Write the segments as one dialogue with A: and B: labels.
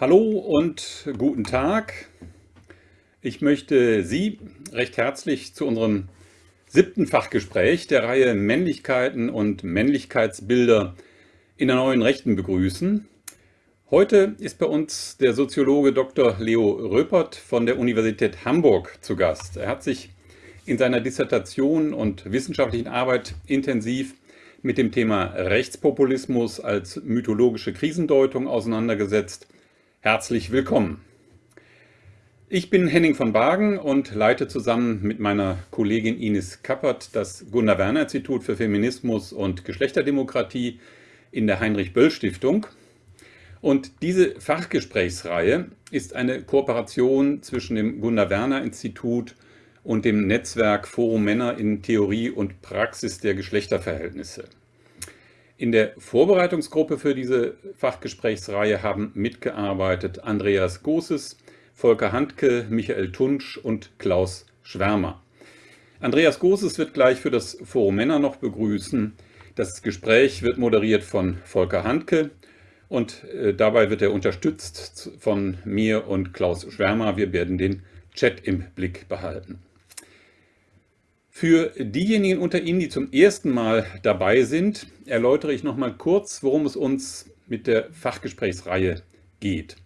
A: Hallo und guten Tag. Ich möchte Sie recht herzlich zu unserem siebten Fachgespräch der Reihe Männlichkeiten und Männlichkeitsbilder in der neuen Rechten begrüßen. Heute ist bei uns der Soziologe Dr. Leo Röpert von der Universität Hamburg zu Gast. Er hat sich in seiner Dissertation und wissenschaftlichen Arbeit intensiv mit dem Thema Rechtspopulismus als mythologische Krisendeutung auseinandergesetzt. Herzlich willkommen. Ich bin Henning von Wagen und leite zusammen mit meiner Kollegin Ines Kappert das Gunnar-Werner-Institut für Feminismus und Geschlechterdemokratie in der Heinrich-Böll-Stiftung. Und diese Fachgesprächsreihe ist eine Kooperation zwischen dem Gunnar-Werner-Institut und dem Netzwerk Forum Männer in Theorie und Praxis der Geschlechterverhältnisse. In der Vorbereitungsgruppe für diese Fachgesprächsreihe haben mitgearbeitet Andreas Goses, Volker Handke, Michael Tunsch und Klaus Schwärmer. Andreas Goses wird gleich für das Forum Männer noch begrüßen. Das Gespräch wird moderiert von Volker Handke und äh, dabei wird er unterstützt von mir und Klaus Schwärmer. Wir werden den Chat im Blick behalten. Für diejenigen unter Ihnen, die zum ersten Mal dabei sind, erläutere ich noch mal kurz, worum es uns mit der Fachgesprächsreihe geht.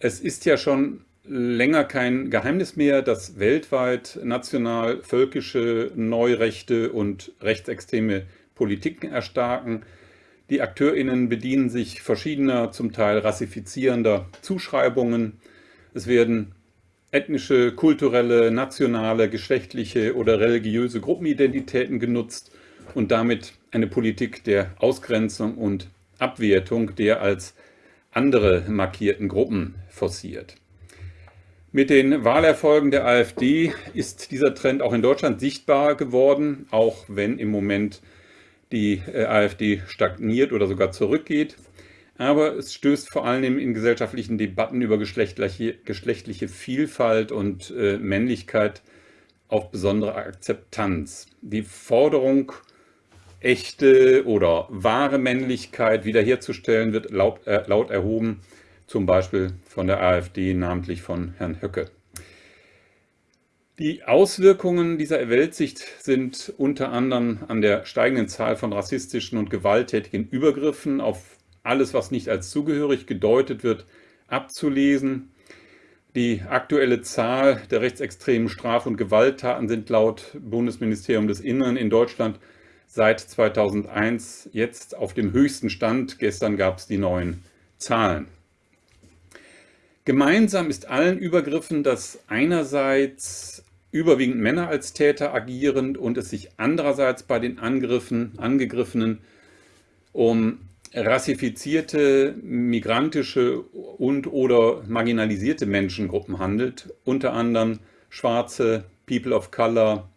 A: Es ist ja schon länger kein Geheimnis mehr, dass weltweit national völkische Neurechte und rechtsextreme Politiken erstarken. Die AkteurInnen bedienen sich verschiedener, zum Teil rassifizierender Zuschreibungen. Es werden ethnische, kulturelle, nationale, geschlechtliche oder religiöse Gruppenidentitäten genutzt und damit eine Politik der Ausgrenzung und Abwertung der als andere markierten Gruppen forciert. Mit den Wahlerfolgen der AfD ist dieser Trend auch in Deutschland sichtbar geworden, auch wenn im Moment die äh, AfD stagniert oder sogar zurückgeht aber es stößt vor allem in gesellschaftlichen Debatten über geschlechtliche, geschlechtliche Vielfalt und äh, Männlichkeit auf besondere Akzeptanz. Die Forderung, echte oder wahre Männlichkeit wiederherzustellen, wird laut, äh, laut erhoben, zum Beispiel von der AfD, namentlich von Herrn Höcke. Die Auswirkungen dieser Weltsicht sind unter anderem an der steigenden Zahl von rassistischen und gewalttätigen Übergriffen auf alles, was nicht als zugehörig gedeutet wird, abzulesen. Die aktuelle Zahl der rechtsextremen Straf- und Gewalttaten sind laut Bundesministerium des Innern in Deutschland seit 2001 jetzt auf dem höchsten Stand. Gestern gab es die neuen Zahlen. Gemeinsam ist allen Übergriffen, dass einerseits überwiegend Männer als Täter agieren und es sich andererseits bei den Angriffen, Angegriffenen um rassifizierte, migrantische und oder marginalisierte Menschengruppen handelt, unter anderem Schwarze, People of Color,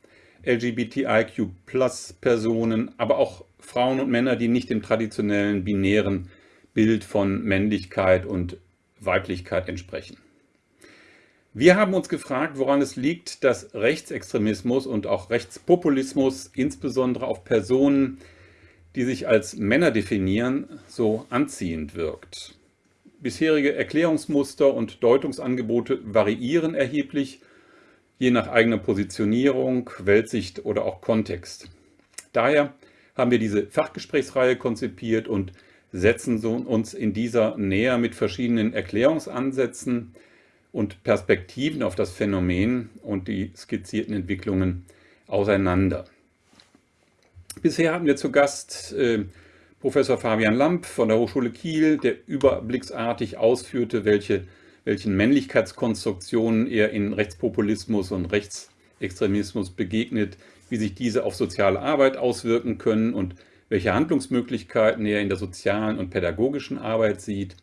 A: LGBTIQ-Plus-Personen, aber auch Frauen und Männer, die nicht dem traditionellen binären Bild von Männlichkeit und Weiblichkeit entsprechen. Wir haben uns gefragt, woran es liegt, dass Rechtsextremismus und auch Rechtspopulismus insbesondere auf Personen die sich als Männer definieren, so anziehend wirkt. Bisherige Erklärungsmuster und Deutungsangebote variieren erheblich, je nach eigener Positionierung, Weltsicht oder auch Kontext. Daher haben wir diese Fachgesprächsreihe konzipiert und setzen uns in dieser näher mit verschiedenen Erklärungsansätzen und Perspektiven auf das Phänomen und die skizzierten Entwicklungen auseinander. Bisher hatten wir zu Gast äh, Professor Fabian Lamp von der Hochschule Kiel, der überblicksartig ausführte, welche, welchen Männlichkeitskonstruktionen er in Rechtspopulismus und Rechtsextremismus begegnet, wie sich diese auf soziale Arbeit auswirken können und welche Handlungsmöglichkeiten er in der sozialen und pädagogischen Arbeit sieht.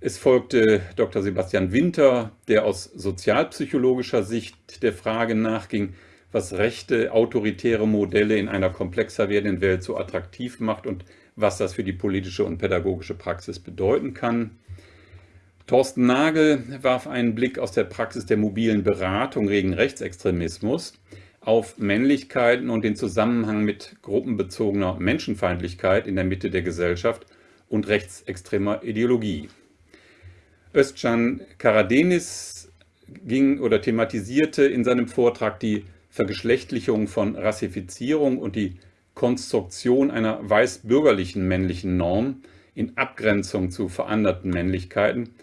A: Es folgte Dr. Sebastian Winter, der aus sozialpsychologischer Sicht der Frage nachging, was rechte, autoritäre Modelle in einer komplexer werdenden Welt so attraktiv macht und was das für die politische und pädagogische Praxis bedeuten kann. Thorsten Nagel warf einen Blick aus der Praxis der mobilen Beratung gegen Rechtsextremismus auf Männlichkeiten und den Zusammenhang mit gruppenbezogener Menschenfeindlichkeit in der Mitte der Gesellschaft und rechtsextremer Ideologie. Özcan Karadenis ging oder thematisierte in seinem Vortrag die Vergeschlechtlichung von Rassifizierung und die Konstruktion einer weißbürgerlichen männlichen Norm in Abgrenzung zu veranderten Männlichkeiten.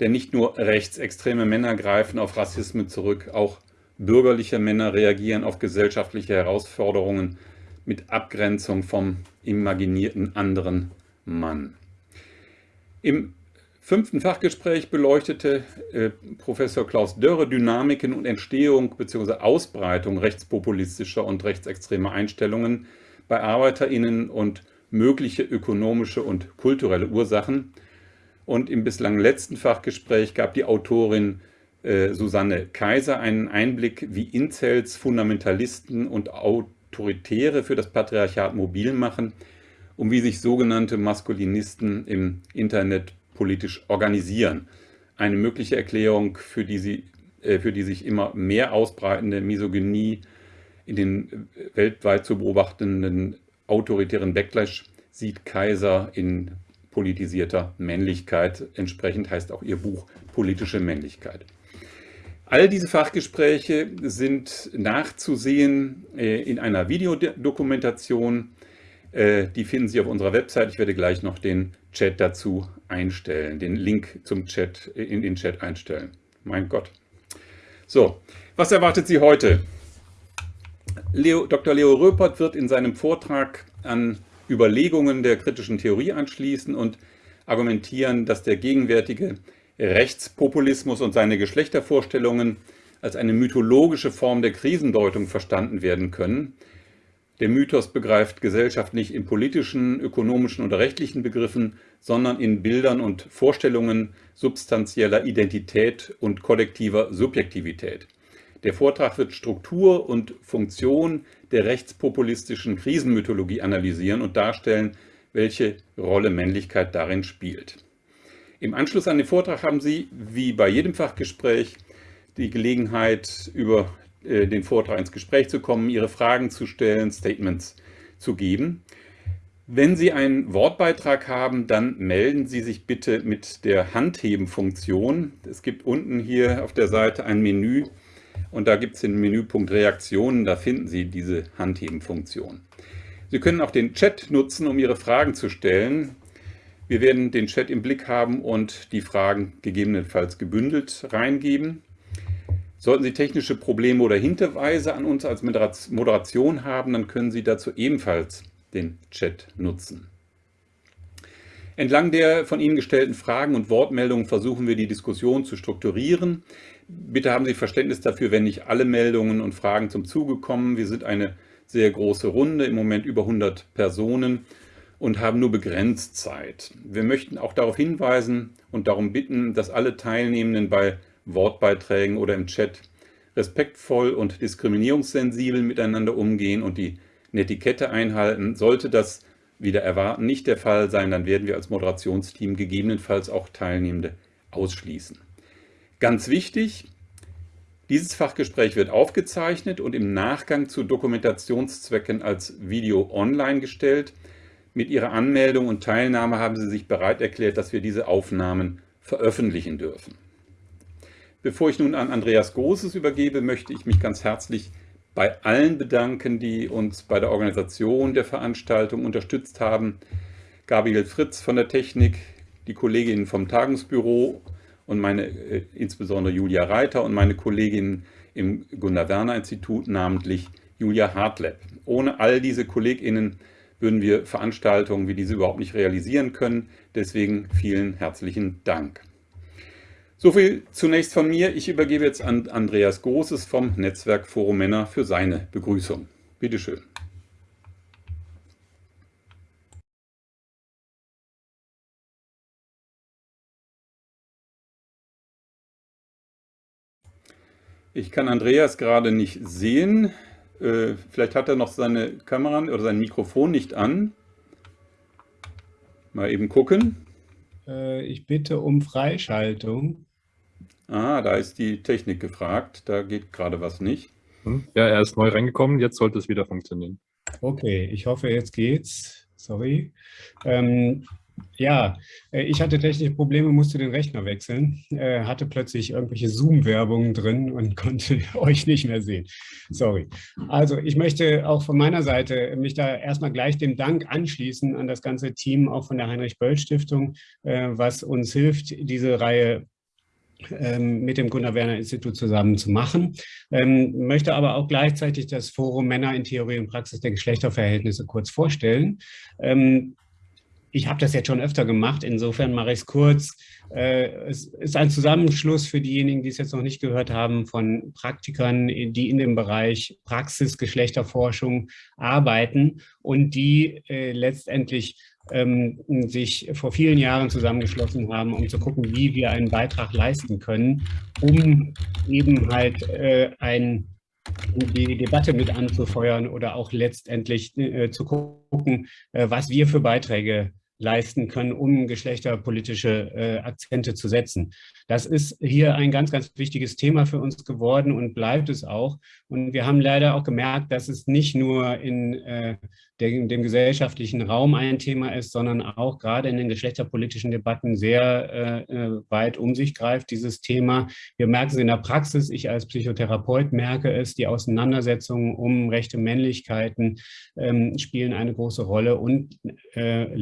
A: Denn nicht nur rechtsextreme Männer greifen auf Rassismus zurück, auch bürgerliche Männer reagieren auf gesellschaftliche Herausforderungen mit Abgrenzung vom imaginierten anderen Mann. Im fünften Fachgespräch beleuchtete äh, Professor Klaus Dörre Dynamiken und Entstehung bzw. Ausbreitung rechtspopulistischer und rechtsextremer Einstellungen bei ArbeiterInnen und mögliche ökonomische und kulturelle Ursachen. Und im bislang letzten Fachgespräch gab die Autorin äh, Susanne Kaiser einen Einblick, wie Incels, Fundamentalisten und Autoritäre für das Patriarchat mobil machen und wie sich sogenannte Maskulinisten im Internet politisch organisieren. Eine mögliche Erklärung, für die, sie, äh, für die sich immer mehr ausbreitende Misogynie in den weltweit zu beobachtenden autoritären Backlash sieht Kaiser in politisierter Männlichkeit. Entsprechend heißt auch ihr Buch Politische Männlichkeit. All diese Fachgespräche sind nachzusehen äh, in einer Videodokumentation. Äh, die finden Sie auf unserer Website. Ich werde gleich noch den Chat dazu einstellen, den Link zum Chat äh, in den Chat einstellen. Mein Gott. So, was erwartet Sie heute? Leo, Dr. Leo Röpert wird in seinem Vortrag an Überlegungen der kritischen Theorie anschließen und argumentieren, dass der gegenwärtige Rechtspopulismus und seine Geschlechtervorstellungen als eine mythologische Form der Krisendeutung verstanden werden können. Der Mythos begreift Gesellschaft nicht in politischen, ökonomischen oder rechtlichen Begriffen, sondern in Bildern und Vorstellungen substanzieller Identität und kollektiver Subjektivität. Der Vortrag wird Struktur und Funktion der rechtspopulistischen Krisenmythologie analysieren und darstellen, welche Rolle Männlichkeit darin spielt. Im Anschluss an den Vortrag haben Sie, wie bei jedem Fachgespräch, die Gelegenheit, über äh, den Vortrag ins Gespräch zu kommen, Ihre Fragen zu stellen, Statements zu geben. Wenn Sie einen Wortbeitrag haben, dann melden Sie sich bitte mit der Handheben-Funktion. Es gibt unten hier auf der Seite ein Menü, und da gibt es den Menüpunkt Reaktionen, da finden Sie diese Handheben-Funktion. Sie können auch den Chat nutzen, um Ihre Fragen zu stellen. Wir werden den Chat im Blick haben und die Fragen gegebenenfalls gebündelt reingeben. Sollten Sie technische Probleme oder Hinweise an uns als Moderation haben, dann können Sie dazu ebenfalls den Chat nutzen. Entlang der von Ihnen gestellten Fragen und Wortmeldungen versuchen wir die Diskussion zu strukturieren. Bitte haben Sie Verständnis dafür, wenn nicht alle Meldungen und Fragen zum Zuge kommen. Wir sind eine sehr große Runde, im Moment über 100 Personen und haben nur begrenzt Zeit. Wir möchten auch darauf hinweisen und darum bitten, dass alle Teilnehmenden bei Wortbeiträgen oder im Chat respektvoll und diskriminierungssensibel miteinander umgehen und die Netiquette einhalten. Sollte das wieder erwarten nicht der Fall sein, dann werden wir als Moderationsteam gegebenenfalls auch Teilnehmende ausschließen. Ganz wichtig, dieses Fachgespräch wird aufgezeichnet und im Nachgang zu Dokumentationszwecken als Video online gestellt. Mit Ihrer Anmeldung und Teilnahme haben Sie sich bereit erklärt, dass wir diese Aufnahmen veröffentlichen dürfen. Bevor ich nun an Andreas Großes übergebe, möchte ich mich ganz herzlich bei allen bedanken, die uns bei der Organisation der Veranstaltung unterstützt haben. Gabriel Fritz von der Technik, die Kolleginnen vom Tagungsbüro und meine, äh, insbesondere Julia Reiter und meine Kolleginnen im Gunnar-Werner-Institut, namentlich Julia Hartleb. Ohne all diese KollegInnen würden wir Veranstaltungen wie diese überhaupt nicht realisieren können. Deswegen vielen herzlichen Dank. So viel zunächst von mir. Ich übergebe jetzt an Andreas Großes vom Netzwerk Forum Männer für seine Begrüßung. Bitte schön. Ich kann Andreas gerade nicht sehen. Äh, vielleicht hat er noch seine Kamera oder sein Mikrofon nicht an. Mal eben gucken.
B: Äh, ich bitte um Freischaltung.
A: Ah, da ist die Technik gefragt. Da geht gerade was nicht.
C: Hm? Ja, er ist neu reingekommen. Jetzt sollte es wieder funktionieren.
B: Okay, ich hoffe, jetzt geht's. Sorry. Ähm, Ja, äh, ich hatte technische Probleme, musste den Rechner wechseln, äh, hatte plötzlich irgendwelche Zoom-Werbungen drin und konnte euch nicht mehr sehen. Sorry. Also ich möchte auch von meiner Seite mich da erstmal gleich dem Dank anschließen an das ganze Team, auch von der Heinrich-Böll-Stiftung, äh, was uns hilft, diese Reihe mit dem Gunnar-Werner-Institut zusammen zu machen. Ähm, möchte aber auch gleichzeitig das Forum Männer in Theorie und Praxis der Geschlechterverhältnisse kurz vorstellen. Ähm, ich habe das jetzt schon öfter gemacht, insofern mache ich es kurz. Äh, es ist ein Zusammenschluss für diejenigen, die es jetzt noch nicht gehört haben, von Praktikern, die in dem Bereich Praxis, Geschlechterforschung arbeiten und die äh, letztendlich ähm, sich vor vielen Jahren zusammengeschlossen haben, um zu gucken, wie wir einen Beitrag leisten können, um eben halt äh, ein die Debatte mit anzufeuern oder auch letztendlich äh, zu gucken, äh, was wir für Beiträge leisten können, um geschlechterpolitische äh, Akzente zu setzen. Das ist hier ein ganz, ganz wichtiges Thema für uns geworden und bleibt es auch. Und wir haben leider auch gemerkt, dass es nicht nur in äh, der, dem gesellschaftlichen Raum ein Thema ist, sondern auch gerade in den geschlechterpolitischen Debatten sehr äh, äh, weit um sich greift, dieses Thema. Wir merken es in der Praxis, ich als Psychotherapeut merke es, die Auseinandersetzungen um rechte Männlichkeiten ähm, spielen eine große Rolle. Und äh,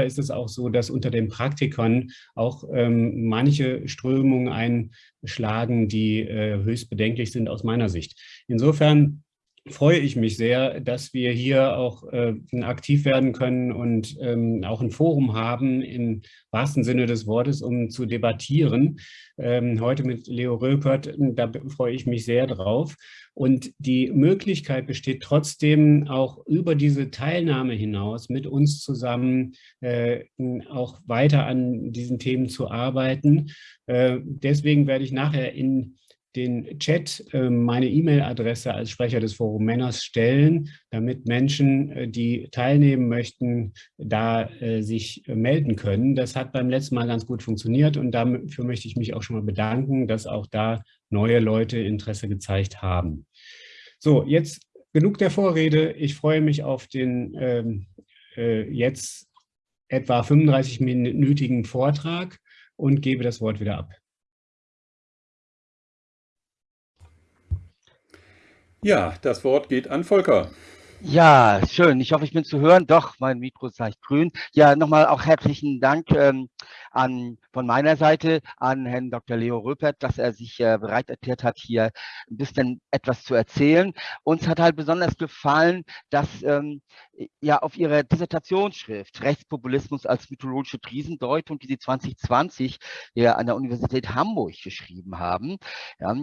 B: leider ist es auch so, dass unter den Praktikern auch ähm, manche Strömungen einschlagen, die äh, höchst bedenklich sind aus meiner Sicht. Insofern freue ich mich sehr, dass wir hier auch äh, aktiv werden können und ähm, auch ein Forum haben, im wahrsten Sinne des Wortes, um zu debattieren. Ähm, heute mit Leo Röpert, da freue ich mich sehr drauf. Und die Möglichkeit besteht trotzdem auch über diese Teilnahme hinaus mit uns zusammen äh, auch weiter an diesen Themen zu arbeiten. Äh, deswegen werde ich nachher in den Chat äh, meine E-Mail-Adresse als Sprecher des Forum Männers stellen, damit Menschen, äh, die teilnehmen möchten, da äh, sich melden können. Das hat beim letzten Mal ganz gut funktioniert und dafür möchte ich mich auch schon mal bedanken, dass auch da neue Leute Interesse gezeigt haben. So, jetzt genug der Vorrede. Ich freue mich auf den ähm, äh, jetzt etwa 35-minütigen Vortrag und gebe das Wort wieder ab.
A: Ja, das Wort geht an Volker.
D: Ja, schön. Ich hoffe, ich bin zu hören. Doch, mein Mikro ist leicht grün. Ja, nochmal auch herzlichen Dank ähm, an, von meiner Seite an Herrn Dr. Leo Röpert, dass er sich äh, bereit erklärt hat, hier ein bisschen etwas zu erzählen. Uns hat halt besonders gefallen, dass ähm, ja auf Ihrer Dissertationsschrift Rechtspopulismus als mythologische Krisendeutung, die Sie 2020 ja an der Universität Hamburg geschrieben haben, ja,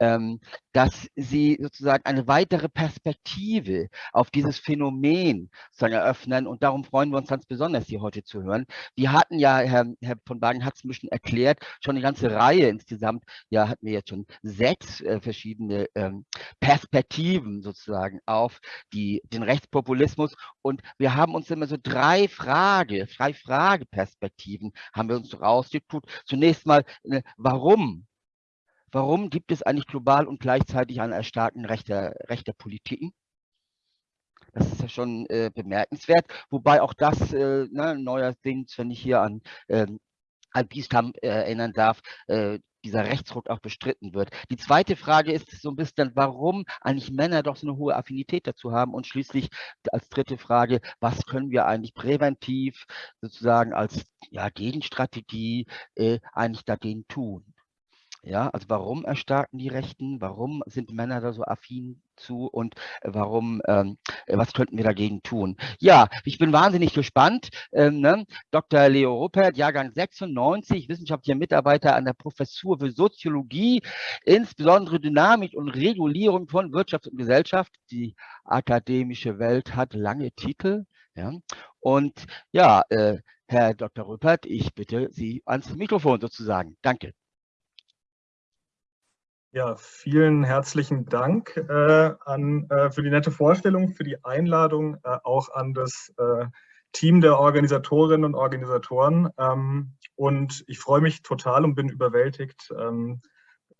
D: ähm, dass Sie sozusagen eine weitere Perspektive auf dieses Phänomen sozusagen eröffnen und darum freuen wir uns ganz besonders, hier heute zu hören. Wir hatten ja, Herr, Herr von Wagen hat es ein bisschen erklärt, schon eine ganze Reihe insgesamt, ja, hatten wir jetzt schon sechs äh, verschiedene ähm, Perspektiven sozusagen auf die, den Rechtspopulismus und wir haben uns immer so drei Frage, drei Frageperspektiven haben wir uns rausgetut. Zunächst mal, äh, warum? Warum gibt es eigentlich global und gleichzeitig ein Erstarken rechter, rechter Politiken? Das ist ja schon äh, bemerkenswert, wobei auch das äh, ne, neuerdings, wenn ich hier an ähm, Al-Bistam äh, erinnern darf, äh, dieser Rechtsruck auch bestritten wird. Die zweite Frage ist so ein bisschen, warum eigentlich Männer doch so eine hohe Affinität dazu haben und schließlich als dritte Frage, was können wir eigentlich präventiv sozusagen als ja, Gegenstrategie äh, eigentlich dagegen tun? Ja, also warum erstarken die Rechten? Warum sind Männer da so affin zu und warum, ähm, was könnten wir dagegen tun? Ja, ich bin wahnsinnig gespannt. Ähm, ne? Dr. Leo Ruppert, Jahrgang 96, wissenschaftlicher Mitarbeiter an der Professur für Soziologie, insbesondere Dynamik und Regulierung von Wirtschaft und Gesellschaft. Die akademische Welt hat lange Titel. Ja? Und ja, äh, Herr Dr. Rüppert, ich bitte Sie ans Mikrofon sozusagen. Danke.
E: Ja, vielen herzlichen Dank äh, an, äh, für die nette Vorstellung, für die Einladung, äh, auch an das äh, Team der Organisatorinnen und Organisatoren. Ähm, und ich freue mich total und bin überwältigt ähm,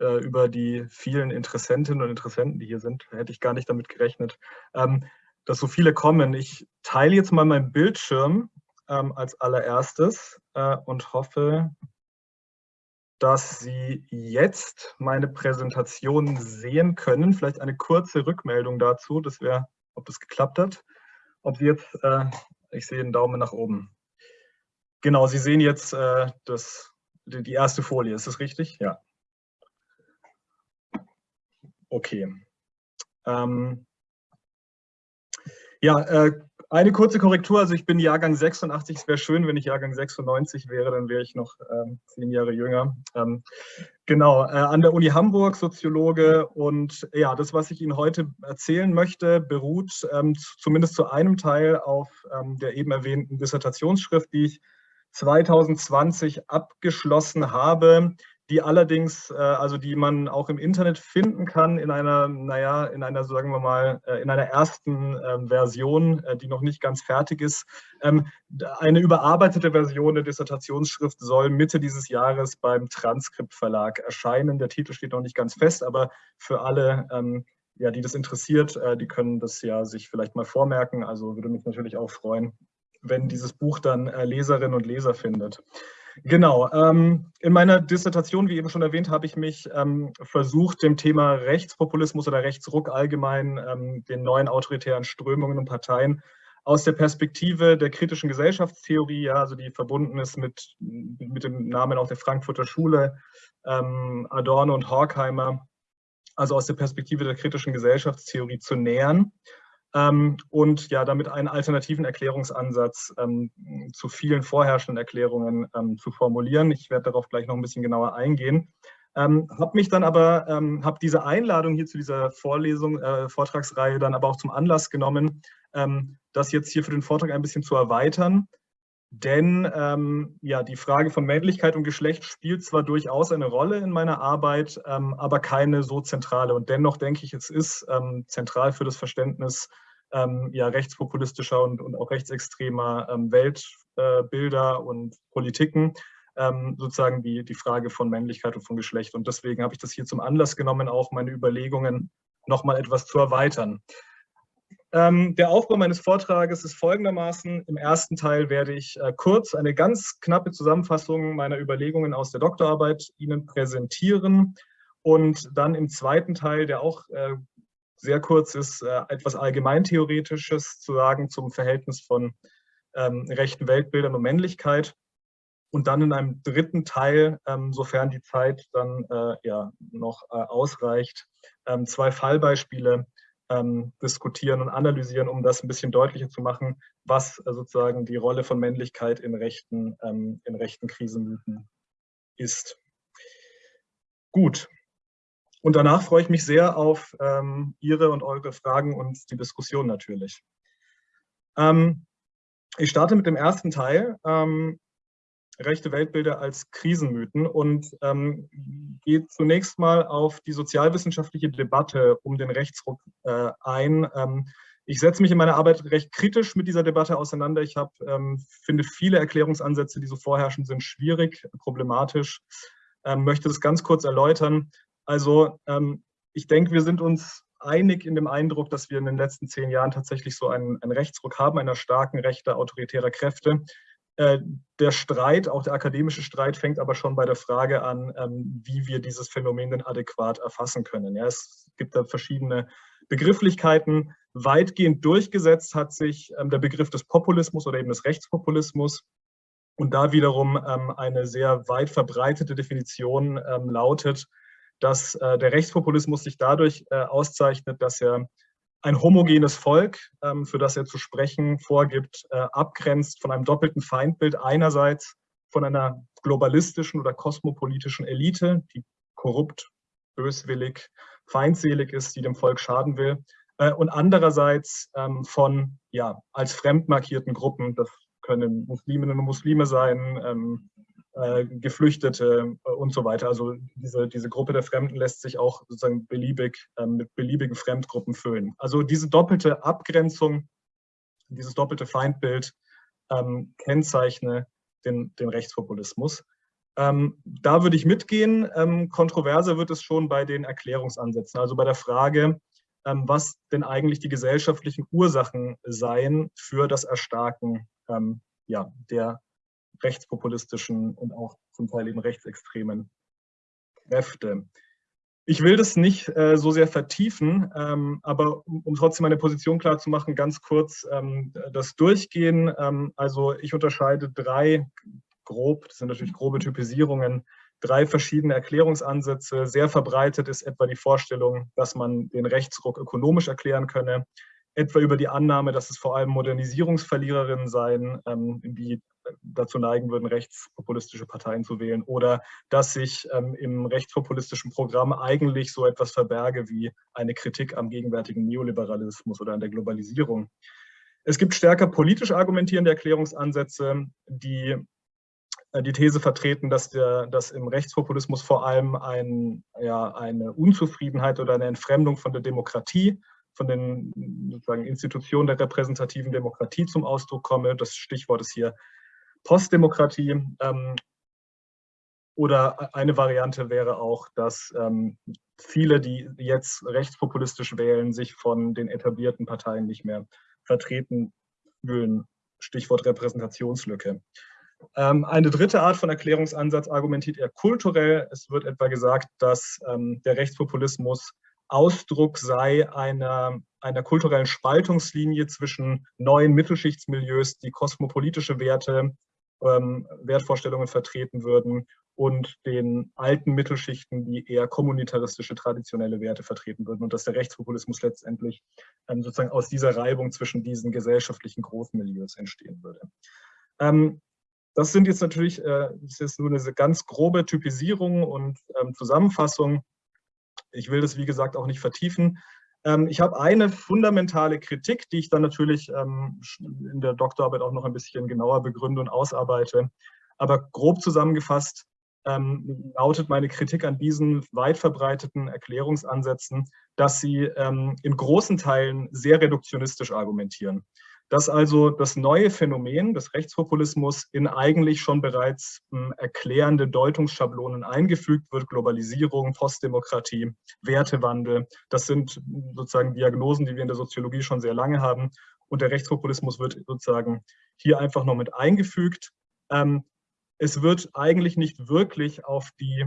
E: äh, über die vielen Interessentinnen und Interessenten, die hier sind. Hätte ich gar nicht damit gerechnet, ähm, dass so viele kommen. Ich teile jetzt mal meinen Bildschirm ähm, als allererstes äh, und hoffe, dass Sie jetzt meine Präsentation sehen können. Vielleicht eine kurze Rückmeldung dazu, das wäre, ob das geklappt hat. Ob Sie jetzt, äh, ich sehe einen Daumen nach oben. Genau, Sie sehen jetzt äh, das, die erste Folie, ist das richtig? Ja. Okay. Ähm, ja, äh, eine kurze Korrektur, also ich bin Jahrgang 86, es wäre schön, wenn ich Jahrgang 96 wäre, dann wäre ich noch ähm, zehn Jahre jünger. Ähm, genau, äh, an der Uni Hamburg, Soziologe und ja, das, was ich Ihnen heute erzählen möchte, beruht ähm, zumindest zu einem Teil auf ähm, der eben erwähnten Dissertationsschrift, die ich 2020 abgeschlossen habe, die allerdings, äh, also die man auch im Internet finden kann in einer, naja, in einer, sagen wir mal, äh, in einer ersten ähm, Version, äh, die noch nicht ganz fertig ist. Ähm, eine überarbeitete Version der Dissertationsschrift soll Mitte dieses Jahres beim Transkript Verlag erscheinen. Der Titel steht noch nicht ganz fest, aber für alle, ähm, ja, die das interessiert, die können das ja sich vielleicht mal vormerken. Also würde mich natürlich auch freuen, wenn dieses Buch dann Leserinnen und Leser findet. Genau. Ähm, in meiner Dissertation, wie eben schon erwähnt, habe ich mich ähm, versucht, dem Thema Rechtspopulismus oder Rechtsruck allgemein, ähm, den neuen autoritären Strömungen und Parteien aus der Perspektive der kritischen Gesellschaftstheorie, ja, also die verbunden ist mit, mit dem Namen auch der Frankfurter Schule, ähm, Adorno und Horkheimer, also aus der Perspektive der kritischen Gesellschaftstheorie zu nähern und ja, damit einen alternativen Erklärungsansatz ähm, zu vielen vorherrschenden Erklärungen ähm, zu formulieren. Ich werde darauf gleich noch ein bisschen genauer eingehen. Ähm, habe mich dann aber, ähm, habe diese Einladung hier zu dieser Vorlesung, äh, Vortragsreihe dann aber auch zum Anlass genommen, ähm, das jetzt hier für den Vortrag ein bisschen zu erweitern. Denn ähm, ja, die Frage von Männlichkeit und Geschlecht spielt zwar durchaus eine Rolle in meiner Arbeit, ähm, aber keine so zentrale. Und dennoch denke ich, es ist ähm, zentral für das Verständnis ähm, ja, rechtspopulistischer und, und auch rechtsextremer ähm, Weltbilder äh, und Politiken, ähm, sozusagen die, die Frage von Männlichkeit und von Geschlecht. Und deswegen habe ich das hier zum Anlass genommen, auch meine Überlegungen nochmal etwas zu erweitern. Ähm, der Aufbau meines Vortrages ist folgendermaßen. Im ersten Teil werde ich äh, kurz eine ganz knappe Zusammenfassung meiner Überlegungen aus der Doktorarbeit Ihnen präsentieren und dann im zweiten Teil, der auch äh, sehr kurz ist, äh, etwas Allgemeintheoretisches zu sagen zum Verhältnis von ähm, rechten Weltbildern und Männlichkeit. Und dann in einem dritten Teil, ähm, sofern die Zeit dann äh, ja, noch äh, ausreicht, ähm, zwei Fallbeispiele ähm, diskutieren und analysieren, um das ein bisschen deutlicher zu machen, was äh, sozusagen die Rolle von Männlichkeit in rechten, ähm, in rechten Krisenmythen ist. Gut, und danach freue ich mich sehr auf ähm, Ihre und eure Fragen und die Diskussion natürlich. Ähm, ich starte mit dem ersten Teil, ähm, rechte Weltbilder als Krisenmythen und ähm, gehe zunächst mal auf die sozialwissenschaftliche Debatte um den Rechtsruck äh, ein. Ähm, ich setze mich in meiner Arbeit recht kritisch mit dieser Debatte auseinander. Ich hab, ähm, finde viele Erklärungsansätze, die so vorherrschen, sind schwierig, problematisch. möchte das ganz kurz erläutern. Also ähm, ich denke, wir sind uns einig in dem Eindruck, dass wir in den letzten zehn Jahren tatsächlich so einen, einen Rechtsruck haben, einer starken Rechte autoritärer Kräfte. Äh, der Streit, auch der akademische Streit, fängt aber schon bei der Frage an, ähm, wie wir dieses Phänomen denn adäquat erfassen können. Ja, es gibt da verschiedene Begrifflichkeiten. Weitgehend durchgesetzt hat sich ähm, der Begriff des Populismus oder eben des Rechtspopulismus. Und da wiederum ähm, eine sehr weit verbreitete Definition lautet, dass äh, der Rechtspopulismus sich dadurch äh, auszeichnet, dass er ein homogenes Volk, ähm, für das er zu sprechen vorgibt, äh, abgrenzt von einem doppelten Feindbild. Einerseits von einer globalistischen oder kosmopolitischen Elite, die korrupt, böswillig, feindselig ist, die dem Volk schaden will. Äh, und andererseits ähm, von ja, als fremd markierten Gruppen, das können Musliminnen und Muslime sein, ähm, äh, Geflüchtete äh, und so weiter. Also diese, diese Gruppe der Fremden lässt sich auch sozusagen beliebig ähm, mit beliebigen Fremdgruppen füllen. Also diese doppelte Abgrenzung, dieses doppelte Feindbild ähm, kennzeichne den, den Rechtspopulismus. Ähm, da würde ich mitgehen. Ähm, kontroverser wird es schon bei den Erklärungsansätzen, also bei der Frage, ähm, was denn eigentlich die gesellschaftlichen Ursachen seien für das Erstarken ähm, ja, der rechtspopulistischen und auch zum Teil eben rechtsextremen Kräfte. Ich will das nicht äh, so sehr vertiefen, ähm, aber um, um, trotzdem meine Position klar zu machen, ganz kurz ähm, das Durchgehen. Ähm, also ich unterscheide drei grob, das sind natürlich grobe Typisierungen, drei verschiedene Erklärungsansätze. Sehr verbreitet ist etwa die Vorstellung, dass man den Rechtsruck ökonomisch erklären könne, etwa über die Annahme, dass es vor allem Modernisierungsverliererinnen seien, ähm, die dazu neigen würden, rechtspopulistische Parteien zu wählen oder dass sich ähm, im rechtspopulistischen Programm eigentlich so etwas verberge wie eine Kritik am gegenwärtigen Neoliberalismus oder an der Globalisierung. Es gibt stärker politisch argumentierende Erklärungsansätze, die äh, die These vertreten, dass, der, dass im Rechtspopulismus vor allem ein, ja, eine Unzufriedenheit oder eine Entfremdung von der Demokratie, von den Institutionen der repräsentativen Demokratie zum Ausdruck komme. Das Stichwort ist hier Postdemokratie. Ähm, oder eine Variante wäre auch, dass ähm, viele, die jetzt rechtspopulistisch wählen, sich von den etablierten Parteien nicht mehr vertreten fühlen. Stichwort Repräsentationslücke. Ähm, eine dritte Art von Erklärungsansatz argumentiert eher kulturell. Es wird etwa gesagt, dass der Rechtspopulismus Ausdruck sei einer, einer kulturellen Spaltungslinie zwischen neuen Mittelschichtsmilieus, die kosmopolitische Werte, ähm, Wertvorstellungen vertreten würden und den alten Mittelschichten, die eher kommunitaristische, traditionelle Werte vertreten würden und dass der Rechtspopulismus letztendlich ähm, sozusagen aus dieser Reibung zwischen diesen gesellschaftlichen Großmilieus entstehen würde. Ähm, das sind jetzt natürlich, äh, ist nur eine ganz grobe Typisierung und ähm, Zusammenfassung. Ich will das, wie gesagt, auch nicht vertiefen. Ähm, ich habe eine fundamentale Kritik, die ich dann natürlich ähm, in der Doktorarbeit auch noch ein bisschen genauer begründe und ausarbeite. Aber grob zusammengefasst ähm, lautet meine Kritik an diesen weit verbreiteten Erklärungsansätzen, dass sie ähm, in großen Teilen sehr reduktionistisch argumentieren dass also das neue Phänomen des Rechtspopulismus in eigentlich schon bereits hm, erklärende Deutungsschablonen eingefügt wird, Globalisierung, Postdemokratie, Wertewandel. Das sind sozusagen Diagnosen, die wir in der Soziologie schon sehr lange haben. Und der Rechtspopulismus wird sozusagen hier einfach noch mit eingefügt. Ähm, es wird eigentlich nicht wirklich auf die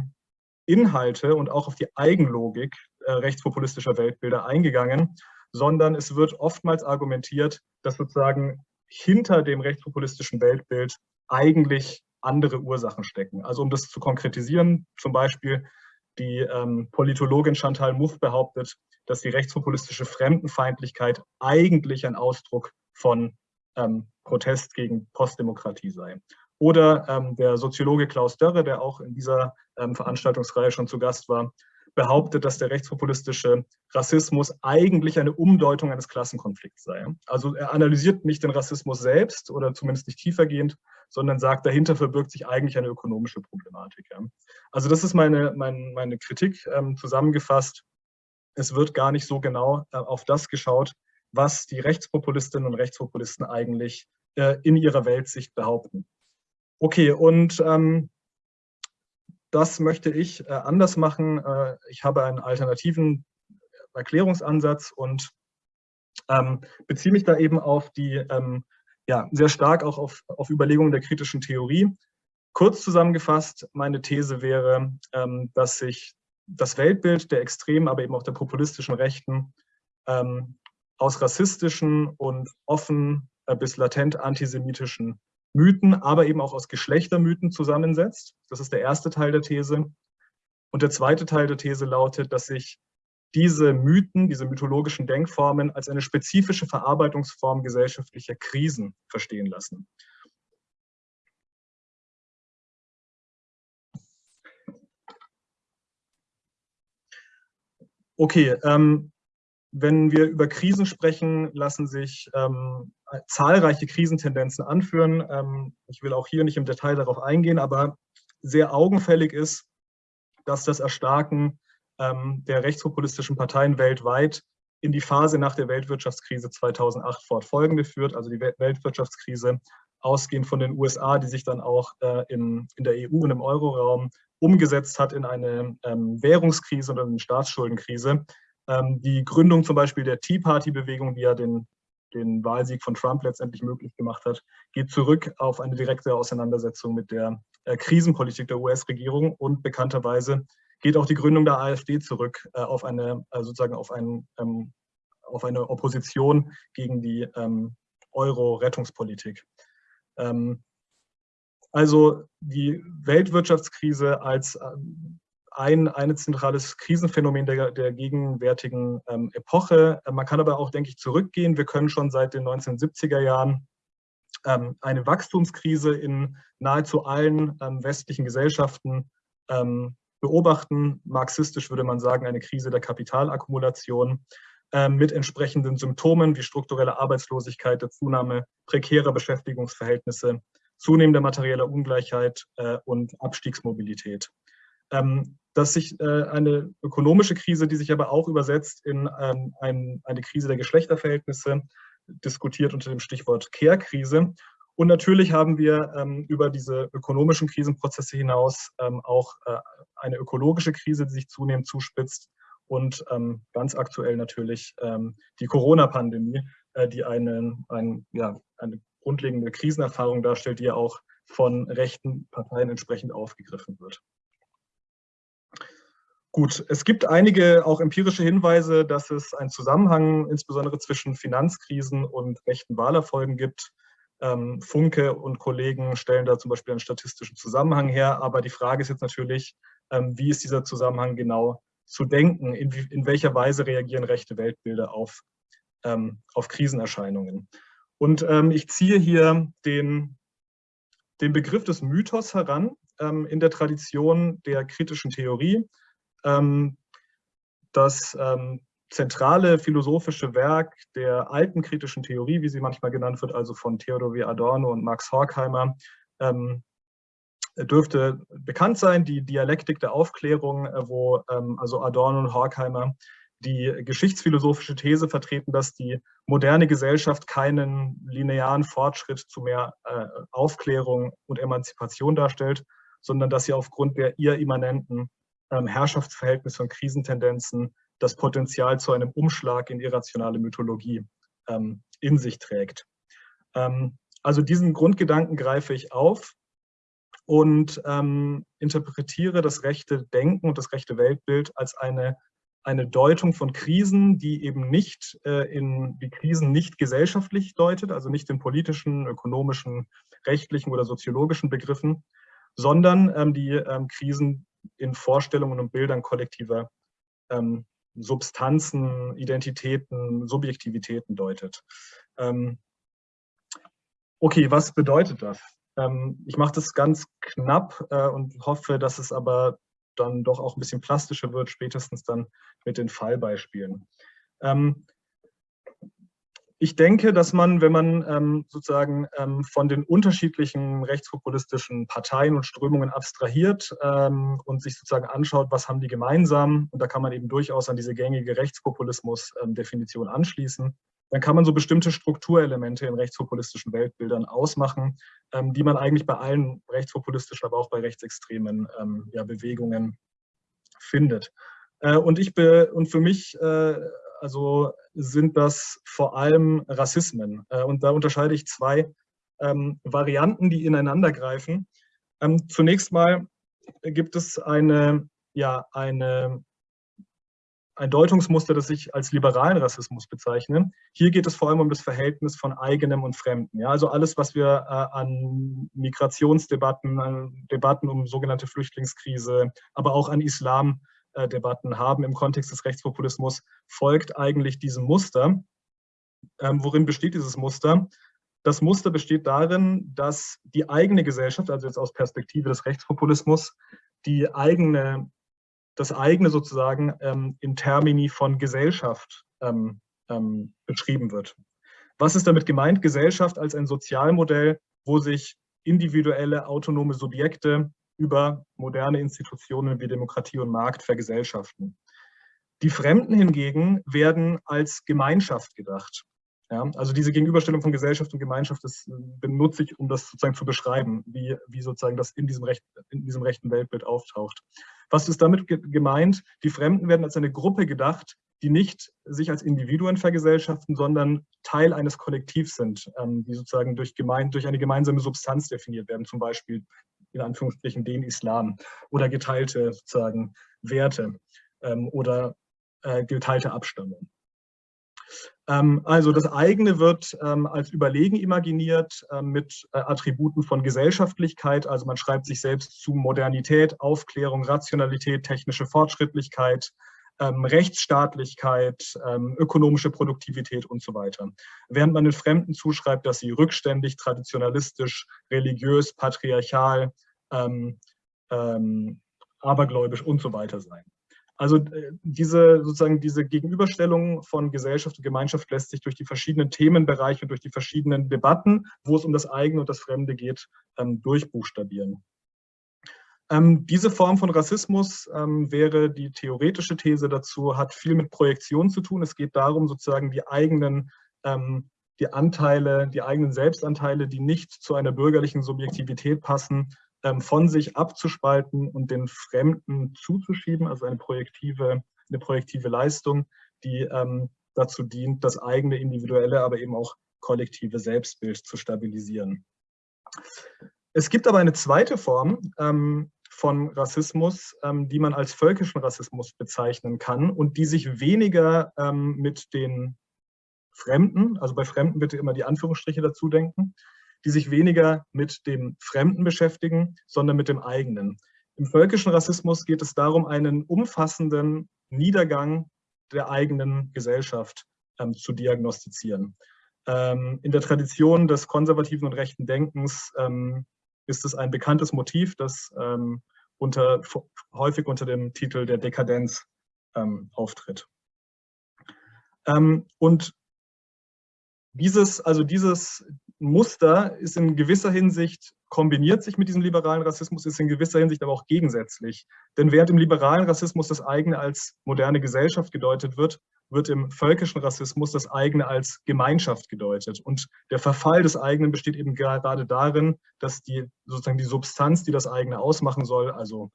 E: Inhalte und auch auf die Eigenlogik äh, rechtspopulistischer Weltbilder eingegangen, sondern es wird oftmals argumentiert, dass sozusagen hinter dem rechtspopulistischen Weltbild eigentlich andere Ursachen stecken. Also um das zu konkretisieren, zum Beispiel die ähm, Politologin Chantal Mouffe behauptet, dass die rechtspopulistische Fremdenfeindlichkeit eigentlich ein Ausdruck von ähm, Protest gegen Postdemokratie sei. Oder ähm, der Soziologe Klaus Dörre, der auch in dieser ähm, Veranstaltungsreihe schon zu Gast war, behauptet, dass der rechtspopulistische Rassismus eigentlich eine Umdeutung eines Klassenkonflikts sei. Also er analysiert nicht den Rassismus selbst oder zumindest nicht tiefergehend, sondern sagt, dahinter verbirgt sich eigentlich eine ökonomische Problematik. Also das ist meine, meine, meine Kritik ähm, zusammengefasst. Es wird gar nicht so genau äh, auf das geschaut, was die Rechtspopulistinnen und Rechtspopulisten eigentlich äh, in ihrer Weltsicht behaupten. Okay, und ähm, das möchte ich äh, anders machen. Äh, ich habe einen alternativen Erklärungsansatz und ähm, beziehe mich da eben auf die, ähm, ja, sehr stark auch auf, auf Überlegungen der kritischen Theorie. Kurz zusammengefasst, meine These wäre, ähm, dass sich das Weltbild der extremen, aber eben auch der populistischen Rechten ähm, aus rassistischen und offen äh, bis latent antisemitischen Mythen, aber eben auch aus Geschlechtermythen zusammensetzt. Das ist der erste Teil der These. Und der zweite Teil der These lautet, dass sich diese Mythen, diese mythologischen Denkformen als eine spezifische Verarbeitungsform gesellschaftlicher Krisen verstehen lassen. Okay, ähm, wenn wir über Krisen sprechen, lassen sich ähm, zahlreiche Krisentendenzen anführen. Ähm, ich will auch hier nicht im Detail darauf eingehen, aber sehr augenfällig ist, dass das Erstarken ähm, der rechtspopulistischen Parteien weltweit in die Phase nach der Weltwirtschaftskrise 2008 fortfolgende führt, also die Weltwirtschaftskrise ausgehend von den USA, die sich dann auch äh, in, der EU und im Euroraum umgesetzt hat in eine ähm, Währungskrise oder eine Staatsschuldenkrise, die Gründung zum Beispiel der Tea Party-Bewegung, die ja den den Wahlsieg von Trump letztendlich möglich gemacht hat, geht zurück auf eine direkte Auseinandersetzung mit der äh, Krisenpolitik der US-Regierung und bekannterweise geht auch die Gründung der AfD zurück äh, auf eine äh, sozusagen auf, ein, ähm, auf eine Opposition gegen die ähm, Euro-Rettungspolitik. Ähm, also die Weltwirtschaftskrise als ein, ein zentrales Krisenphänomen der, der gegenwärtigen ähm, Epoche. Man kann aber auch, denke ich, zurückgehen. Wir können schon seit den 1970er Jahren ähm, eine Wachstumskrise in nahezu allen ähm, westlichen Gesellschaften ähm, beobachten. Marxistisch würde man sagen, eine Krise der Kapitalakkumulation ähm, mit entsprechenden Symptomen wie strukturelle Arbeitslosigkeit, der Zunahme prekärer Beschäftigungsverhältnisse, zunehmender materieller Ungleichheit äh, und Abstiegsmobilität. Ähm, dass sich äh, eine ökonomische Krise, die sich aber auch übersetzt in ähm, ein, eine Krise der Geschlechterverhältnisse, diskutiert unter dem Stichwort Care-Krise. Und natürlich haben wir ähm, über diese ökonomischen Krisenprozesse hinaus ähm, auch äh, eine ökologische Krise, die sich zunehmend zuspitzt und ähm, ganz aktuell natürlich ähm, die Corona-Pandemie, äh, die eine, ein, ja, eine grundlegende Krisenerfahrung darstellt, die ja auch von rechten Parteien entsprechend aufgegriffen wird. Gut, es gibt einige auch empirische Hinweise, dass es einen Zusammenhang insbesondere zwischen Finanzkrisen und rechten Wahlerfolgen gibt. Ähm, Funke und Kollegen stellen da zum Beispiel einen statistischen Zusammenhang her, aber die Frage ist jetzt natürlich, ähm, wie ist dieser Zusammenhang genau zu denken? In, in welcher Weise reagieren rechte Weltbilder auf, ähm, auf Krisenerscheinungen? Und ähm, ich ziehe hier den, den Begriff des Mythos heran ähm, in der Tradition der kritischen Theorie das ähm, zentrale philosophische Werk der alten kritischen Theorie, wie sie manchmal genannt wird, also von Theodor W. Adorno und Max Horkheimer, ähm, dürfte bekannt sein, die Dialektik der Aufklärung, äh, wo ähm, also Adorno und Horkheimer die geschichtsphilosophische These vertreten, dass die moderne Gesellschaft keinen linearen Fortschritt zu mehr äh, Aufklärung und Emanzipation darstellt, sondern dass sie aufgrund der ihr immanenten ähm, Herrschaftsverhältnisse und Krisentendenzen das Potenzial zu einem Umschlag in irrationale Mythologie ähm, in sich trägt. Ähm, also diesen Grundgedanken greife ich auf und ähm, interpretiere das rechte Denken und das rechte Weltbild als eine, eine Deutung von Krisen, die eben nicht äh, in die Krisen nicht gesellschaftlich deutet, also nicht in politischen, ökonomischen, rechtlichen oder soziologischen Begriffen, sondern ähm, die ähm, Krisen in Vorstellungen und Bildern kollektiver ähm, Substanzen, Identitäten, Subjektivitäten deutet. Ähm, okay, was bedeutet das? Ähm, ich mache das ganz knapp äh, und hoffe, dass es aber dann doch auch ein bisschen plastischer wird, spätestens dann mit den Fallbeispielen. Ähm, ich denke, dass man, wenn man ähm, sozusagen ähm, von den unterschiedlichen rechtspopulistischen Parteien und Strömungen abstrahiert ähm, und sich sozusagen anschaut, was haben die gemeinsam, und da kann man eben durchaus an diese gängige Rechtspopulismus-Definition anschließen, dann kann man so bestimmte Strukturelemente in rechtspopulistischen Weltbildern ausmachen, ähm, die man eigentlich bei allen rechtspopulistischen, aber auch bei rechtsextremen ähm, ja, Bewegungen findet. Äh, und, ich be und für mich äh, also sind das vor allem Rassismen. Äh, und da unterscheide ich zwei ähm, Varianten, die ineinander greifen. Ähm, zunächst mal gibt es eine, ja, eine, ein Deutungsmuster, das ich als liberalen Rassismus bezeichne. Hier geht es vor allem um das Verhältnis von eigenem und Fremden. Ja, also alles, was wir äh, an Migrationsdebatten, an Debatten um sogenannte Flüchtlingskrise, aber auch an Islam Debatten haben im Kontext des Rechtspopulismus, folgt eigentlich diesem Muster. Ähm, worin besteht dieses Muster? Das Muster besteht darin, dass die eigene Gesellschaft, also jetzt aus Perspektive des Rechtspopulismus, die eigene, das eigene sozusagen ähm, in Termini von Gesellschaft ähm, ähm, beschrieben wird. Was ist damit gemeint? Gesellschaft als ein Sozialmodell, wo sich individuelle autonome Subjekte über moderne Institutionen wie Demokratie und Markt vergesellschaften. Die Fremden hingegen werden als Gemeinschaft gedacht. Ja, also diese Gegenüberstellung von Gesellschaft und Gemeinschaft, das äh, benutze ich, um das sozusagen zu beschreiben, wie, wie sozusagen das in diesem, Recht, in diesem rechten Weltbild auftaucht. Was ist damit gemeint? Die Fremden werden als eine Gruppe gedacht, die nicht sich als Individuen vergesellschaften, sondern Teil eines Kollektivs sind, ähm, die sozusagen durch, gemein, durch eine gemeinsame Substanz definiert werden, zum Beispiel in Anführungsstrichen den Islam oder geteilte sozusagen Werte ähm, oder äh, geteilte Abstammung. Ähm, also das eigene wird ähm, als überlegen imaginiert ähm, mit äh, Attributen von Gesellschaftlichkeit. Also man schreibt sich selbst zu Modernität, Aufklärung, Rationalität, technische Fortschrittlichkeit, Rechtsstaatlichkeit, ökonomische Produktivität und so weiter. Während man den Fremden zuschreibt, dass sie rückständig, traditionalistisch, religiös, patriarchal, abergläubisch und so weiter seien. Also äh, diese sozusagen diese Gegenüberstellung von Gesellschaft und Gemeinschaft lässt sich durch die verschiedenen Themenbereiche und durch die verschiedenen Debatten, wo es um das eigene und das Fremde geht, ähm, durchbuchstabieren. Ähm, diese Form von Rassismus ähm, wäre die theoretische These dazu, hat viel mit Projektion zu tun. Es geht darum, sozusagen die eigenen die Anteile, die eigenen Selbstanteile, die nicht zu einer bürgerlichen Subjektivität passen, ähm, von sich abzuspalten und den Fremden zuzuschieben, also eine projektive, eine projektive Leistung, die ähm, dazu dient, das eigene individuelle, aber eben auch kollektive Selbstbild zu stabilisieren. Es gibt aber eine zweite Form ähm, von Rassismus, ähm, die man als völkischen Rassismus bezeichnen kann und die sich weniger ähm, mit den Fremden, also bei Fremden bitte immer die Anführungsstriche dazu denken, die sich weniger mit dem Fremden beschäftigen, sondern mit dem eigenen. Im völkischen Rassismus geht es darum, einen umfassenden Niedergang der eigenen Gesellschaft ähm, zu diagnostizieren. Ähm, in der Tradition des konservativen und rechten Denkens ähm, ist es ein bekanntes Motiv, das ähm, unter, häufig unter dem Titel der Dekadenz ähm, auftritt. Ähm, und dieses, also dieses, Muster ist in gewisser Hinsicht, kombiniert sich mit diesem liberalen Rassismus, ist in gewisser Hinsicht aber auch gegensätzlich. Denn während im liberalen Rassismus das eigene als moderne Gesellschaft gedeutet wird, wird im völkischen Rassismus das eigene als Gemeinschaft gedeutet. Und der Verfall des eigenen besteht eben gerade darin, dass die sozusagen die Substanz, die das eigene ausmachen soll, also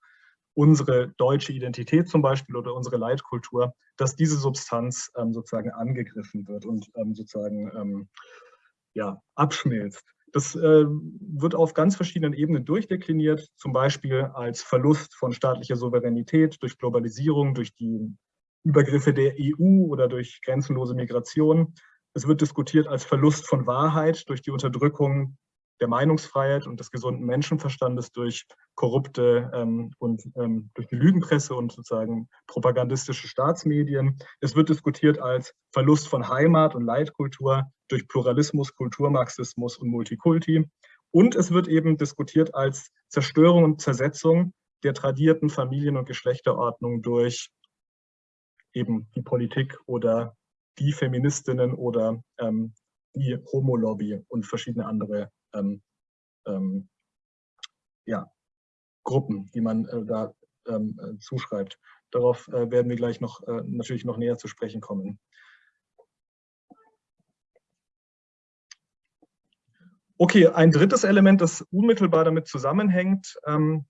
E: unsere deutsche Identität zum Beispiel oder unsere Leitkultur, dass diese Substanz ähm, sozusagen angegriffen wird und ähm, sozusagen ähm, ja, abschmilzt. Das äh, wird auf ganz verschiedenen Ebenen durchdekliniert, zum Beispiel als Verlust von staatlicher Souveränität durch Globalisierung, durch die Übergriffe der EU oder durch grenzenlose Migration. Es wird diskutiert als Verlust von Wahrheit durch die Unterdrückung der Meinungsfreiheit und des gesunden Menschenverstandes durch korrupte ähm, und ähm, durch die Lügenpresse und sozusagen propagandistische Staatsmedien. Es wird diskutiert als Verlust von Heimat und Leitkultur durch Pluralismus, Kulturmarxismus und Multikulti. Und es wird eben diskutiert als Zerstörung und Zersetzung der tradierten Familien- und Geschlechterordnung durch eben die Politik oder die Feministinnen oder ähm, die Homo-Lobby und verschiedene andere ähm, ähm, ja, Gruppen, die man äh, da ähm, äh, zuschreibt. Darauf äh, werden wir gleich noch äh, natürlich noch näher zu sprechen kommen. Okay, ein drittes Element, das unmittelbar damit zusammenhängt, ähm,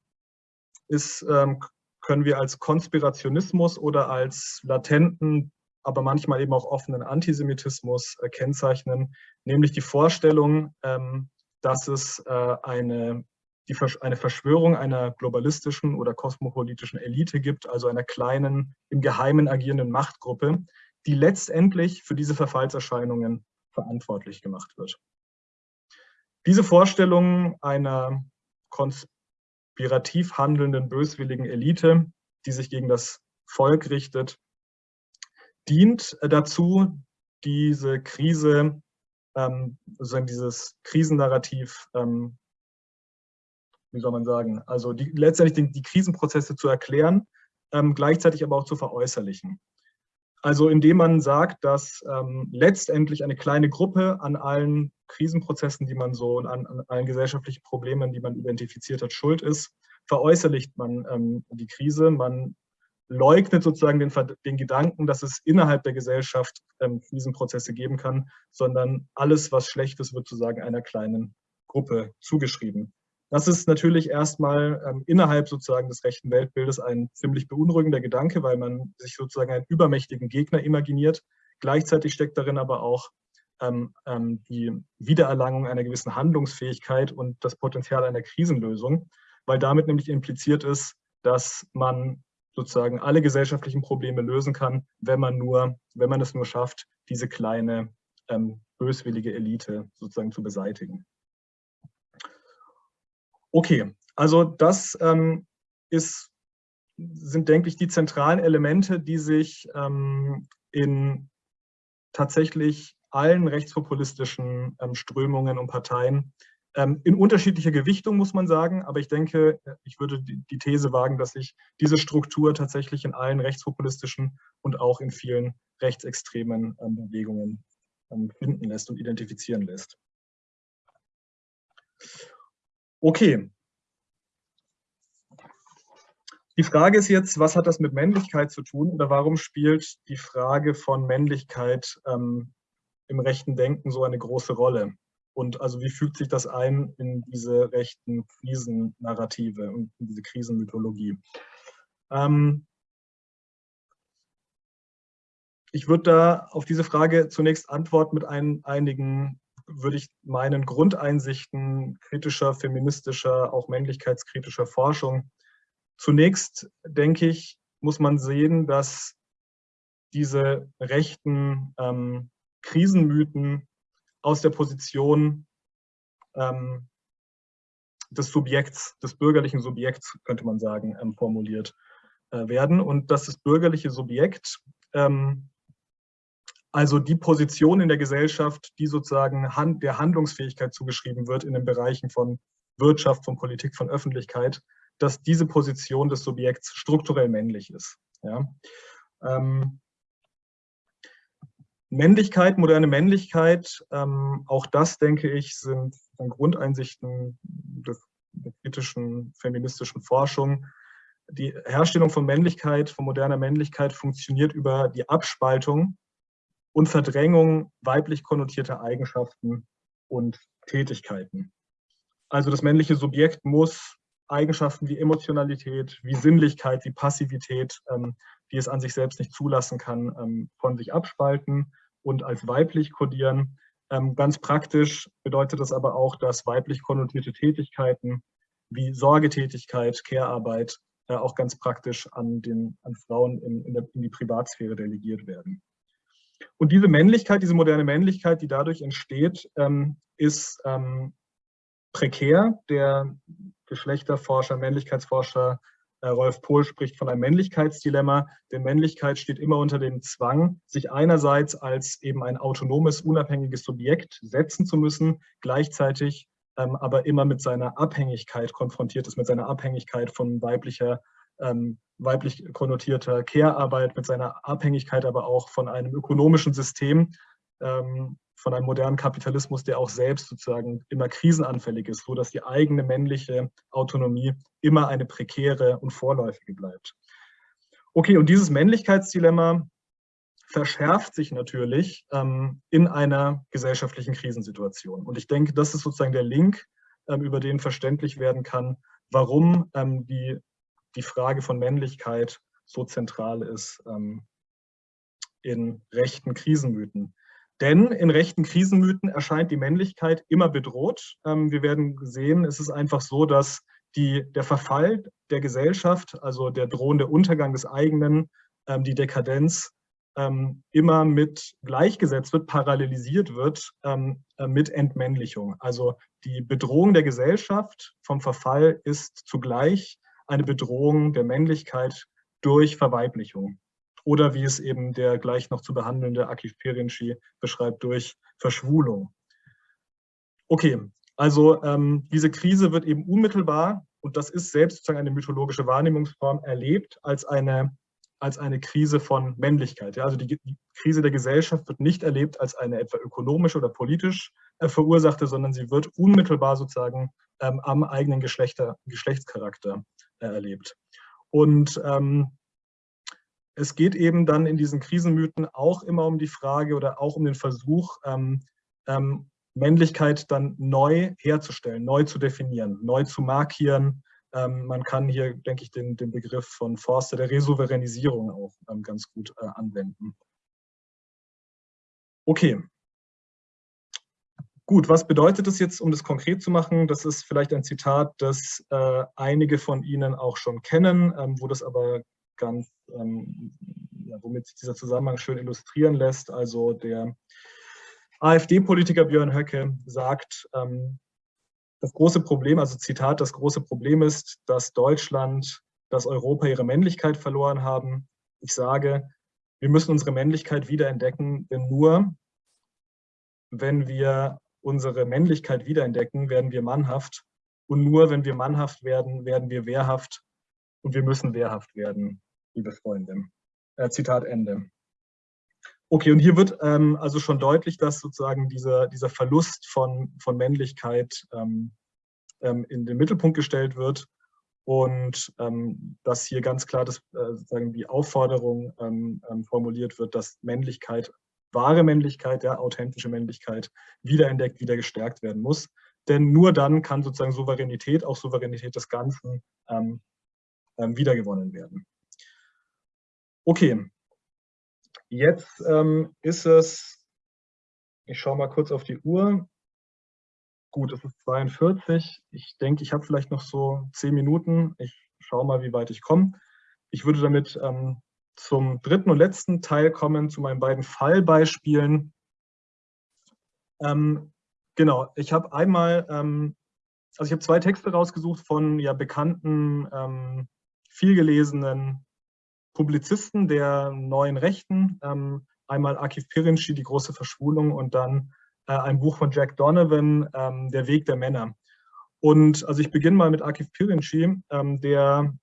E: ist, ähm, können wir als Konspirationismus oder als latenten, aber manchmal eben auch offenen Antisemitismus äh, kennzeichnen, nämlich die Vorstellung, ähm, dass es äh, eine, die, eine Verschwörung einer globalistischen oder kosmopolitischen Elite gibt, also einer kleinen, im Geheimen agierenden Machtgruppe, die letztendlich für diese Verfallserscheinungen verantwortlich gemacht wird. Diese Vorstellung einer konspirativ handelnden, böswilligen Elite, die sich gegen das Volk richtet, dient dazu, diese Krise ähm, sozusagen dieses Krisennarrativ, ähm, wie soll man sagen, also die, letztendlich die, die Krisenprozesse zu erklären, ähm, gleichzeitig aber auch zu veräußerlichen. Also indem man sagt, dass ähm, letztendlich eine kleine Gruppe an allen Krisenprozessen, die man so, an, an allen gesellschaftlichen Problemen, die man identifiziert hat, schuld ist, veräußerlicht man ähm, die Krise, man leugnet sozusagen den, den, Gedanken, dass es innerhalb der Gesellschaft ähm, Krisenprozesse geben kann, sondern alles, was schlecht ist, wird sozusagen einer kleinen Gruppe zugeschrieben. Das ist natürlich erstmal ähm, innerhalb sozusagen des rechten Weltbildes ein ziemlich beunruhigender Gedanke, weil man sich sozusagen einen übermächtigen Gegner imaginiert. Gleichzeitig steckt darin aber auch ähm, ähm, die Wiedererlangung einer gewissen Handlungsfähigkeit und das Potenzial einer Krisenlösung, weil damit nämlich impliziert ist, dass man sozusagen alle gesellschaftlichen Probleme lösen kann, wenn man nur, wenn man es nur schafft, diese kleine ähm, böswillige Elite sozusagen zu beseitigen. Okay, also das ähm, ist, sind, denke ich, die zentralen Elemente, die sich ähm, in tatsächlich allen rechtspopulistischen ähm, Strömungen und Parteien ähm, in unterschiedlicher Gewichtung, muss man sagen. Aber ich denke, ich würde die, die These wagen, dass sich diese Struktur tatsächlich in allen rechtspopulistischen und auch in vielen rechtsextremen ähm, Bewegungen ähm, finden lässt und identifizieren lässt. Okay. Die Frage ist jetzt, was hat das mit Männlichkeit zu tun oder warum spielt die Frage von Männlichkeit ähm, im rechten Denken so eine große Rolle? Und also wie fügt sich das ein in diese rechten Krisennarrative und in diese Krisenmythologie? Ähm, ich würde da auf diese Frage zunächst antworten mit ein, einigen, würde ich meinen, Grundeinsichten kritischer, feministischer, auch männlichkeitskritischer Forschung. Zunächst, denke ich, muss man sehen, dass diese rechten ähm, Krisenmythen aus der Position ähm, des Subjekts, des bürgerlichen Subjekts, könnte man sagen, ähm, formuliert äh, werden. Und dass das bürgerliche Subjekt, ähm, also die Position in der Gesellschaft, die sozusagen hand, der Handlungsfähigkeit zugeschrieben wird in den Bereichen von Wirtschaft, von Politik, von Öffentlichkeit, dass diese Position des Subjekts strukturell männlich ist. Ja? Ähm, Männlichkeit, moderne Männlichkeit, ähm, auch das, denke ich, sind, Grundeinsichten des, der kritischen feministischen Forschung. Die Herstellung von Männlichkeit, von moderner Männlichkeit funktioniert über die Abspaltung und Verdrängung weiblich konnotierter Eigenschaften und Tätigkeiten. Also das männliche Subjekt muss Eigenschaften wie Emotionalität, wie Sinnlichkeit, wie Passivität, ähm, die es an sich selbst nicht zulassen kann, ähm, von sich abspalten und als weiblich kodieren. Ähm, ganz praktisch bedeutet das aber auch, dass weiblich konnotierte Tätigkeiten wie Sorgetätigkeit, Care-Arbeit äh, auch ganz praktisch an, den, an Frauen in, in, der, in die Privatsphäre delegiert werden. Und diese Männlichkeit, diese moderne Männlichkeit, die dadurch entsteht, ähm, ist ähm, prekär. Der Geschlechterforscher, Männlichkeitsforscher äh, Rolf Pohl spricht von einem Männlichkeitsdilemma, denn Männlichkeit steht immer unter dem Zwang, sich einerseits als eben ein autonomes, unabhängiges Subjekt setzen zu müssen, gleichzeitig ähm, aber immer mit seiner Abhängigkeit konfrontiert ist, mit seiner Abhängigkeit von weiblicher, ähm, weiblich konnotierter Care-Arbeit, mit seiner Abhängigkeit aber auch von einem ökonomischen System, ähm, von einem modernen Kapitalismus, der auch selbst sozusagen immer krisenanfällig ist, so dass die eigene männliche Autonomie immer eine prekäre und vorläufige bleibt. Okay, und dieses Männlichkeitsdilemma verschärft sich natürlich ähm, in einer gesellschaftlichen Krisensituation. Und ich denke, das ist sozusagen der Link, ähm, über den verständlich werden kann, warum ähm, die, die Frage von Männlichkeit so zentral ist ähm, in rechten Krisenmythen. Denn in rechten Krisenmythen erscheint die Männlichkeit immer bedroht. Ähm, wir werden sehen, es ist einfach so, dass die, der Verfall der Gesellschaft, also der drohende Untergang des eigenen, ähm, die Dekadenz, ähm, immer mit gleichgesetzt wird, parallelisiert wird äh, mit Entmännlichung. Also die Bedrohung der Gesellschaft vom Verfall ist zugleich eine Bedrohung der Männlichkeit durch Verweiblichung oder wie es eben der gleich noch zu behandelnde Akif Perinci beschreibt, durch Verschwulung. Okay, also ähm, diese Krise wird eben unmittelbar, und das ist selbst sozusagen eine mythologische Wahrnehmungsform, erlebt als eine, als eine Krise von Männlichkeit. Ja, also die, die Krise der Gesellschaft wird nicht erlebt als eine etwa ökonomisch oder politisch äh, verursachte, sondern sie wird unmittelbar sozusagen ähm, am eigenen Geschlechter, Geschlechtscharakter erlebt. Und ähm, es geht eben dann in diesen Krisenmythen auch immer um die Frage oder auch um den Versuch, ähm, ähm, Männlichkeit dann neu herzustellen, neu zu definieren, neu zu markieren. Ähm, man kann hier, denke ich, den, den Begriff von Forster der Resouveränisierung auch ähm, ganz gut äh, anwenden. Okay. Gut, was bedeutet das jetzt, um das konkret zu machen? Das ist vielleicht ein Zitat, das äh, einige von Ihnen auch schon kennen, ähm, wo das aber ganz, ähm, ja, womit sich dieser Zusammenhang schön illustrieren lässt. Also der AfD-Politiker Björn Höcke sagt, ähm, das große Problem, also Zitat, das große Problem ist, dass Deutschland, dass Europa ihre Männlichkeit verloren haben. Ich sage, wir müssen unsere Männlichkeit wiederentdecken, denn nur wenn wir unsere Männlichkeit wiederentdecken, werden wir mannhaft. Und nur wenn wir mannhaft werden, werden wir wehrhaft. Und wir müssen wehrhaft werden, liebe Freunde. Äh, Zitat Ende. Okay, und hier wird ähm, also schon deutlich, dass sozusagen dieser, dieser Verlust von, von Männlichkeit ähm, ähm, in den Mittelpunkt gestellt wird und ähm, dass hier ganz klar das, äh, sozusagen die Aufforderung ähm, ähm, formuliert wird, dass Männlichkeit, wahre Männlichkeit, ja, authentische Männlichkeit wiederentdeckt, wieder gestärkt werden muss. Denn nur dann kann sozusagen Souveränität, auch Souveränität des Ganzen, wiedergewonnen werden. Okay, Jetzt ähm, ist es, ich schaue mal kurz auf die Uhr. Gut, es ist 42. Ich denke, ich habe vielleicht noch so zehn Minuten. Ich schaue mal, wie weit ich komme. Ich würde damit ähm, zum dritten und letzten Teil kommen, zu meinen beiden Fallbeispielen. Ähm, genau, ich habe einmal, ähm, also ich habe zwei Texte rausgesucht von ja, bekannten, ähm, vielgelesenen Publizisten der neuen Rechten, ähm, einmal Akif Pirinci, Die große Verschwulung und dann äh, ein Buch von Jack Donovan, ähm, Der Weg der Männer. Und also ich beginne mal mit Akif Pirinci, ähm, der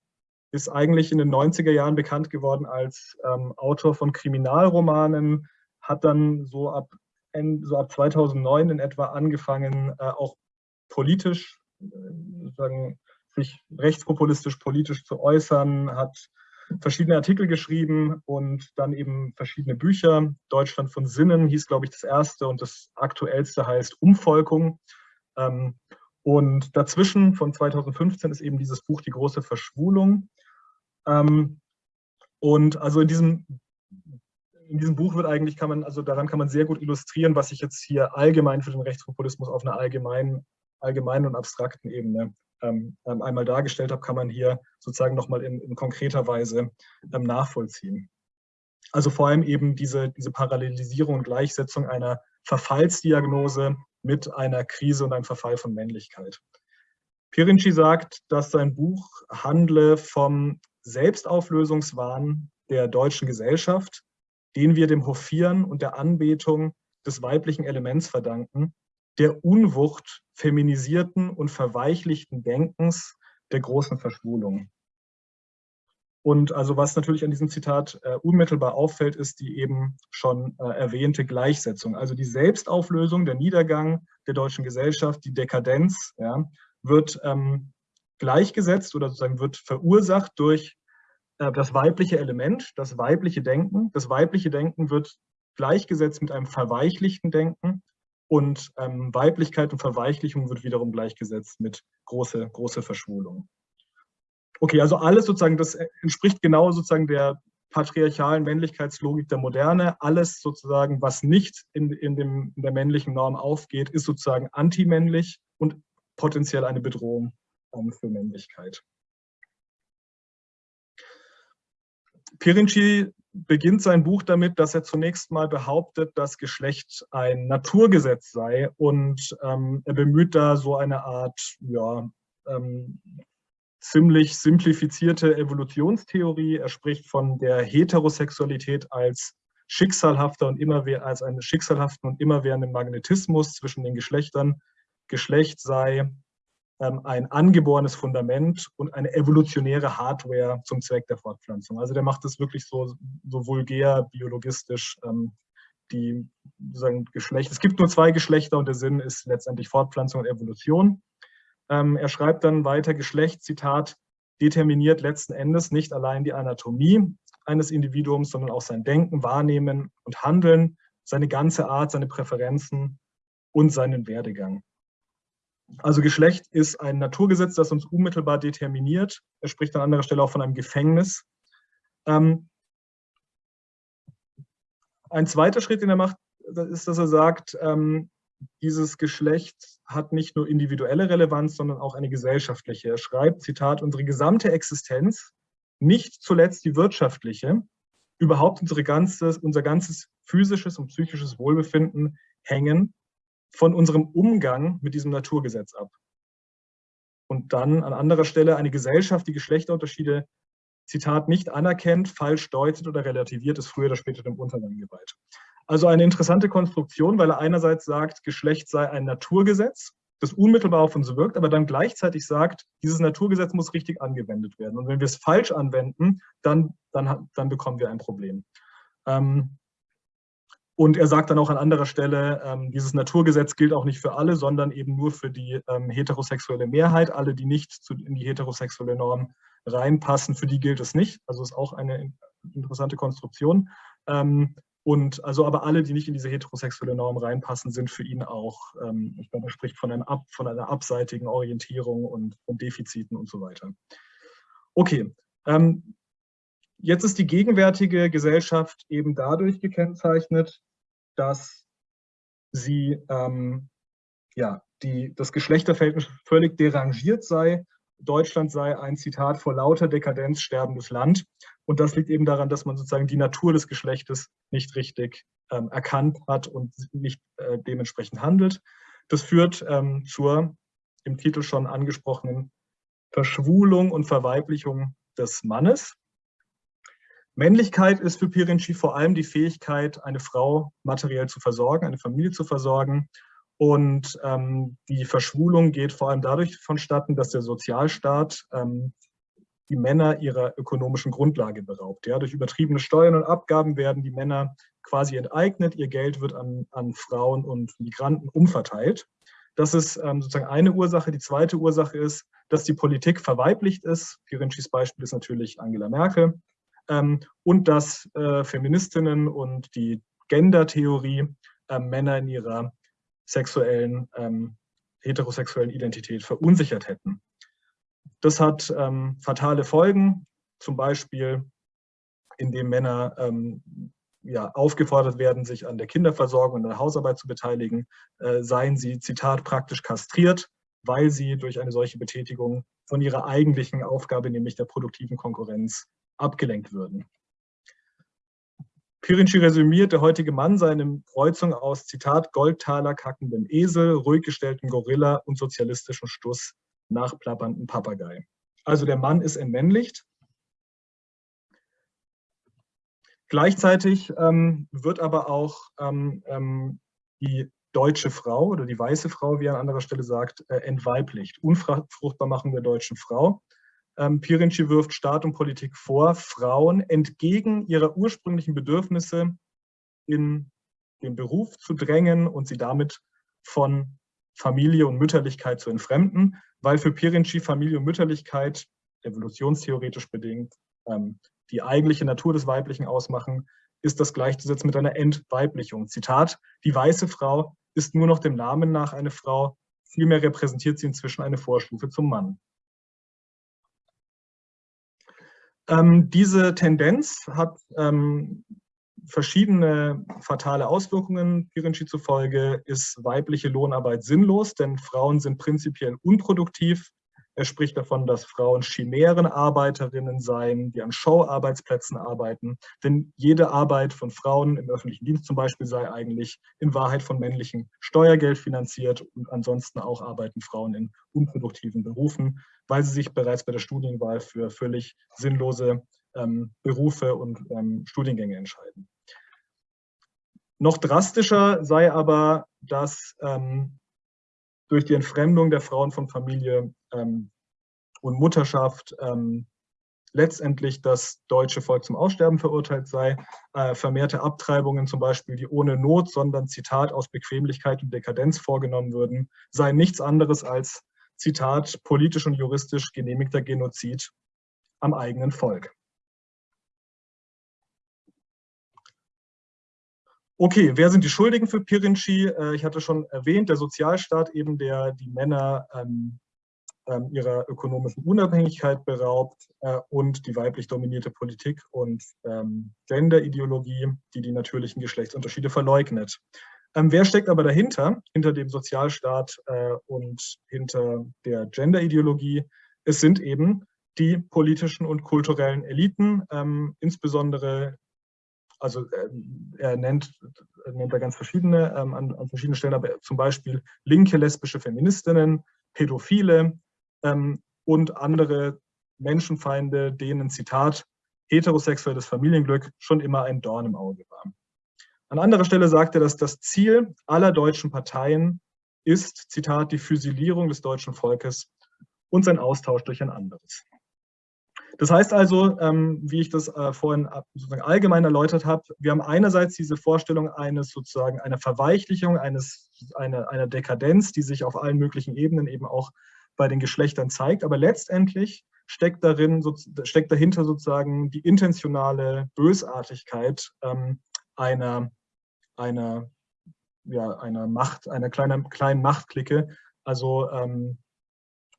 E: ist eigentlich in den 90er Jahren bekannt geworden als ähm, Autor von Kriminalromanen, hat dann so ab, so ab 2009 in etwa angefangen, äh, auch politisch, äh, sagen, sich rechtspopulistisch politisch zu äußern, hat verschiedene Artikel geschrieben und dann eben verschiedene Bücher. Deutschland von Sinnen hieß, glaube ich, das erste und das aktuellste heißt Umvolkung. Ähm, und dazwischen von 2015 ist eben dieses Buch Die große Verschwulung. Ähm, und also in diesem, in diesem Buch wird eigentlich, kann man, also daran kann man sehr gut illustrieren, was ich jetzt hier allgemein für den Rechtspopulismus auf einer allgemeinen, allgemeinen und abstrakten Ebene ähm, ähm, einmal dargestellt habe, kann man hier sozusagen nochmal in, in konkreter Weise ähm, nachvollziehen. Also vor allem eben diese, diese Parallelisierung und Gleichsetzung einer Verfallsdiagnose mit einer Krise und einem Verfall von Männlichkeit. Pirinci sagt, dass sein Buch handle vom Selbstauflösungswahn der deutschen Gesellschaft, den wir dem Hofieren und der Anbetung des weiblichen Elements verdanken, der Unwucht feminisierten und verweichlichten Denkens der großen Verschwulung. Und also was natürlich an diesem Zitat äh, unmittelbar auffällt, ist die eben schon äh, erwähnte Gleichsetzung. Also die Selbstauflösung, der Niedergang der deutschen Gesellschaft, die Dekadenz, ja, wird ähm, gleichgesetzt oder sozusagen wird verursacht durch äh, das weibliche Element, das weibliche Denken. Das weibliche Denken wird gleichgesetzt mit einem verweichlichten Denken und ähm, Weiblichkeit und Verweichlichung wird wiederum gleichgesetzt mit große, große Verschwulung. Okay, also alles sozusagen, das entspricht genau sozusagen der patriarchalen Männlichkeitslogik der Moderne. Alles sozusagen, was nicht in, in, dem, in der männlichen Norm aufgeht, ist sozusagen antimännlich und potenziell eine Bedrohung für Männlichkeit. Pirinci beginnt sein Buch damit, dass er zunächst mal behauptet, dass Geschlecht ein Naturgesetz sei und ähm, er bemüht da so eine Art, ja, ähm, ziemlich simplifizierte Evolutionstheorie. Er spricht von der Heterosexualität als schicksalhafter und immer als einen schicksalhaften und immerwährenden Magnetismus zwischen den Geschlechtern. Geschlecht sei ein angeborenes Fundament und eine evolutionäre Hardware zum Zweck der Fortpflanzung. Also der macht das wirklich so, so vulgär, biologistisch, ähm, die sozusagen Geschlecht. Es gibt nur zwei Geschlechter und der Sinn ist letztendlich Fortpflanzung und Evolution. Ähm, er schreibt dann weiter, Geschlecht, Zitat, determiniert letzten Endes nicht allein die Anatomie eines Individuums, sondern auch sein Denken, Wahrnehmen und Handeln, seine ganze Art, seine Präferenzen und seinen Werdegang. Also Geschlecht ist ein Naturgesetz, das uns unmittelbar determiniert. Er spricht an anderer Stelle auch von einem Gefängnis. Ähm, ein zweiter Schritt, den er macht, ist, dass er sagt, ähm, dieses Geschlecht hat nicht nur individuelle Relevanz, sondern auch eine gesellschaftliche. Er schreibt, Zitat, unsere gesamte Existenz, nicht zuletzt die wirtschaftliche, überhaupt unsere ganzes, unser ganzes physisches und psychisches Wohlbefinden hängen von unserem Umgang mit diesem Naturgesetz ab. Und dann an anderer Stelle eine Gesellschaft, die Geschlechterunterschiede, Zitat, nicht anerkennt, falsch deutet oder relativiert, ist früher oder später dem Untergang geweiht. Also eine interessante Konstruktion, weil er einerseits sagt, Geschlecht sei ein Naturgesetz, das unmittelbar auf uns wirkt, aber dann gleichzeitig sagt, dieses Naturgesetz muss richtig angewendet werden. Und wenn wir es falsch anwenden, dann, dann, dann bekommen wir ein Problem. Ähm, und er sagt dann auch an anderer Stelle, ähm, dieses Naturgesetz gilt auch nicht für alle, sondern eben nur für die ähm, heterosexuelle Mehrheit. Alle, die nicht zu, in die heterosexuelle Norm reinpassen, für die gilt es nicht. Also ist auch eine interessante Konstruktion. Ähm, und also aber alle, die nicht in diese heterosexuelle Norm reinpassen, sind für ihn auch, ähm, ich glaube, er spricht von, einem Ab, von einer abseitigen Orientierung und von Defiziten und so weiter. Okay, ähm, Jetzt ist die gegenwärtige Gesellschaft eben dadurch gekennzeichnet, dass sie ähm, ja, die, das Geschlechterverhältnis völlig derangiert sei. Deutschland sei ein Zitat vor lauter Dekadenz sterbendes Land. Und das liegt eben daran, dass man sozusagen die Natur des Geschlechtes nicht richtig ähm, erkannt hat und nicht äh, dementsprechend handelt. Das führt ähm, zur im Titel schon angesprochenen Verschwulung und Verweiblichung des Mannes. Männlichkeit ist für Pirinci vor allem die Fähigkeit, eine Frau materiell zu versorgen, eine Familie zu versorgen. Und ähm, die Verschwulung geht vor allem dadurch vonstatten, dass der Sozialstaat ähm, die Männer ihrer ökonomischen Grundlage beraubt. Ja, durch übertriebene Steuern und Abgaben werden die Männer quasi enteignet, ihr Geld wird an, an Frauen und Migranten umverteilt. Das ist ähm, sozusagen eine Ursache. Die zweite Ursache ist, dass die Politik verweiblicht ist. Pirincis Beispiel ist natürlich Angela Merkel und dass äh, Feministinnen und die Gender-Theorie äh, Männer in ihrer sexuellen, ähm, heterosexuellen Identität verunsichert hätten. Das hat ähm, fatale Folgen, zum Beispiel indem Männer ähm, ja, aufgefordert werden, sich an der Kinderversorgung und der Hausarbeit zu beteiligen, äh, seien sie, Zitat, praktisch kastriert, weil sie durch eine solche Betätigung von ihrer eigentlichen Aufgabe, nämlich der produktiven Konkurrenz, abgelenkt würden. Pirinci resümiert, der heutige Mann sei eine Kreuzung aus, Zitat, Goldtaler kackendem Esel, ruhig gestelltem Gorilla und sozialistischem Stuss, nachplappernden Papagei. Also der Mann ist entmännlicht. Gleichzeitig ähm, wird aber auch ähm, ähm, die deutsche Frau oder die weiße Frau, wie er an anderer Stelle sagt, äh, entweiblicht. Unfruchtbar machen der deutschen Frau. Ähm, Pirinci wirft Staat und Politik vor, Frauen entgegen ihrer ursprünglichen Bedürfnisse in den Beruf zu drängen und sie damit von Familie und Mütterlichkeit zu entfremden, weil für Pirinci Familie und Mütterlichkeit, evolutionstheoretisch bedingt, ähm, die eigentliche Natur des Weiblichen ausmachen, ist das gleichzusetzen mit einer Entweiblichung. Zitat, die weiße Frau ist nur noch dem Namen nach eine Frau, vielmehr repräsentiert sie inzwischen eine Vorstufe zum Mann. Ähm, diese Tendenz hat ähm, verschiedene fatale Auswirkungen. Pirinci zufolge ist weibliche Lohnarbeit sinnlos, denn Frauen sind prinzipiell unproduktiv. Er spricht davon, dass Frauen chimären Arbeiterinnen seien, die an Show-Arbeitsplätzen arbeiten. Denn jede Arbeit von Frauen im öffentlichen Dienst zum Beispiel sei eigentlich in Wahrheit von männlichem Steuergeld finanziert und ansonsten auch arbeiten Frauen in unproduktiven Berufen weil sie sich bereits bei der Studienwahl für völlig sinnlose ähm, Berufe und ähm, Studiengänge entscheiden. Noch drastischer sei aber, dass ähm, durch die Entfremdung der Frauen von Familie ähm, und Mutterschaft ähm, letztendlich das deutsche Volk zum Aussterben verurteilt sei. Äh, vermehrte Abtreibungen zum Beispiel, die ohne Not, sondern Zitat aus Bequemlichkeit und Dekadenz vorgenommen würden, seien nichts anderes als Zitat, politisch und juristisch genehmigter Genozid am eigenen Volk. Okay, wer sind die Schuldigen für Pirinci? Äh, ich hatte schon erwähnt, der Sozialstaat eben, der die Männer ähm, ähm, ihrer ökonomischen Unabhängigkeit beraubt äh, und die weiblich dominierte Politik und ähm, Gender-Ideologie, die die natürlichen Geschlechtsunterschiede verleugnet. Ähm, wer steckt aber dahinter, hinter dem Sozialstaat äh, und hinter der Gender-Ideologie? Es sind eben die politischen und kulturellen Eliten, ähm, insbesondere also äh, er nennt, nennt da ganz verschiedene ähm, an, an, verschiedenen Stellen, aber zum Beispiel linke lesbische Feministinnen, Pädophile ähm, und andere Menschenfeinde, denen, Zitat, heterosexuelles Familienglück schon immer ein Dorn im Auge war. An anderer Stelle sagt er, dass das Ziel aller deutschen Parteien ist, Zitat, die Fusilierung des deutschen Volkes und sein Austausch durch ein anderes. Das heißt also, ähm, wie ich das äh, vorhin sozusagen allgemein erläutert habe, wir haben einerseits diese Vorstellung eines sozusagen einer Verweichlichung, eines, eine, einer Dekadenz, die sich auf allen möglichen Ebenen eben auch bei den Geschlechtern zeigt, aber letztendlich steckt darin, steckt dahinter sozusagen die intentionale Bösartigkeit ähm, einer, einer, ja, einer Macht, einer kleinen, kleinen Machtklicke. Also ähm,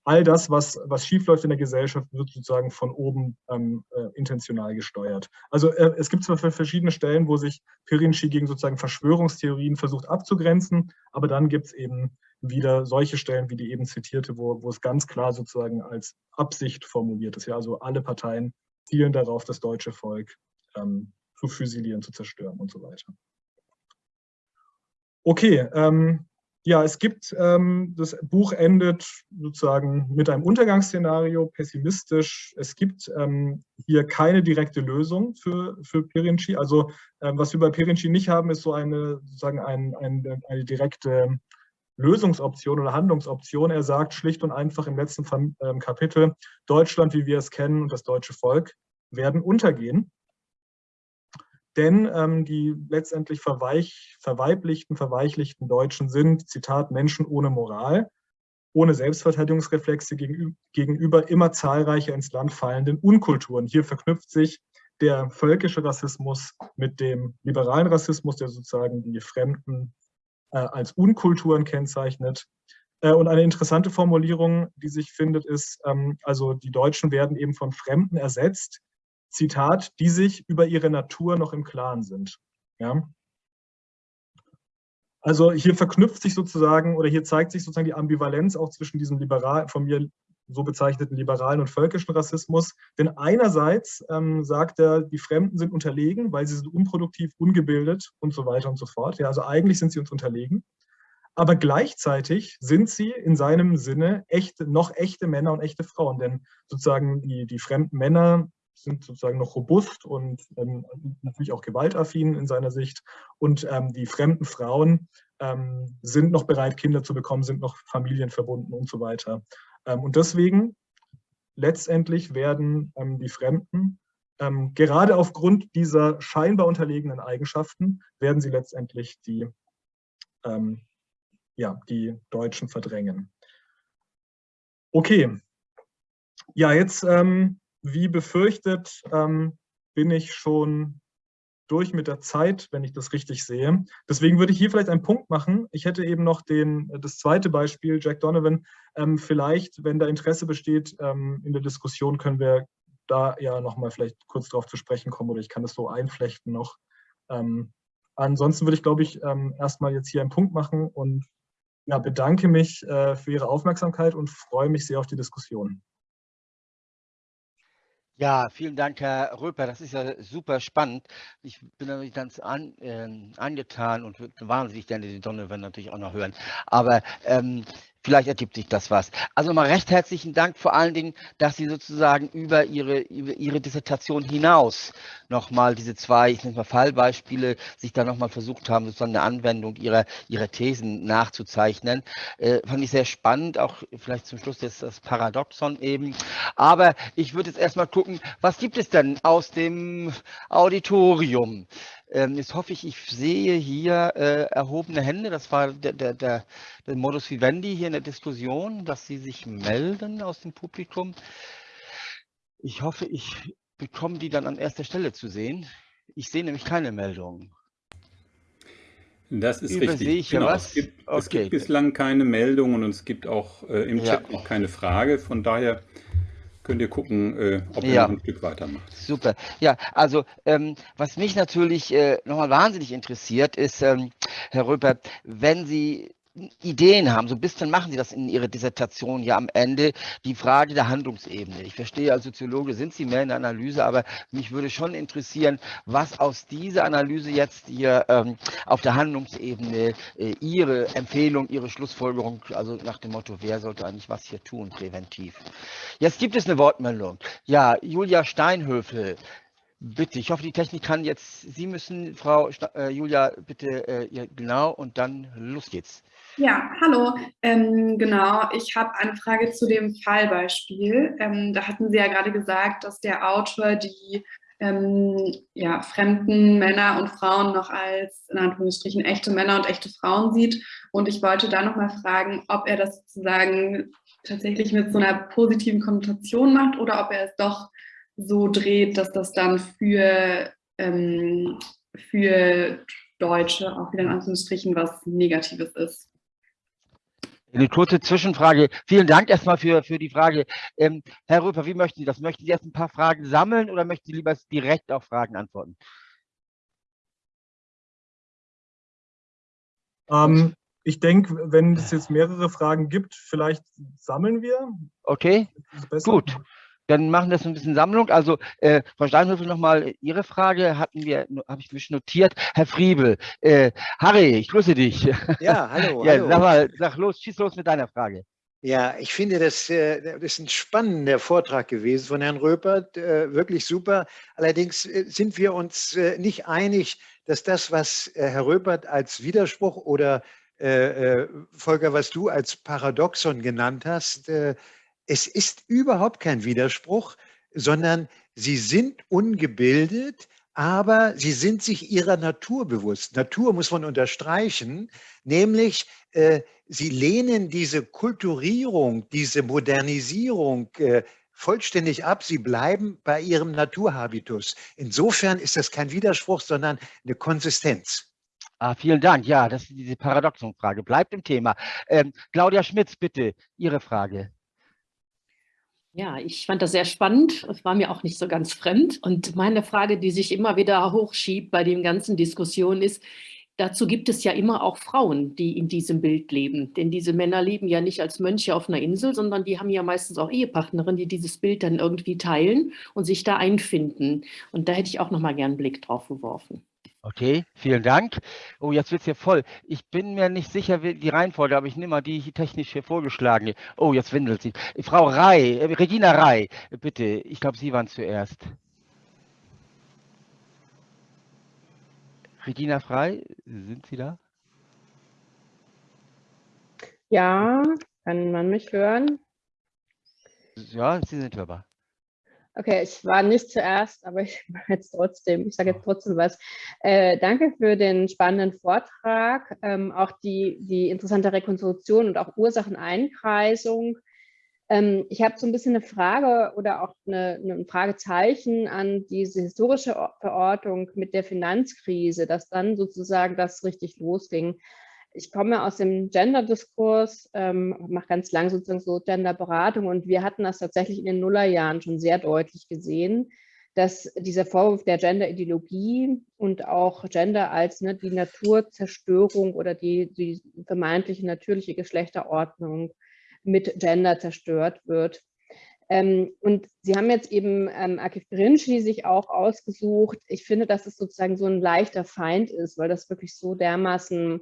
E: all das, was, was schiefläuft in der Gesellschaft, wird sozusagen von oben ähm, äh, intentional gesteuert. Also äh, es gibt zwar verschiedene Stellen, wo sich Pirinci gegen sozusagen Verschwörungstheorien versucht abzugrenzen, aber dann gibt es eben wieder solche Stellen wie die eben zitierte, wo, wo es ganz klar sozusagen als Absicht formuliert ist. Ja, also alle Parteien zielen darauf, das deutsche Volk ähm, zu füsilieren, zu zerstören und so weiter. Okay, ähm, ja, es gibt, ähm, das Buch endet sozusagen mit einem Untergangsszenario, pessimistisch. Es gibt ähm, hier keine direkte Lösung für, für Pirinci. Also ähm, was wir bei Pirinci nicht haben, ist so eine, sozusagen ein, ein, eine direkte Lösungsoption oder Handlungsoption. Er sagt schlicht und einfach im letzten ähm, Kapitel, Deutschland, wie wir es kennen und das deutsche Volk werden untergehen denn ähm, die letztendlich verweich, verweiblichten, verweichlichten Deutschen sind, Zitat, Menschen ohne Moral, ohne Selbstverteidigungsreflexe gegenüber, gegenüber immer zahlreicher ins Land fallenden Unkulturen. Hier verknüpft sich der völkische Rassismus mit dem liberalen Rassismus, der sozusagen die Fremden äh, als Unkulturen kennzeichnet. Äh, und eine interessante Formulierung, die sich findet, ist, ähm, also die Deutschen werden eben von Fremden ersetzt, Zitat, die sich über ihre Natur noch im Klaren sind. Ja? Also hier verknüpft sich sozusagen oder hier zeigt sich sozusagen die Ambivalenz auch zwischen diesem liberal, von mir so bezeichneten liberalen und völkischen Rassismus. Denn einerseits ähm, sagt er, die Fremden sind unterlegen, weil sie sind unproduktiv, ungebildet und so weiter und so fort. Ja, also eigentlich sind sie uns unterlegen. Aber gleichzeitig sind sie in seinem Sinne echte, noch echte Männer und echte Frauen. Denn sozusagen die, die fremden Männer sind sozusagen noch robust und ähm, natürlich auch gewaltaffin in seiner Sicht. Und ähm, die fremden Frauen ähm, sind noch bereit, Kinder zu bekommen, sind noch familienverbunden und so weiter. Ähm, und deswegen letztendlich werden ähm, die Fremden, ähm, gerade aufgrund dieser scheinbar unterlegenen Eigenschaften, werden sie letztendlich die, ja, die Deutschen verdrängen. Okay, ja, jetzt ähm, wie befürchtet, ähm, bin ich schon durch mit der Zeit, wenn ich das richtig sehe. Deswegen würde ich hier vielleicht einen Punkt machen. Ich hätte eben noch den, das zweite Beispiel, Jack Donovan. Ähm, vielleicht, wenn da Interesse besteht ähm, in der Diskussion, können wir da ja nochmal vielleicht kurz darauf zu sprechen kommen oder ich kann das so einflechten noch. Ähm, ansonsten würde ich, glaube ich, ähm, erstmal jetzt hier einen Punkt machen und ja, bedanke mich äh, für Ihre Aufmerksamkeit und freue mich sehr auf die Diskussion.
D: Ja, vielen Dank, Herr Röper. Das ist ja super spannend. Ich bin natürlich ganz an, äh, angetan und wahnsinnig gerne die Donovan natürlich auch noch hören. Aber ähm, Vielleicht ergibt sich das was. Also mal recht herzlichen Dank vor allen Dingen, dass Sie sozusagen über Ihre, über Ihre Dissertation hinaus nochmal diese zwei, ich nenne mal Fallbeispiele, sich da nochmal versucht haben, sozusagen eine Anwendung Ihrer, Ihrer Thesen nachzuzeichnen. Äh, fand ich sehr spannend, auch vielleicht zum Schluss jetzt das Paradoxon eben. Aber ich würde jetzt erstmal gucken, was gibt es denn aus dem Auditorium? Ähm, jetzt hoffe ich, ich sehe hier äh, erhobene Hände. Das war der, der, der, der Modus vivendi hier in der Diskussion, dass Sie sich melden aus dem Publikum. Ich hoffe, ich bekomme die dann an erster Stelle zu sehen. Ich sehe nämlich keine Meldungen.
A: Das ist
D: Übersehe
A: richtig.
D: ich
A: Genau.
D: was?
A: Es gibt, es
D: Okay.
A: gibt bislang keine Meldung und es gibt auch äh, im
D: Ja.
A: Chat noch keine Frage. Von daher könnt ihr gucken, äh, ob ihr
D: Ja.
A: noch ein Stück weitermacht.
D: Super. Ja, also ähm, was mich natürlich äh, nochmal wahnsinnig interessiert, ist, ähm, Herr Röpert, wenn Sie Ideen haben, so ein bisschen machen Sie das in Ihrer Dissertation ja am Ende, die Frage der Handlungsebene. Ich verstehe, als Soziologe sind Sie mehr in der Analyse, aber mich würde schon interessieren, was aus dieser Analyse jetzt hier ähm, auf der Handlungsebene äh, Ihre Empfehlung, Ihre Schlussfolgerung, also nach dem Motto, wer sollte eigentlich was hier tun, präventiv. Jetzt gibt es eine Wortmeldung. Ja, Julia Steinhöfel. Bitte, ich hoffe, die Technik kann jetzt, Sie müssen, Frau äh, Julia, bitte, äh, ja, genau, und dann los geht's.
F: Ja, hallo. Ähm, genau, ich habe eine Frage zu dem Fallbeispiel. Ähm, da hatten Sie ja gerade gesagt, dass der Autor die ähm, ja, fremden Männer und Frauen noch als in Anführungsstrichen echte Männer und echte Frauen sieht. Und ich wollte da nochmal fragen, ob er das sozusagen tatsächlich mit so einer positiven Konnotation macht oder ob er es doch so dreht, dass das dann für, ähm, für Deutsche auch wieder in Anführungsstrichen was Negatives ist.
D: Eine kurze Zwischenfrage. Vielen Dank erstmal für, für die Frage. Ähm, Herr Röper, wie möchten Sie das? Möchten Sie erst ein paar Fragen sammeln oder möchten Sie lieber direkt auf Fragen antworten?
E: Ähm, ich denke, wenn es jetzt mehrere Fragen gibt, vielleicht sammeln wir.
D: Okay, gut. Dann machen wir das ein bisschen Sammlung. Also, äh, Frau Steinhöfel, nochmal Ihre Frage hatten wir, habe ich mich notiert. Herr Friebel, äh, Harry, ich grüße dich.
G: Ja, hallo,
D: ja,
G: hallo.
D: sag mal, sag los, schieß los mit deiner Frage.
G: Ja, ich finde, das, äh, das ist ein spannender Vortrag gewesen von Herrn Röpert, äh, wirklich super. Allerdings äh, sind wir uns nicht einig, dass das, was Herr Röpert als Widerspruch oder Volker, was du als Paradoxon genannt hast, es ist überhaupt kein Widerspruch, sondern sie sind ungebildet, aber sie sind sich ihrer Natur bewusst. Natur muss man unterstreichen, nämlich äh, sie lehnen diese Kulturierung, diese Modernisierung äh, vollständig ab. Sie bleiben bei ihrem Naturhabitus. Insofern ist das kein Widerspruch, sondern eine Konsistenz.
D: Ah, vielen Dank. Ja, das ist diese Paradoxon-Frage. Bleibt im Thema. Ähm, Claudia Schmitz, bitte, Ihre Frage.
H: Ja, ich fand das sehr spannend. Es war mir auch nicht so ganz fremd. Und meine Frage, die sich immer wieder hochschiebt bei den ganzen Diskussionen ist, dazu gibt es ja immer auch Frauen, die in diesem Bild leben. Denn diese Männer leben ja nicht als Mönche auf einer Insel, sondern die haben ja meistens auch Ehepartnerinnen, die dieses Bild dann irgendwie teilen und sich da einfinden. Und da hätte ich auch noch mal gern einen Blick drauf geworfen.
D: Okay, vielen Dank. Oh, jetzt wird es hier voll. Ich bin mir nicht sicher, wie die Reihenfolge, aber ich nehme mal die technisch hier vorgeschlagene. Oh, jetzt windelt sie. Frau Rei, äh, Regina Rei, bitte. Ich glaube, Sie waren zuerst. Regina Frei, sind Sie da?
I: Ja, kann man mich hören?
D: Ja, Sie sind hörbar.
I: Okay, ich war nicht zuerst, aber ich mache jetzt trotzdem, ich sage jetzt trotzdem was. Äh, danke für den spannenden Vortrag, ähm, auch die, die interessante Rekonstruktion und auch Ursacheneinkreisung. Ähm, ich habe so ein bisschen eine Frage oder auch eine, ein Fragezeichen an diese historische Verortung mit der Finanzkrise, dass dann sozusagen das richtig losging. Ich komme aus dem Gender-Diskurs, ähm, mache ganz lang sozusagen so Gender-Beratung und wir hatten das tatsächlich in den Nullerjahren schon sehr deutlich gesehen, dass dieser Vorwurf der Gender-Ideologie und auch Gender als ne, die Naturzerstörung oder die, die vermeintliche natürliche Geschlechterordnung mit Gender zerstört wird. Ähm, und Sie haben jetzt eben ähm, Akif Birinci sich auch ausgesucht. Ich finde, dass es sozusagen so ein leichter Feind ist, weil das wirklich so dermaßen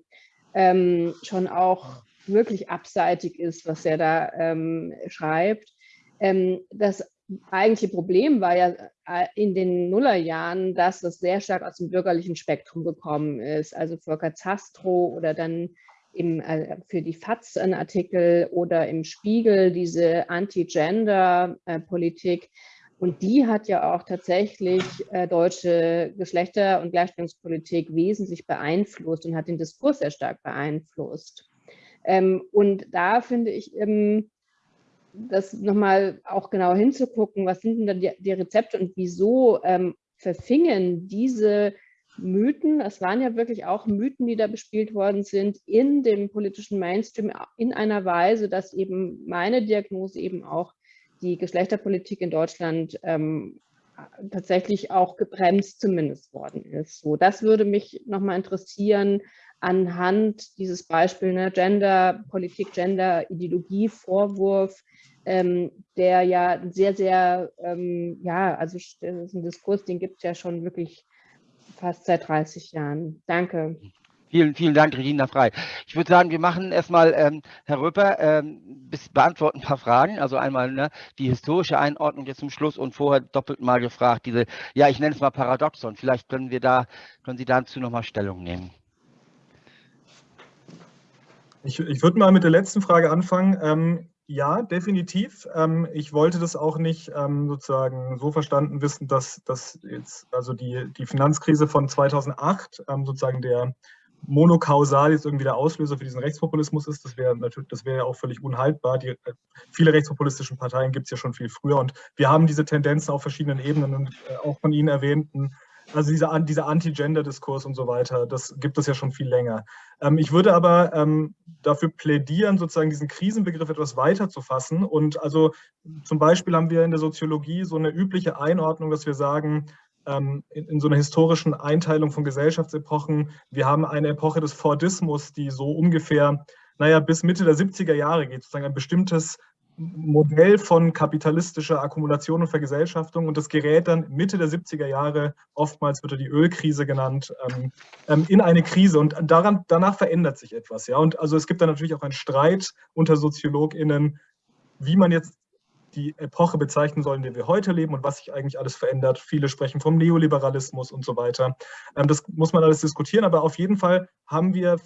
I: ähm, schon auch wirklich abseitig ist, was er da ähm, schreibt. Ähm, das eigentliche Problem war ja äh, in den Nullerjahren, dass es sehr stark aus dem bürgerlichen Spektrum gekommen ist. Also Volker Zastro oder dann im, äh, für die FAZ ein Artikel oder im Spiegel diese Anti-Gender-Politik. Und die hat ja auch tatsächlich äh, deutsche Geschlechter- und Gleichstellungspolitik wesentlich beeinflusst und hat den Diskurs sehr stark beeinflusst. Ähm, und da finde ich eben, das nochmal auch genau hinzugucken, was sind denn da die, die Rezepte und wieso ähm, verfingen diese Mythen, es waren ja wirklich auch Mythen, die da bespielt worden sind, in dem politischen Mainstream in einer Weise, dass eben meine Diagnose eben auch die Geschlechterpolitik in Deutschland ähm, tatsächlich auch gebremst zumindest worden ist. So, das würde mich nochmal interessieren anhand dieses Beispiels ne, Gender, Politik, Gender, Ideologie, Vorwurf, ähm, der ja sehr, sehr, ähm, ja, also das ist ein Diskurs, den gibt es ja schon wirklich fast seit 30 Jahren. Danke.
D: Vielen, vielen Dank, Regina Frei. Ich würde sagen, wir machen erstmal, ähm, Herr Röper, ähm, beantworten ein paar Fragen. Also einmal ne, die historische Einordnung jetzt zum Schluss und vorher doppelt mal gefragt, diese, ja, ich nenne es mal Paradoxon. Vielleicht können wir da, können Sie dazu nochmal Stellung nehmen.
E: Ich, ich würde mal mit der letzten Frage anfangen. Ähm, ja, definitiv. Ähm, ich wollte das auch nicht ähm, sozusagen so verstanden wissen, dass, dass jetzt also die, die Finanzkrise von 2008 ähm, sozusagen der monokausal jetzt irgendwie der Auslöser für diesen Rechtspopulismus ist. Das wäre natürlich, das wäre ja auch völlig unhaltbar. Die, äh, viele rechtspopulistischen Parteien gibt es ja schon viel früher und wir haben diese Tendenzen auf verschiedenen Ebenen und äh, auch von Ihnen erwähnten also dieser, dieser Anti-Gender-Diskurs und so weiter, das gibt es ja schon viel länger. Ähm, ich würde aber ähm, dafür plädieren, sozusagen diesen Krisenbegriff etwas weiter zu fassen. Und also zum Beispiel haben wir in der Soziologie so eine übliche Einordnung, dass wir sagen, in, in, so einer historischen Einteilung von Gesellschaftsepochen, wir haben eine Epoche des Fordismus, die so ungefähr, naja, bis Mitte der 70er Jahre geht, sozusagen ein bestimmtes Modell von kapitalistischer Akkumulation und Vergesellschaftung und das gerät dann Mitte der 70er Jahre, oftmals wird die Ölkrise genannt, ähm, ähm, in eine Krise und daran, danach verändert sich etwas. Ja? Und also es gibt dann natürlich auch einen Streit unter SoziologInnen, wie man jetzt die Epoche bezeichnen soll, in der wir heute leben und was sich eigentlich alles verändert. Viele sprechen vom Neoliberalismus und so weiter. Ähm, das muss man alles diskutieren, aber auf jeden Fall haben wir,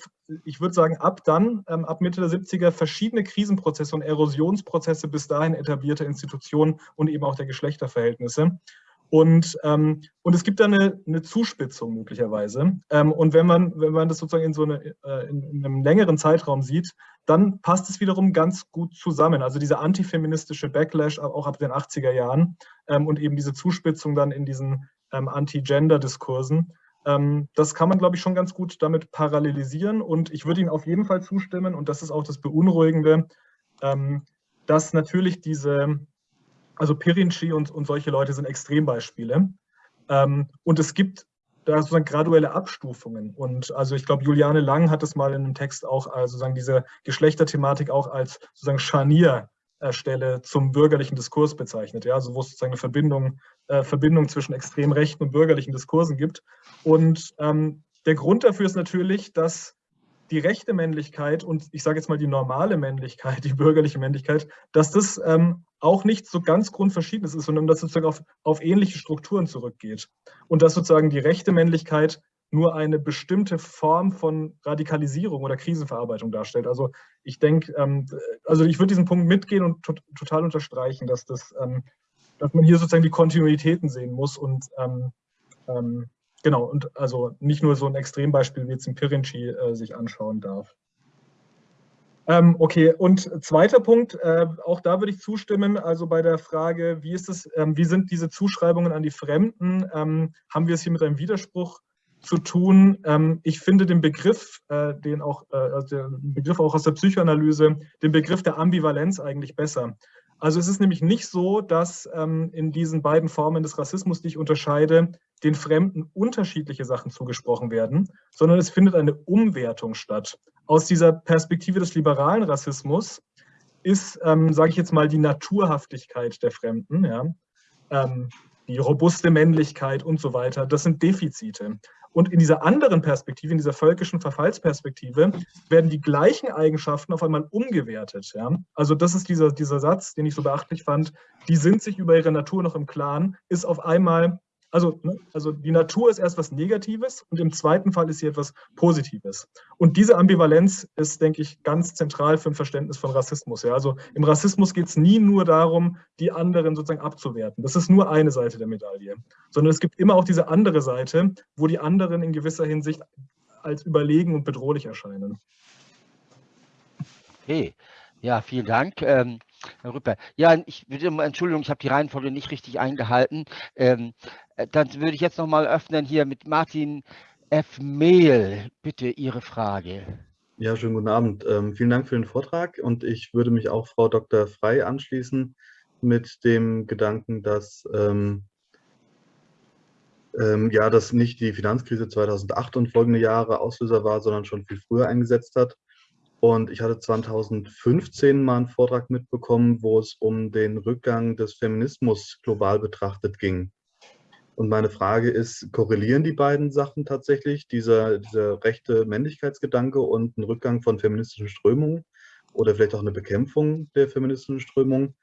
E: ich würde sagen, ab dann, ähm, ab Mitte der 70er, verschiedene Krisenprozesse und Erosionsprozesse bis dahin etablierte Institutionen und eben auch der Geschlechterverhältnisse. Und, ähm, und es gibt da eine, eine Zuspitzung möglicherweise. Ähm, und wenn man, wenn man das sozusagen in so eine, äh, in, in, einem längeren Zeitraum sieht, dann passt es wiederum ganz gut zusammen. Also dieser antifeministische Backlash auch ab den 80er Jahren ähm, und eben diese Zuspitzung dann in diesen ähm, Anti-Gender-Diskursen. Ähm, das kann man, glaube ich, schon ganz gut damit parallelisieren. Und ich würde Ihnen auf jeden Fall zustimmen, und das ist auch das Beunruhigende, ähm, dass natürlich diese also Pirinci und, und solche Leute sind Extrembeispiele. Ähm, und es gibt da sozusagen graduelle Abstufungen. Und also ich glaube, Juliane Lang hat es mal in einem Text auch also sozusagen diese Geschlechterthematik auch als sozusagen Scharnierstelle zum bürgerlichen Diskurs bezeichnet. Ja, also wo es sozusagen eine Verbindung, äh, Verbindung zwischen extrem rechten und bürgerlichen Diskursen gibt. Und ähm, der Grund dafür ist natürlich, dass die rechte Männlichkeit und ich sage jetzt mal die normale Männlichkeit, die bürgerliche Männlichkeit, dass das ähm, auch nicht so ganz grundverschiedenes ist, sondern dass sozusagen auf, auf ähnliche Strukturen zurückgeht. Und dass sozusagen die rechte Männlichkeit nur eine bestimmte Form von Radikalisierung oder Krisenverarbeitung darstellt. Also ich denke, ähm, also ich würde diesen Punkt mitgehen und to total unterstreichen, dass, das, ähm, dass man hier sozusagen die Kontinuitäten sehen muss und ähm, ähm Genau, und also nicht nur so ein Extrembeispiel wie jetzt ein Pirinci äh, sich anschauen darf. Ähm, okay, und zweiter Punkt, äh, auch da würde ich zustimmen, also bei der Frage, wie ist es, ähm, wie sind diese Zuschreibungen an die Fremden, ähm, haben wir es hier mit einem Widerspruch zu tun? Ähm, ich finde den Begriff, äh, den auch, äh, also den Begriff auch aus der Psychoanalyse, den Begriff der Ambivalenz eigentlich besser. Also es ist nämlich nicht so, dass ähm, in diesen beiden Formen des Rassismus, die ich unterscheide, den Fremden unterschiedliche Sachen zugesprochen werden, sondern es findet eine Umwertung statt. Aus dieser Perspektive des liberalen Rassismus ist, ähm, sage ich jetzt mal, die Naturhaftigkeit der Fremden, ja, ähm, die robuste Männlichkeit und so weiter, das sind Defizite. Und in dieser anderen Perspektive, in dieser völkischen Verfallsperspektive, werden die gleichen Eigenschaften auf einmal umgewertet. Ja? Also das ist dieser, dieser Satz, den ich so beachtlich fand, die sind sich über ihre Natur noch im Klaren, ist auf einmal also, ne, also die Natur ist erst was Negatives und im zweiten Fall ist sie etwas Positives. Und diese Ambivalenz ist, denke ich, ganz zentral für ein Verständnis von Rassismus. Ja? Also im Rassismus geht es nie nur darum, die anderen sozusagen abzuwerten. Das ist nur eine Seite der Medaille. Sondern es gibt immer auch diese andere Seite, wo die anderen in gewisser Hinsicht als überlegen und bedrohlich erscheinen.
D: Okay, ja, vielen Dank. Ähm Herr Rüpper. Ja, ich würde, Entschuldigung, ich habe die Reihenfolge nicht richtig eingehalten. Ähm, äh, dann würde ich jetzt nochmal öffnen hier mit Martin F. Mehl. Bitte Ihre Frage.
J: Ja, schönen guten Abend. Ähm, vielen Dank für den Vortrag und ich würde mich auch Frau Dr. Frei anschließen mit dem Gedanken, dass ähm, ähm, ja, dass nicht die Finanzkrise 2008 und folgende Jahre Auslöser war, sondern schon viel früher eingesetzt hat. Und ich hatte 2015 mal einen Vortrag mitbekommen, wo es um den Rückgang des Feminismus global betrachtet ging. Und meine Frage ist, korrelieren die beiden Sachen tatsächlich, dieser, dieser rechte Männlichkeitsgedanke und ein Rückgang von feministischen Strömungen oder vielleicht auch eine Bekämpfung der feministischen Strömungen?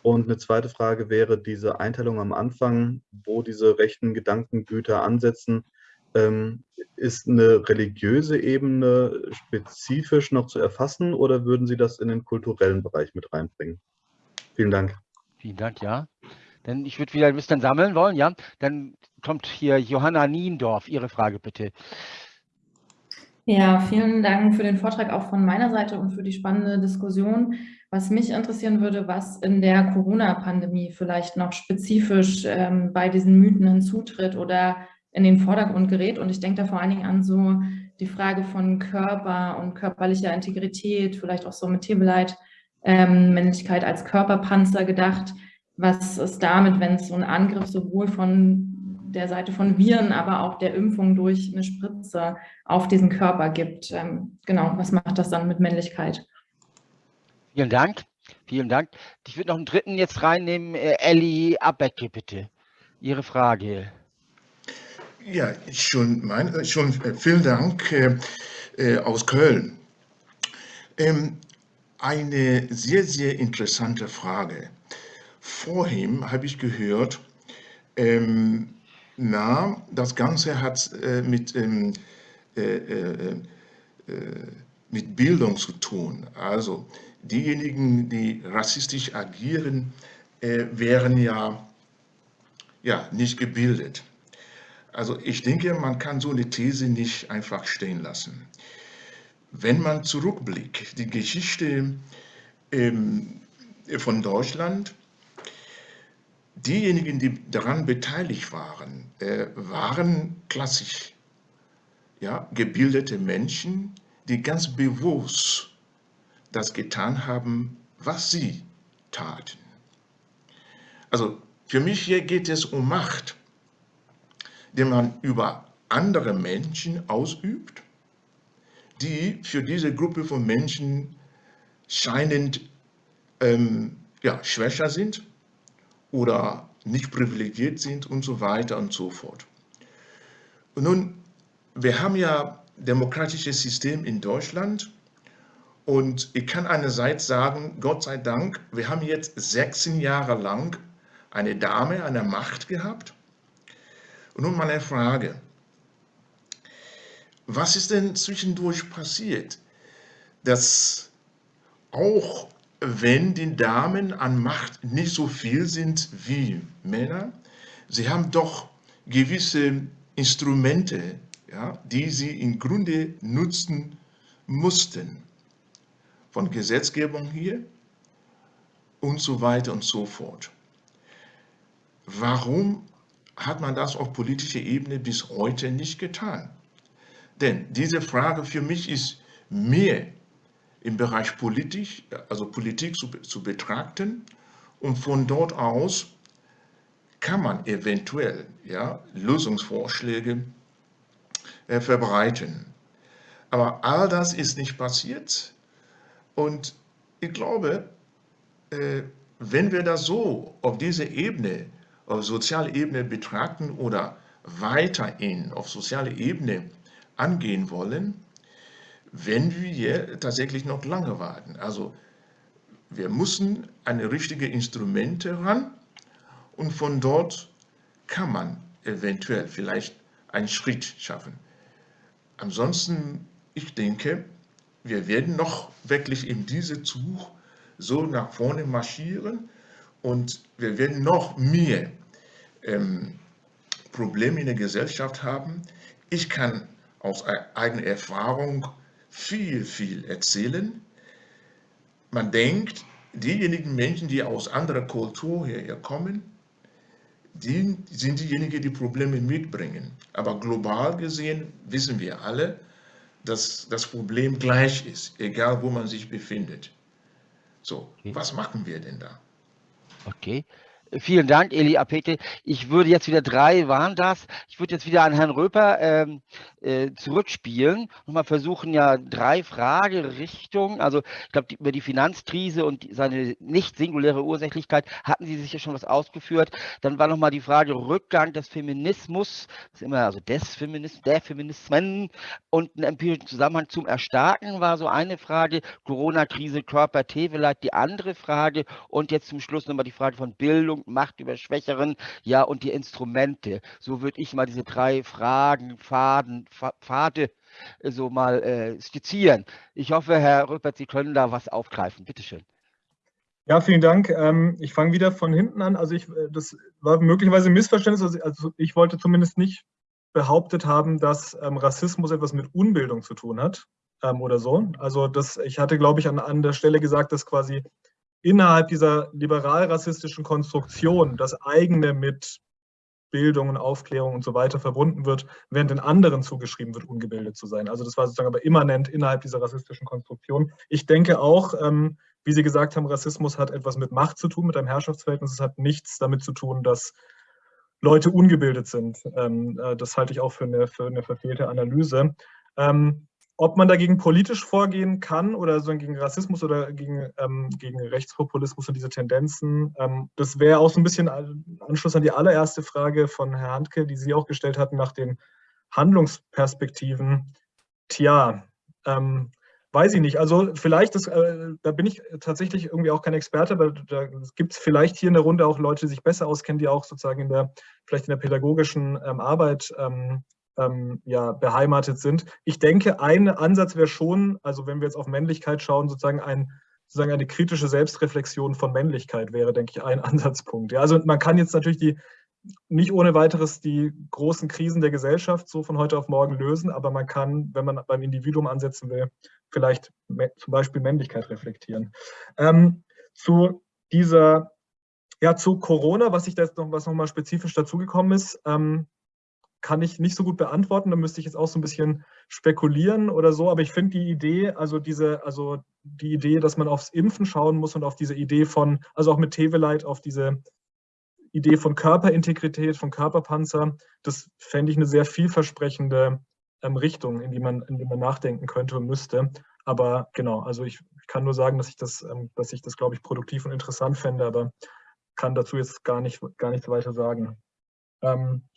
J: Und eine zweite Frage wäre diese Einteilung am Anfang, wo diese rechten Gedankengüter ansetzen. Ähm, ist eine religiöse Ebene spezifisch noch zu erfassen oder würden Sie das in den kulturellen Bereich mit reinbringen? Vielen Dank.
D: Vielen Dank, ja. Denn ich würde wieder ein bisschen sammeln wollen, ja. Dann kommt hier Johanna Niendorf. Ihre Frage bitte.
K: Ja, vielen Dank für den Vortrag auch von meiner Seite und für die spannende Diskussion. Was mich interessieren würde, was in der Corona-Pandemie vielleicht noch spezifisch ähm, bei diesen Mythen hinzutritt oder in den Vordergrund gerät. Und ich denke da vor allen Dingen an so die Frage von Körper und körperlicher Integrität, vielleicht auch so mit Tebeleit, ähm, Männlichkeit als Körperpanzer gedacht was ist damit, wenn es so einen Angriff sowohl von der Seite von Viren, aber auch der Impfung durch eine Spritze auf diesen Körper gibt. Ähm, genau, was macht das dann mit Männlichkeit?
D: Vielen Dank. Vielen Dank. Ich würde noch einen dritten jetzt reinnehmen. Äh, Elli Abecke, bitte. Ihre Frage.
L: Ja, schon, mein, äh, schon äh, vielen Dank äh, äh, aus Köln. Ähm, eine sehr, sehr interessante Frage. Vorhin habe ich gehört, ähm, na, das Ganze hat äh, mit, ähm, äh, mit Bildung zu tun. Also diejenigen, die rassistisch agieren, wären ja, ja nicht gebildet. Also ich denke, man kann so eine These nicht einfach stehen lassen. Wenn man zurückblickt, die Geschichte ähm, von Deutschland, diejenigen, die daran beteiligt waren, äh, waren klassisch ja, gebildete Menschen, die ganz bewusst das getan haben, was sie taten. Also für mich hier geht es um Macht, die man über andere Menschen ausübt, die für diese Gruppe von Menschen scheinend ähm, ja, schwächer sind oder nicht privilegiert sind und so weiter und so fort. Und nun, wir haben ja demokratisches System in Deutschland und ich kann einerseits sagen, Gott sei Dank, wir haben jetzt 16 Jahre lang eine Dame an der Macht gehabt. Und nun meine Frage, was ist denn zwischendurch passiert, dass auch wenn die Damen an Macht nicht so viel sind wie Männer, sie haben doch gewisse Instrumente, ja, die sie im Grunde nutzen mussten. Von Gesetzgebung hier und so weiter und so fort. Warum hat man das auf politischer Ebene bis heute nicht getan? Denn diese Frage für mich ist mehr im Bereich Politik, also Politik zu, zu betrachten und von dort aus kann man eventuell ja, Lösungsvorschläge äh, verbreiten. Aber all das ist nicht passiert und ich glaube, äh, wenn wir das so auf dieser Ebene, auf sozialer Ebene betrachten oder weiterhin auf sozialer Ebene angehen wollen, wenn wir tatsächlich noch lange warten. Also wir müssen eine richtige Instrumente ran und von dort kann man eventuell vielleicht einen Schritt schaffen. Ansonsten, ich denke, wir werden noch wirklich in diesem Zug so nach vorne marschieren und wir werden noch mehr ähm, Probleme in der Gesellschaft haben. Ich kann aus eigener Erfahrung viel, viel erzählen. Man denkt, diejenigen Menschen, die aus anderer Kultur hierher kommen, die sind diejenigen, die Probleme mitbringen. Aber global gesehen wissen wir alle, dass das Problem gleich ist, egal wo man sich befindet. So, was machen wir denn da?
D: Okay. Vielen Dank, Eli Apete. Ich würde jetzt wieder drei, waren das? Ich würde jetzt wieder an Herrn Röper ähm, äh, zurückspielen und mal versuchen, ja, drei Fragerichtungen. Also, ich glaube, über die Finanzkrise und seine nicht singuläre Ursächlichkeit hatten Sie sicher schon was ausgeführt. Dann war nochmal die Frage Rückgang des Feminismus, das ist immer, also des Feminismus, der Feminismen und ein empirischen Zusammenhang zum Erstarken war so eine Frage. Corona-Krise, Körper, T vielleicht die andere Frage. Und jetzt zum Schluss nochmal die Frage von Bildung Bildung, Macht über Schwächeren, ja, und die Instrumente. So würde ich mal diese drei Fragen, Faden, Pfade äh, so mal äh, skizzieren. Ich hoffe, Herr Rüppert, Sie können da was aufgreifen. Bitte schön.
E: Ja, vielen Dank. Ähm, ich fange wieder von hinten an. Also ich, äh, das war möglicherweise ein Missverständnis. Also, also ich wollte zumindest nicht behauptet haben, dass ähm, Rassismus etwas mit Unbildung zu tun hat ähm, oder so. Also das, ich hatte, glaube ich, an, an der Stelle gesagt, dass quasi innerhalb dieser liberal-rassistischen Konstruktion das eigene mit Bildung und Aufklärung und so weiter verbunden wird, während den anderen zugeschrieben wird, ungebildet zu sein. Also das war sozusagen aber immanent innerhalb dieser rassistischen Konstruktion. Ich denke auch, ähm, wie Sie gesagt haben, Rassismus hat etwas mit Macht zu tun, mit einem Herrschaftsverhältnis. Es hat nichts damit zu tun, dass Leute ungebildet sind. Ähm, äh, das halte ich auch für eine, für eine verfehlte Analyse. Ähm, ob man dagegen politisch vorgehen kann oder so gegen Rassismus oder gegen, ähm, gegen Rechtspopulismus und diese Tendenzen, ähm, das wäre auch so ein bisschen Anschluss an die allererste Frage von Herrn Handke, die Sie auch gestellt hatten nach den Handlungsperspektiven. Tja, ähm, weiß ich nicht. Also vielleicht, das, äh, da bin ich tatsächlich irgendwie auch kein Experte, aber da gibt es vielleicht hier in der Runde auch Leute, die sich besser auskennen, die auch sozusagen in der, vielleicht in der pädagogischen ähm, Arbeit ähm, ähm, ja, beheimatet sind. Ich denke, ein Ansatz wäre schon, also wenn wir jetzt auf Männlichkeit schauen, sozusagen ein sozusagen eine kritische Selbstreflexion von Männlichkeit wäre, denke ich, ein Ansatzpunkt. Ja, also man kann jetzt natürlich die nicht ohne weiteres die großen Krisen der Gesellschaft so von heute auf morgen lösen, aber man kann, wenn man beim Individuum ansetzen will, vielleicht zum Beispiel Männlichkeit reflektieren. Ähm, zu dieser, ja, zu Corona, was ich da jetzt noch, was nochmal spezifisch dazugekommen ist, ähm, kann ich nicht so gut beantworten. Da müsste ich jetzt auch so ein bisschen spekulieren oder so. Aber ich finde die Idee, also diese, also die Idee, dass man aufs Impfen schauen muss und auf diese Idee von, also auch mit Teveleit, auf diese Idee von Körperintegrität, von Körperpanzer, das fände ich eine sehr vielversprechende ähm, Richtung, in die, man, in die man nachdenken könnte und müsste. Aber genau, also ich, ich kann nur sagen, dass ich das, ähm, dass ich das, glaube ich, produktiv und interessant fände, aber kann dazu jetzt gar, nicht, gar nichts weiter sagen. Ähm,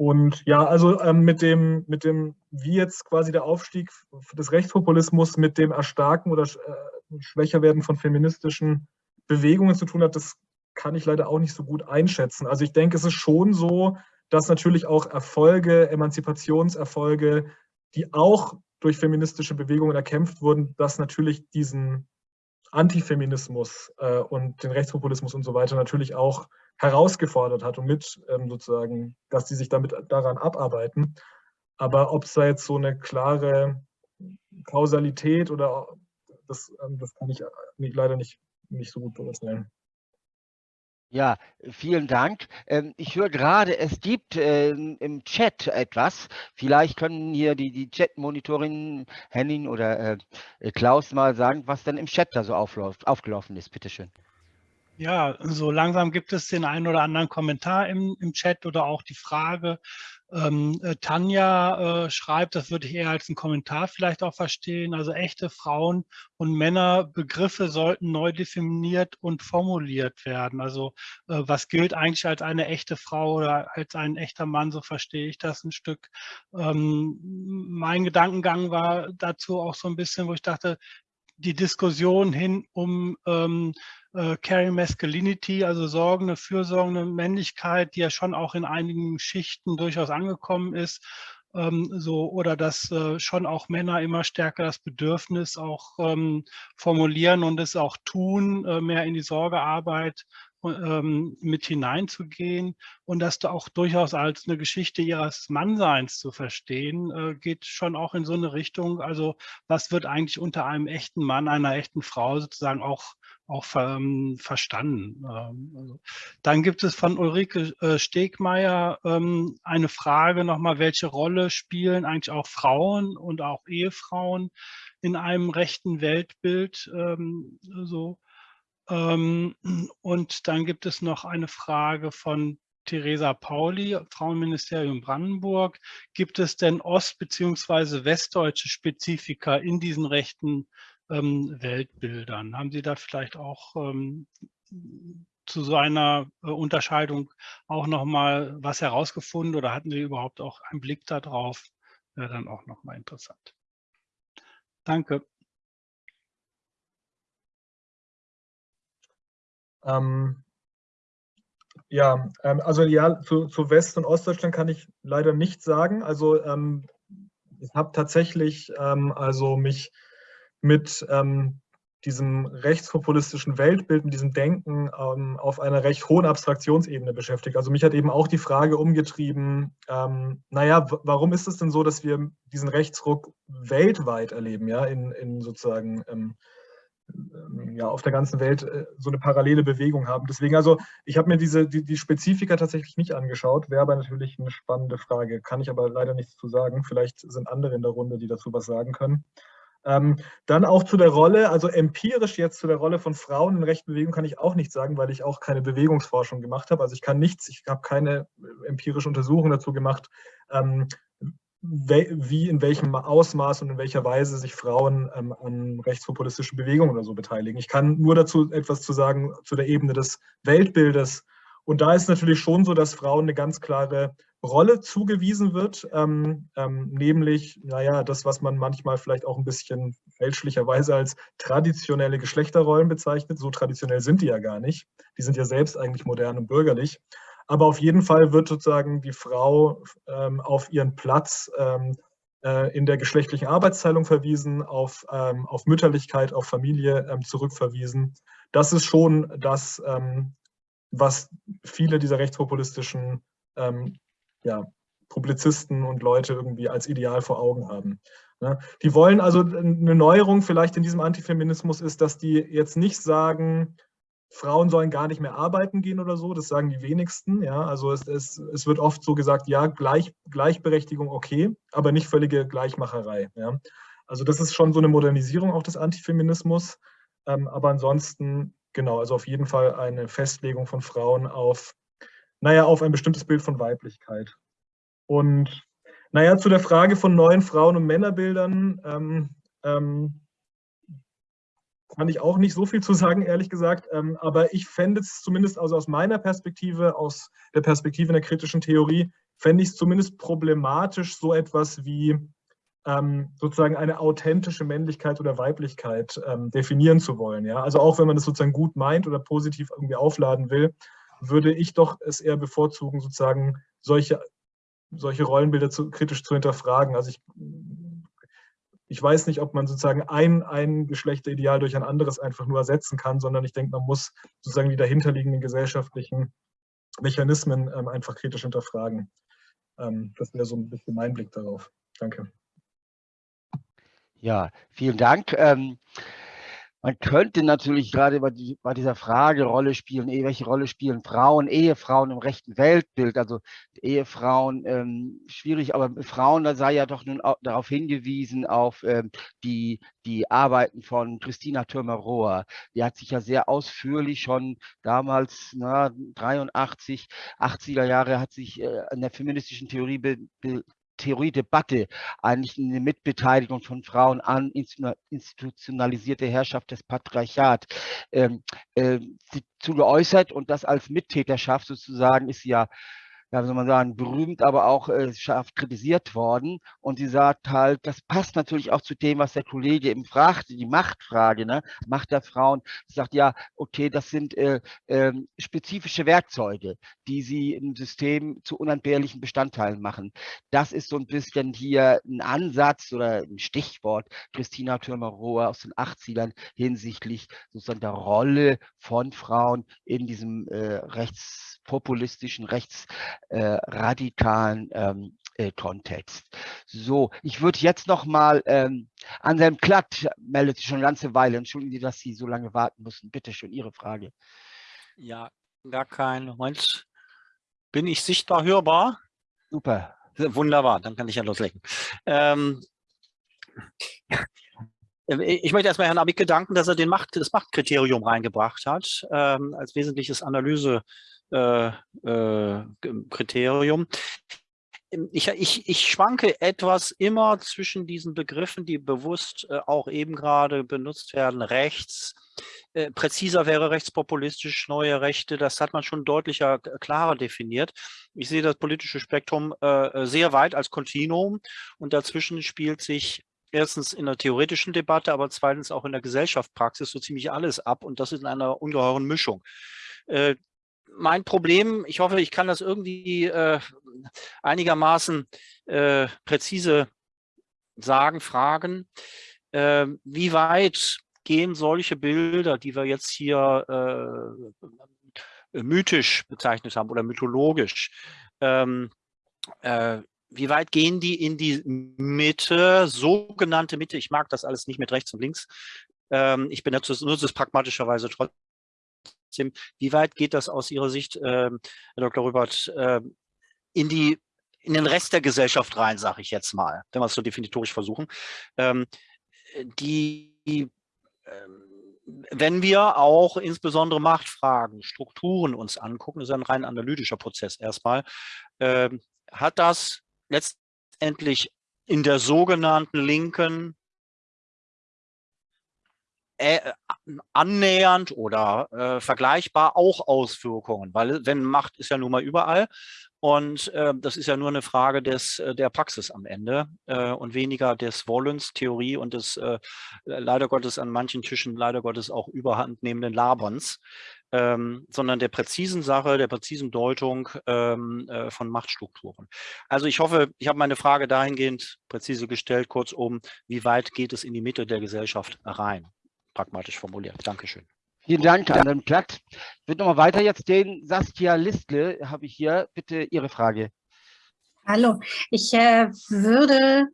E: und ja, also ähm, mit, dem, mit dem, wie jetzt quasi der Aufstieg des Rechtspopulismus mit dem Erstarken oder äh, Schwächerwerden von feministischen Bewegungen zu tun hat, das kann ich leider auch nicht so gut einschätzen. Also ich denke, es ist schon so, dass natürlich auch Erfolge, Emanzipationserfolge, die auch durch feministische Bewegungen erkämpft wurden, dass natürlich diesen Antifeminismus äh, und den Rechtspopulismus und so weiter natürlich auch herausgefordert hat und mit ähm, sozusagen, dass die sich damit daran abarbeiten. Aber ob es da jetzt so eine klare Kausalität oder das, ähm, das kann ich leider nicht, nicht so gut beurteilen.
D: Ja, vielen Dank. Ähm, ich höre gerade, es gibt ähm, im Chat etwas. Vielleicht können hier die, die Chat-Monitorin Henning oder äh, Klaus mal sagen, was denn im Chat da so aufläuft, aufgelaufen ist. Bitte schön.
M: Ja, so langsam gibt es den einen oder anderen Kommentar im, im Chat oder auch die Frage. Ähm, äh, Tanja äh, schreibt, das würde ich eher als einen Kommentar vielleicht auch verstehen. Also echte Frauen- und Männerbegriffe sollten neu definiert und formuliert werden. Also äh, was gilt eigentlich als eine echte Frau oder als ein echter Mann, so verstehe ich das ein Stück. Ähm, mein Gedankengang war dazu auch so ein bisschen, wo ich dachte, die Diskussion hin um ähm, äh, Carry Masculinity, also sorgende, fürsorgende Männlichkeit, die ja schon auch in einigen Schichten durchaus angekommen ist, ähm, so oder dass äh, schon auch Männer immer stärker das Bedürfnis auch ähm, formulieren und es auch tun, äh, mehr in die Sorgearbeit ähm, mit hineinzugehen und das auch durchaus als eine Geschichte ihres Mannseins zu verstehen, äh, geht schon auch in so eine Richtung. Also was wird eigentlich unter einem echten Mann, einer echten Frau sozusagen auch auch ähm, verstanden. Ähm, also. Dann gibt es von Ulrike äh, Stegmeier ähm, eine Frage nochmal, welche Rolle spielen eigentlich auch Frauen und auch Ehefrauen in einem rechten Weltbild? Ähm, so. Ähm, und dann gibt es noch eine Frage von Theresa Pauli, Frauenministerium Brandenburg. Gibt es denn ost- bzw. westdeutsche Spezifika in diesen rechten Weltbildern? Haben Sie da vielleicht auch ähm, zu so einer äh, Unterscheidung auch nochmal was herausgefunden oder hatten Sie überhaupt auch einen Blick darauf? Wäre dann auch nochmal interessant. Danke.
E: Ähm, ja, ähm, also ja, zu, zu West- und Ostdeutschland kann ich leider nichts sagen. Also ähm, ich habe tatsächlich ähm, also mich mit ähm, diesem rechtspopulistischen Weltbild, mit diesem Denken ähm, auf einer recht hohen Abstraktionsebene beschäftigt. Also mich hat eben auch die Frage umgetrieben, ähm, naja, warum ist es denn so, dass wir diesen Rechtsruck weltweit erleben, ja, in, in sozusagen ähm, ähm, ja, auf der ganzen Welt äh, so eine parallele Bewegung haben. Deswegen, also ich habe mir diese, die, die Spezifika tatsächlich nicht angeschaut, wäre aber natürlich eine spannende Frage, kann ich aber leider nichts zu sagen. Vielleicht sind andere in der Runde, die dazu was sagen können. Ähm, dann auch zu der Rolle, also empirisch jetzt zu der Rolle von Frauen in rechten Bewegungen kann ich auch nichts sagen, weil ich auch keine Bewegungsforschung gemacht habe. Also ich kann nichts, ich habe keine empirische Untersuchung dazu gemacht, ähm, wie in welchem Ausmaß und in welcher Weise sich Frauen ähm, an rechtspopulistischen Bewegungen oder so beteiligen. Ich kann nur dazu etwas zu sagen zu der Ebene des Weltbildes. Und da ist natürlich schon so, dass Frauen eine ganz klare Rolle zugewiesen wird, ähm, ähm, nämlich, naja, das, was man manchmal vielleicht auch ein bisschen fälschlicherweise als traditionelle Geschlechterrollen bezeichnet. So traditionell sind die ja gar nicht. Die sind ja selbst eigentlich modern und bürgerlich. Aber auf jeden Fall wird sozusagen die Frau ähm, auf ihren Platz ähm, äh, in der geschlechtlichen Arbeitsteilung verwiesen, auf, ähm, auf Mütterlichkeit, auf Familie ähm, zurückverwiesen. Das ist schon das, was viele dieser rechtspopulistischen ja, Publizisten und Leute irgendwie als Ideal vor Augen haben. Ne? Die wollen also eine Neuerung vielleicht in diesem Antifeminismus ist, dass die jetzt nicht sagen, Frauen sollen gar nicht mehr arbeiten gehen oder so, das sagen die wenigsten. Ja? Also es, es, es wird oft so gesagt, ja, Gleich, Gleichberechtigung okay, aber nicht völlige Gleichmacherei. Ja? Also das ist schon so eine Modernisierung auch des Antifeminismus. Ähm, aber ansonsten, genau, also auf jeden Fall eine Festlegung von Frauen auf, naja, auf ein bestimmtes Bild von Weiblichkeit. Und naja, zu der Frage von neuen Frauen- und Männerbildern, ähm, ähm, kann ich auch nicht so viel zu sagen, ehrlich gesagt. Ähm, aber ich fände es zumindest also aus meiner Perspektive, aus der Perspektive der kritischen Theorie, fände ich es zumindest problematisch, so etwas wie ähm, sozusagen eine authentische Männlichkeit oder Weiblichkeit ähm, definieren zu wollen. Ja? Also auch wenn man das sozusagen gut meint oder positiv irgendwie aufladen will, würde ich doch es eher bevorzugen, sozusagen solche, solche Rollenbilder zu, kritisch zu hinterfragen. Also ich ich weiß nicht, ob man sozusagen ein, ein Geschlechterideal durch ein anderes einfach nur ersetzen kann, sondern ich denke, man muss sozusagen die dahinterliegenden gesellschaftlichen Mechanismen ähm, einfach kritisch hinterfragen. Ähm, das wäre so ein bisschen mein Blick darauf. Danke.
D: Ja, vielen Dank. Ähm, man könnte natürlich gerade bei, die, bei, dieser Frage Rolle spielen, eh, welche Rolle spielen Frauen, Ehefrauen im rechten Weltbild, also Ehefrauen, ähm, schwierig, aber Frauen, da sei ja doch nun darauf hingewiesen, auf ähm, die, die Arbeiten von Christina Thürmer-Rohr. Die hat sich ja sehr ausführlich schon damals, na, 83, 80er Jahre, hat sich äh, an der feministischen Theorie be, be, Theoriedebatte eigentlich eine Mitbeteiligung von Frauen an institutionalisierte Herrschaft des Patriarchat ähm, äh, zu und das als Mittäterschaft sozusagen ist ja ja, wie soll man sagen, berühmt, aber auch äh, scharf kritisiert worden. Und sie sagt halt, das passt natürlich auch zu dem, was der Kollege eben fragte, die Machtfrage, ne? Macht der Frauen. Sie sagt, ja, okay, das sind äh, äh, spezifische Werkzeuge, die sie im System zu unentbehrlichen Bestandteilen machen. Das ist so ein bisschen hier ein Ansatz oder ein Stichwort Christina Thürmer-Rohr aus den 80ern hinsichtlich sozusagen der Rolle von Frauen in diesem äh, rechtspopulistischen, rechts äh, radikalen ähm, äh, Kontext. So, ich würde jetzt noch mal ähm, Anselm Klatt meldet sich schon eine ganze Weile. Entschuldigen Sie, dass Sie so lange warten mussten. Bitte schön, Ihre Frage.
N: Ja, gar kein Moment. Bin ich sichtbar hörbar?
D: Super.
N: Wunderbar, dann kann ich ja loslegen. Ähm, ich möchte erstmal Herrn Abicke danken, dass er den Macht, das Machtkriterium reingebracht hat, ähm, als wesentliches Analysekriterium. Äh, äh, ich, ich, ich schwanke etwas immer zwischen diesen Begriffen, die bewusst äh, auch eben gerade benutzt werden, rechts, äh, präziser wäre rechtspopulistisch, neue Rechte, das hat man schon deutlicher, klarer definiert. Ich sehe das politische Spektrum sehr weit als Kontinuum und dazwischen spielt sich erstens in der theoretischen Debatte, aber zweitens auch in der Gesellschaftspraxis so ziemlich alles ab und das in einer ungeheuren Mischung. Mein Problem, ich hoffe, ich kann das irgendwie äh, einigermaßen äh, präzise sagen, fragen, äh, wie weit gehen solche Bilder, die wir jetzt hier äh, mythisch bezeichnet haben oder mythologisch, ähm, äh, wie weit gehen die in die Mitte, sogenannte Mitte? Ich mag das alles nicht mit rechts und links. Ähm, ich benutze es, nutze es pragmatischerweise trotzdem. Wie weit geht das aus Ihrer Sicht, ähm, Herr Dr. Rübert, äh, in die in den Rest der Gesellschaft rein, sage ich jetzt mal, wenn wir es so definitorisch versuchen. Ähm, die, ähm, wenn wir auch insbesondere Machtfragen, Strukturen uns angucken, das ist ein rein analytischer Prozess erstmal, hat das letztendlich in der sogenannten linken äh, annähernd oder äh, vergleichbar auch Auswirkungen, weil wenn Macht ist ja nun mal überall und äh, das ist ja nur eine Frage des, äh, der Praxis am Ende äh, und weniger des Wollens, Theorie und des leider Gottes an manchen Tischen leider Gottes auch überhand nehmenden Laberns ähm, sondern der präzisen Sache, der präzisen Deutung ähm, äh, von Machtstrukturen. Also ich hoffe, ich habe meine Frage dahingehend präzise gestellt, kurzum, wie weit geht es in die Mitte der Gesellschaft rein? Pragmatisch formuliert. Dankeschön.
D: Vielen Dank, an den Platt. Ich würde nochmal weiter jetzt den Saskia Listle, habe ich hier. Bitte Ihre Frage.
O: Hallo, ich äh, würde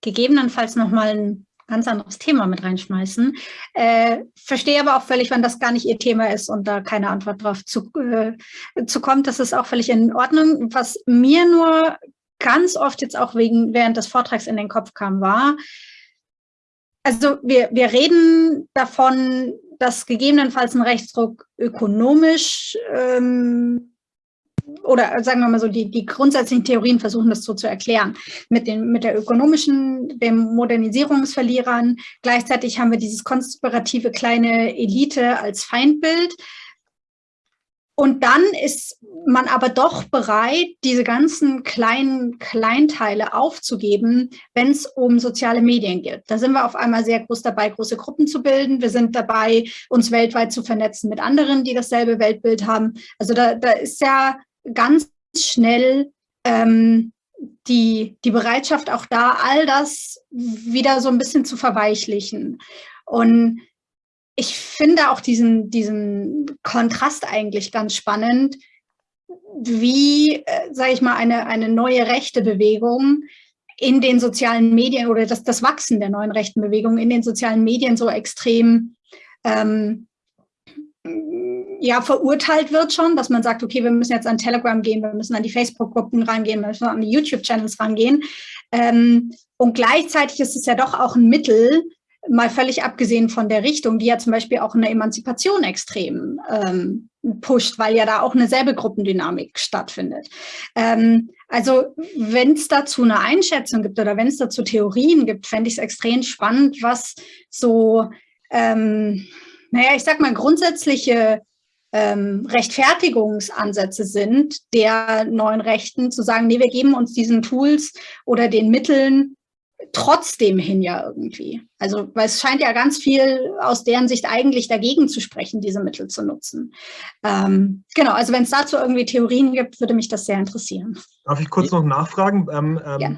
O: gegebenenfalls nochmal ein ganz anderes Thema mit reinschmeißen. Äh, verstehe aber auch völlig, wenn das gar nicht Ihr Thema ist und da keine Antwort drauf zu, äh, zu kommt. Das ist auch völlig in Ordnung. Was mir nur ganz oft jetzt auch wegen während des Vortrags in den Kopf kam, war, also wir, wir reden davon, dass gegebenenfalls ein Rechtsdruck ökonomisch ähm, oder sagen wir mal so, die, die grundsätzlichen Theorien versuchen das so zu erklären. Mit, den, mit der ökonomischen, den Modernisierungsverlierern. Gleichzeitig haben wir dieses konspirative kleine Elite als Feindbild. Und dann ist man aber doch bereit, diese ganzen kleinen Kleinteile aufzugeben, wenn es um soziale Medien geht. Da sind wir auf einmal sehr groß dabei, große Gruppen zu bilden. Wir sind dabei, uns weltweit zu vernetzen mit anderen, die dasselbe Weltbild haben. Also da, da ist ja ganz schnell ähm, die, die Bereitschaft auch da, all das wieder so ein bisschen zu verweichlichen. Und ich finde auch diesen, diesen Kontrast eigentlich ganz spannend, wie, äh, sage ich mal, eine, eine neue rechte Bewegung in den sozialen Medien oder das, das Wachsen der neuen rechten Bewegung in den sozialen Medien so extrem ähm, ja, verurteilt wird schon, dass man sagt, okay, wir müssen jetzt an Telegram gehen, wir müssen an die Facebook-Gruppen rangehen, wir müssen an die YouTube-Channels rangehen. Ähm, und gleichzeitig ist es ja doch auch ein Mittel, mal völlig abgesehen von der Richtung, die ja zum Beispiel auch eine Emanzipation extrem ähm, pusht, weil ja da auch eine selbe Gruppendynamik stattfindet. Ähm, also wenn es dazu eine Einschätzung gibt oder wenn es dazu Theorien gibt, fände ich es extrem spannend, was so, ähm, naja, ich sag mal, grundsätzliche ähm, Rechtfertigungsansätze sind der neuen Rechten, zu sagen, nee, wir geben uns diesen Tools oder den Mitteln trotzdem hin ja irgendwie. Also, weil es scheint ja ganz viel aus deren Sicht eigentlich dagegen zu sprechen, diese Mittel zu nutzen. Ähm, genau, also wenn es dazu irgendwie Theorien gibt, würde mich das sehr interessieren.
E: Darf ich kurz noch nachfragen? Ähm, ähm, ja.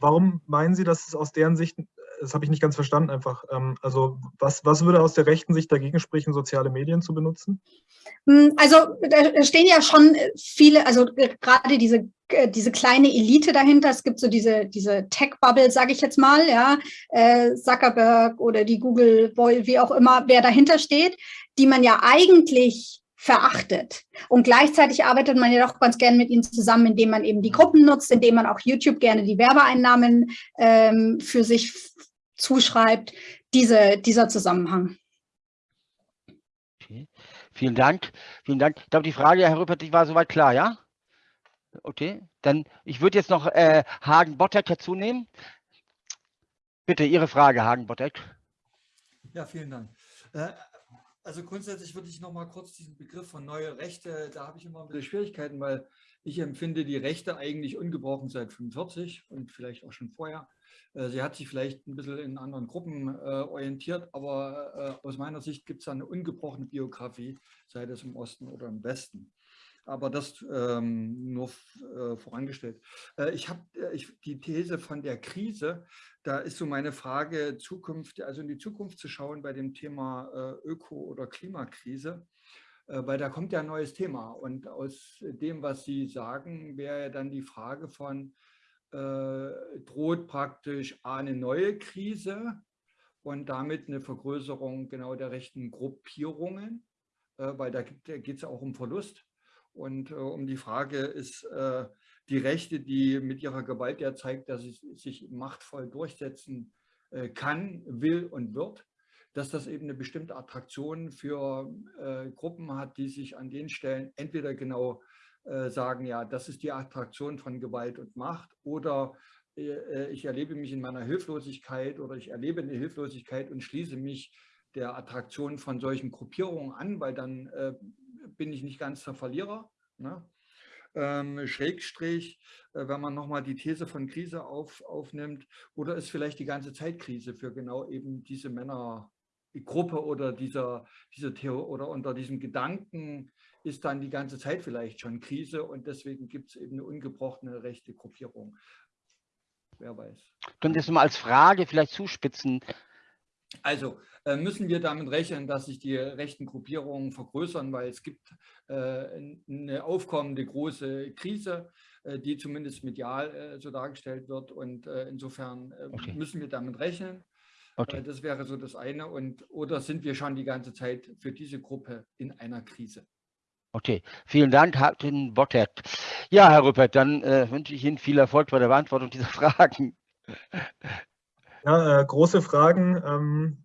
E: Warum meinen Sie, dass es aus deren Sicht das habe ich nicht ganz verstanden einfach. Ähm, also was, was würde aus der rechten Sicht dagegen sprechen, soziale Medien zu benutzen?
O: Hm, also da stehen ja schon viele, also gerade diese diese kleine Elite dahinter. Es gibt so diese, diese Tech-Bubble, sage ich jetzt mal, ja, äh, Zuckerberg oder die Google, wie auch immer, wer dahinter steht, die man ja eigentlich verachtet. Und gleichzeitig arbeitet man ja doch ganz gerne mit ihnen zusammen, indem man eben die Gruppen nutzt, indem man auch YouTube gerne die Werbeeinnahmen ähm, für sich zuschreibt, diese, dieser Zusammenhang.
D: Okay. Vielen Dank. Vielen Dank. Ich glaube, die Frage, Herr Rüppert, die war soweit klar, ja? Okay, dann ich würde jetzt noch äh, Hagen Bottek dazu nehmen. Bitte Ihre Frage, Hagen Bottek.
P: Ja, vielen Dank. Äh, also grundsätzlich würde ich noch mal kurz diesen Begriff von neue Rechte, da habe ich immer ein bisschen Schwierigkeiten, weil ich empfinde die Rechte eigentlich ungebrochen seit 45 und vielleicht auch schon vorher. Äh, sie hat sich vielleicht ein bisschen in anderen Gruppen äh, orientiert, aber äh, aus meiner Sicht gibt es eine ungebrochene Biografie, sei das im Osten oder im Westen. Aber das ähm, nur äh, vorangestellt. Äh, ich habe äh, die These von der Krise, da ist so meine Frage, Zukunft, also in die Zukunft zu schauen bei dem Thema Öko- oder Klimakrise, weil da kommt ja ein neues Thema. Und aus dem, was Sie sagen, wäre ja dann die Frage von, äh, droht praktisch eine neue Krise und damit eine Vergrößerung genau der rechten Gruppierungen, weil da geht es ja auch um Verlust. Und äh, um die Frage ist äh, die Rechte, die mit ihrer Gewalt ja zeigt, dass sie sich machtvoll durchsetzen äh, kann, will und wird, dass das eben eine bestimmte Attraktion für äh, Gruppen hat, die sich an den Stellen entweder genau äh, sagen, ja, das ist die Attraktion von Gewalt und Macht oder äh, ich erlebe mich in meiner Hilflosigkeit oder ich erlebe eine Hilflosigkeit und schließe mich der Attraktion von solchen Gruppierungen an, weil dann bin ich nicht ganz der Verlierer. Ne? Ähm, Schrägstrich, äh, wenn man nochmal die These von Krise auf, aufnimmt, oder ist vielleicht die ganze Zeit Krise für genau eben diese Männergruppe oder dieser, diese oder unter diesem Gedanken ist dann die ganze Zeit vielleicht schon Krise und deswegen gibt es eben eine ungebrochene rechte Gruppierung. Wer weiß.
D: Können Sie mal als Frage vielleicht zuspitzen?
P: Also äh, müssen wir damit rechnen, dass sich die rechten Gruppierungen vergrößern, weil es gibt äh, eine aufkommende große Krise, äh, die zumindest medial so dargestellt wird. Und insofern okay. müssen wir damit rechnen. Okay. Das wäre so das eine. Und, oder sind wir schon die ganze Zeit für diese Gruppe in einer Krise?
D: Okay, vielen Dank, Hartin Bottert. Ja, Herr Rüppert, dann äh, wünsche ich Ihnen viel Erfolg bei der Beantwortung dieser Fragen.
E: Ja, äh, große Fragen. Ähm,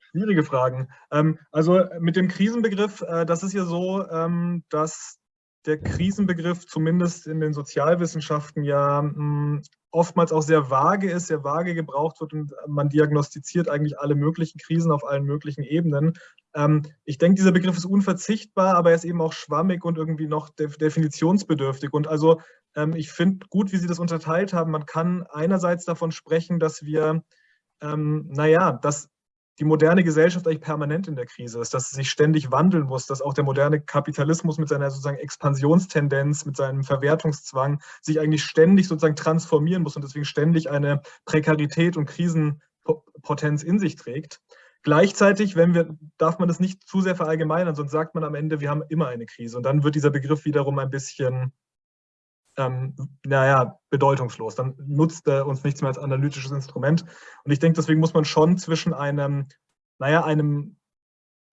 E: schwierige Fragen. Ähm, also mit dem Krisenbegriff, äh, das ist ja so, ähm, dass der Krisenbegriff zumindest in den Sozialwissenschaften ja mh, hm, oftmals auch sehr vage ist, sehr vage gebraucht wird und man diagnostiziert eigentlich alle möglichen Krisen auf allen möglichen Ebenen. Ähm, ich denke, dieser Begriff ist unverzichtbar, aber er ist eben auch schwammig und irgendwie noch def definitionsbedürftig. Und also ähm, ich finde gut, wie Sie das unterteilt haben. Man kann einerseits davon sprechen, dass wir, ähm, naja, dass die moderne Gesellschaft eigentlich permanent in der Krise ist, dass sie sich ständig wandeln muss, dass auch der moderne Kapitalismus mit seiner sozusagen Expansionstendenz, mit seinem Verwertungszwang sich eigentlich ständig sozusagen transformieren muss und deswegen ständig eine Prekarität und Krisenpotenz in sich trägt. Gleichzeitig, wenn wir, darf man das nicht zu sehr verallgemeinern, sonst sagt man am Ende, wir haben immer eine Krise. Und dann wird dieser Begriff wiederum ein bisschen ähm, naja, bedeutungslos. Dann nutzt er uns nichts mehr als analytisches Instrument. Und ich denke, deswegen muss man schon zwischen einem, naja, einem,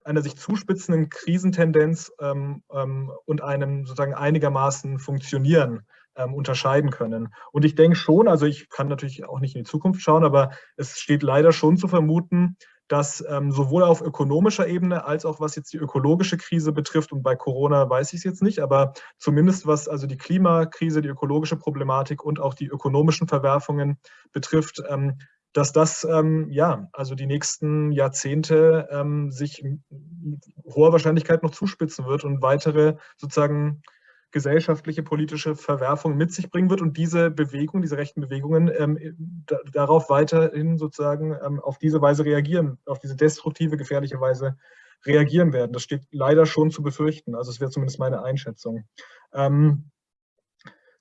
E: einer sich zuspitzenden Krisentendenz ähm, ähm, und einem sozusagen einigermaßen Funktionieren ähm, unterscheiden können. Und ich denke schon, also ich kann natürlich auch nicht in die Zukunft schauen, aber es steht leider schon zu vermuten, dass ähm, sowohl auf ökonomischer Ebene als auch was jetzt die ökologische Krise betrifft, und bei Corona weiß ich es jetzt nicht, aber zumindest was also die Klimakrise, die ökologische Problematik und auch die ökonomischen Verwerfungen betrifft, ähm, dass das ähm, ja also die nächsten Jahrzehnte ähm, sich mit hoher Wahrscheinlichkeit noch zuspitzen wird und weitere sozusagen gesellschaftliche, politische Verwerfung mit sich bringen wird und diese Bewegung, diese rechten Bewegungen ähm, da, darauf weiterhin sozusagen ähm, auf diese Weise reagieren, auf diese destruktive, gefährliche Weise reagieren werden. Das steht leider schon zu befürchten. Also es wäre zumindest meine Einschätzung. Ähm,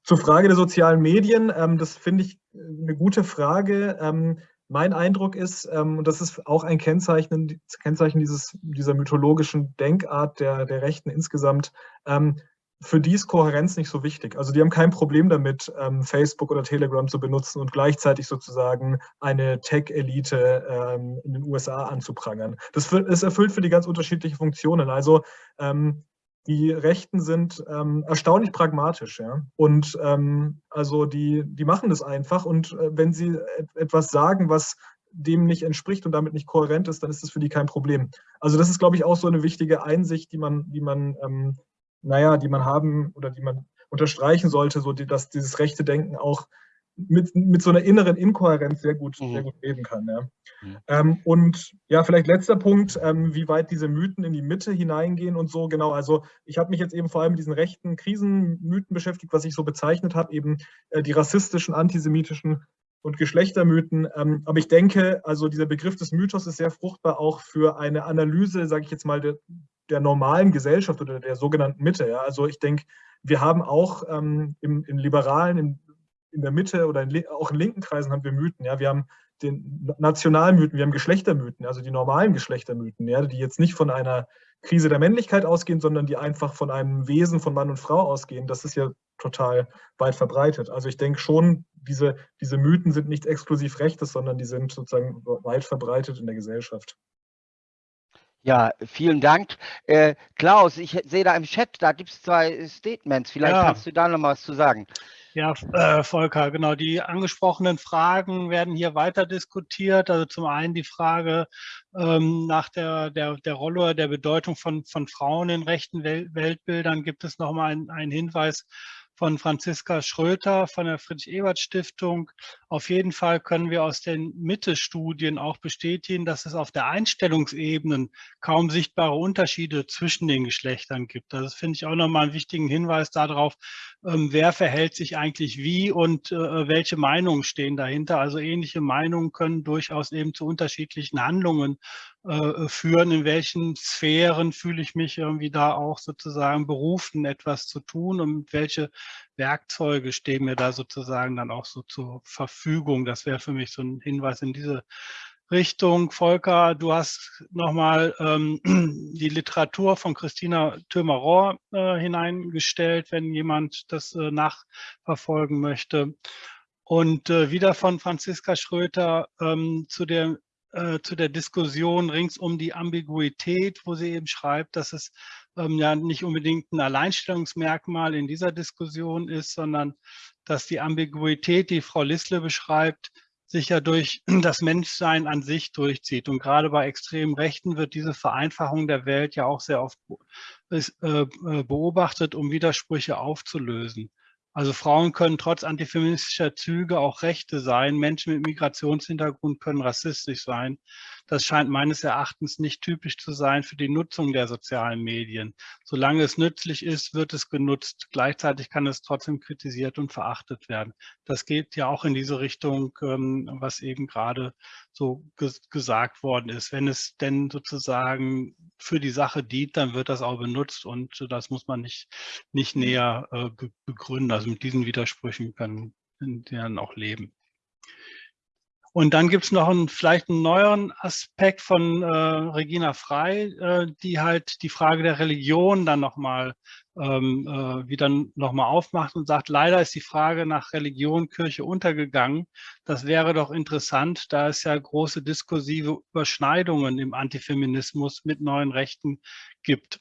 E: zur Frage der sozialen Medien, ähm, das finde ich eine gute Frage. Ähm, mein Eindruck ist, ähm, und das ist auch ein Kennzeichen, Kennzeichen dieses, dieser mythologischen Denkart der, der Rechten insgesamt, ähm, für die ist Kohärenz nicht so wichtig. Also die haben kein Problem damit, ähm, Facebook oder Telegram zu benutzen und gleichzeitig sozusagen eine Tech-Elite ähm, in den USA anzuprangern. Das, das, erfüllt für die ganz unterschiedliche Funktionen. Also ähm, die Rechten sind ähm, erstaunlich pragmatisch. Ja? Und ähm, also die, die machen das einfach. Und äh, wenn sie etwas sagen, was dem nicht entspricht und damit nicht kohärent ist, dann ist das für die kein Problem. Also das ist, glaube ich, auch so eine wichtige Einsicht, die man, die man ähm, naja, die man haben oder die man unterstreichen sollte, so die, dass dieses rechte Denken auch mit, mit so einer inneren Inkohärenz sehr gut, mhm. sehr gut leben kann. Ja. Mhm. Ähm, und ja, vielleicht letzter Punkt, ähm, wie weit diese Mythen in die Mitte hineingehen und so. Genau, also ich habe mich jetzt eben vor allem mit diesen rechten Krisenmythen beschäftigt, was ich so bezeichnet habe, eben äh, die rassistischen, antisemitischen und Geschlechtermythen. Ähm, aber ich denke, also dieser Begriff des Mythos ist sehr fruchtbar auch für eine Analyse, sage ich jetzt mal, der, der normalen Gesellschaft oder der sogenannten Mitte. Ja? Also ich denke, wir haben auch ähm, im, in Liberalen, in, in der Mitte oder in, auch in linken Kreisen haben wir Mythen. Ja? Wir haben den Nationalmythen, wir haben Geschlechtermythen, also die normalen Geschlechtermythen, ja? die jetzt nicht von einer Krise der Männlichkeit ausgehen, sondern die einfach von einem Wesen von Mann und Frau ausgehen. Das ist ja total weit verbreitet. Also ich denke schon, diese, diese Mythen sind nicht exklusiv Rechtes, sondern die sind sozusagen weit verbreitet in der Gesellschaft.
D: Ja, vielen Dank. Äh, Klaus, ich sehe da im Chat, da gibt es zwei Statements. Vielleicht ja. kannst du da noch mal was zu sagen.
M: Ja, äh, Volker, genau. Die angesprochenen Fragen werden hier weiter diskutiert. Also zum einen die Frage ähm, nach der, der, der Rolle oder der Bedeutung von, von Frauen in rechten Wel Weltbildern. Gibt es noch mal einen Hinweis von Franziska Schröter von der Friedrich-Ebert-Stiftung. Auf jeden Fall können wir aus den Mitte-Studien auch bestätigen, dass es auf der Einstellungsebene kaum sichtbare Unterschiede zwischen den Geschlechtern gibt. Das finde ich auch nochmal einen wichtigen Hinweis darauf, ähm, wer verhält sich eigentlich wie und äh, welche Meinungen stehen dahinter. Also ähnliche Meinungen können durchaus eben zu unterschiedlichen Handlungen äh, führen, in welchen Sphären fühle ich mich irgendwie da auch sozusagen berufen, etwas zu tun und welche Werkzeuge stehen mir da sozusagen dann auch so zur Verfügung. Das wäre für mich so ein Hinweis in diese Richtung. Volker, du hast nochmal ähm, die Literatur von Christina Thömer-Rohr äh, hineingestellt, wenn jemand das äh, nachverfolgen möchte. Und äh, wieder von Franziska Schröter ähm, zu der äh, zu der Diskussion rings um die Ambiguität, wo sie eben schreibt, dass es ähm, ja nicht unbedingt ein Alleinstellungsmerkmal in dieser Diskussion ist, sondern dass die Ambiguität, die Frau Lissle beschreibt, sich ja durch das Menschsein an sich durchzieht. Und gerade bei extremen Rechten wird diese Vereinfachung der Welt ja auch sehr oft äh, äh, beobachtet, um Widersprüche aufzulösen. Also Frauen können trotz antifeministischer Züge auch Rechte sein. Menschen mit Migrationshintergrund können rassistisch sein. Das scheint meines Erachtens nicht typisch zu sein für die Nutzung der sozialen Medien. Solange es nützlich ist, wird es genutzt. Gleichzeitig kann es trotzdem kritisiert und verachtet werden. Das geht ja auch in diese Richtung, ähm, was eben gerade so gesagt worden ist. Wenn es denn sozusagen für die Sache dient, dann wird das auch benutzt und das muss man nicht, nicht näher äh, begründen. Also mit diesen Widersprüchen können die dann auch leben. Und dann gibt es noch einen, vielleicht einen neueren Aspekt von äh, Regina Frei, äh, die halt die Frage der Religion dann nochmal ähm, äh, wieder nochmal aufmacht und sagt, leider ist die Frage nach Religion, Kirche untergegangen. Das wäre doch interessant, da es ja große diskursive Überschneidungen im Antifeminismus mit neuen Rechten gibt.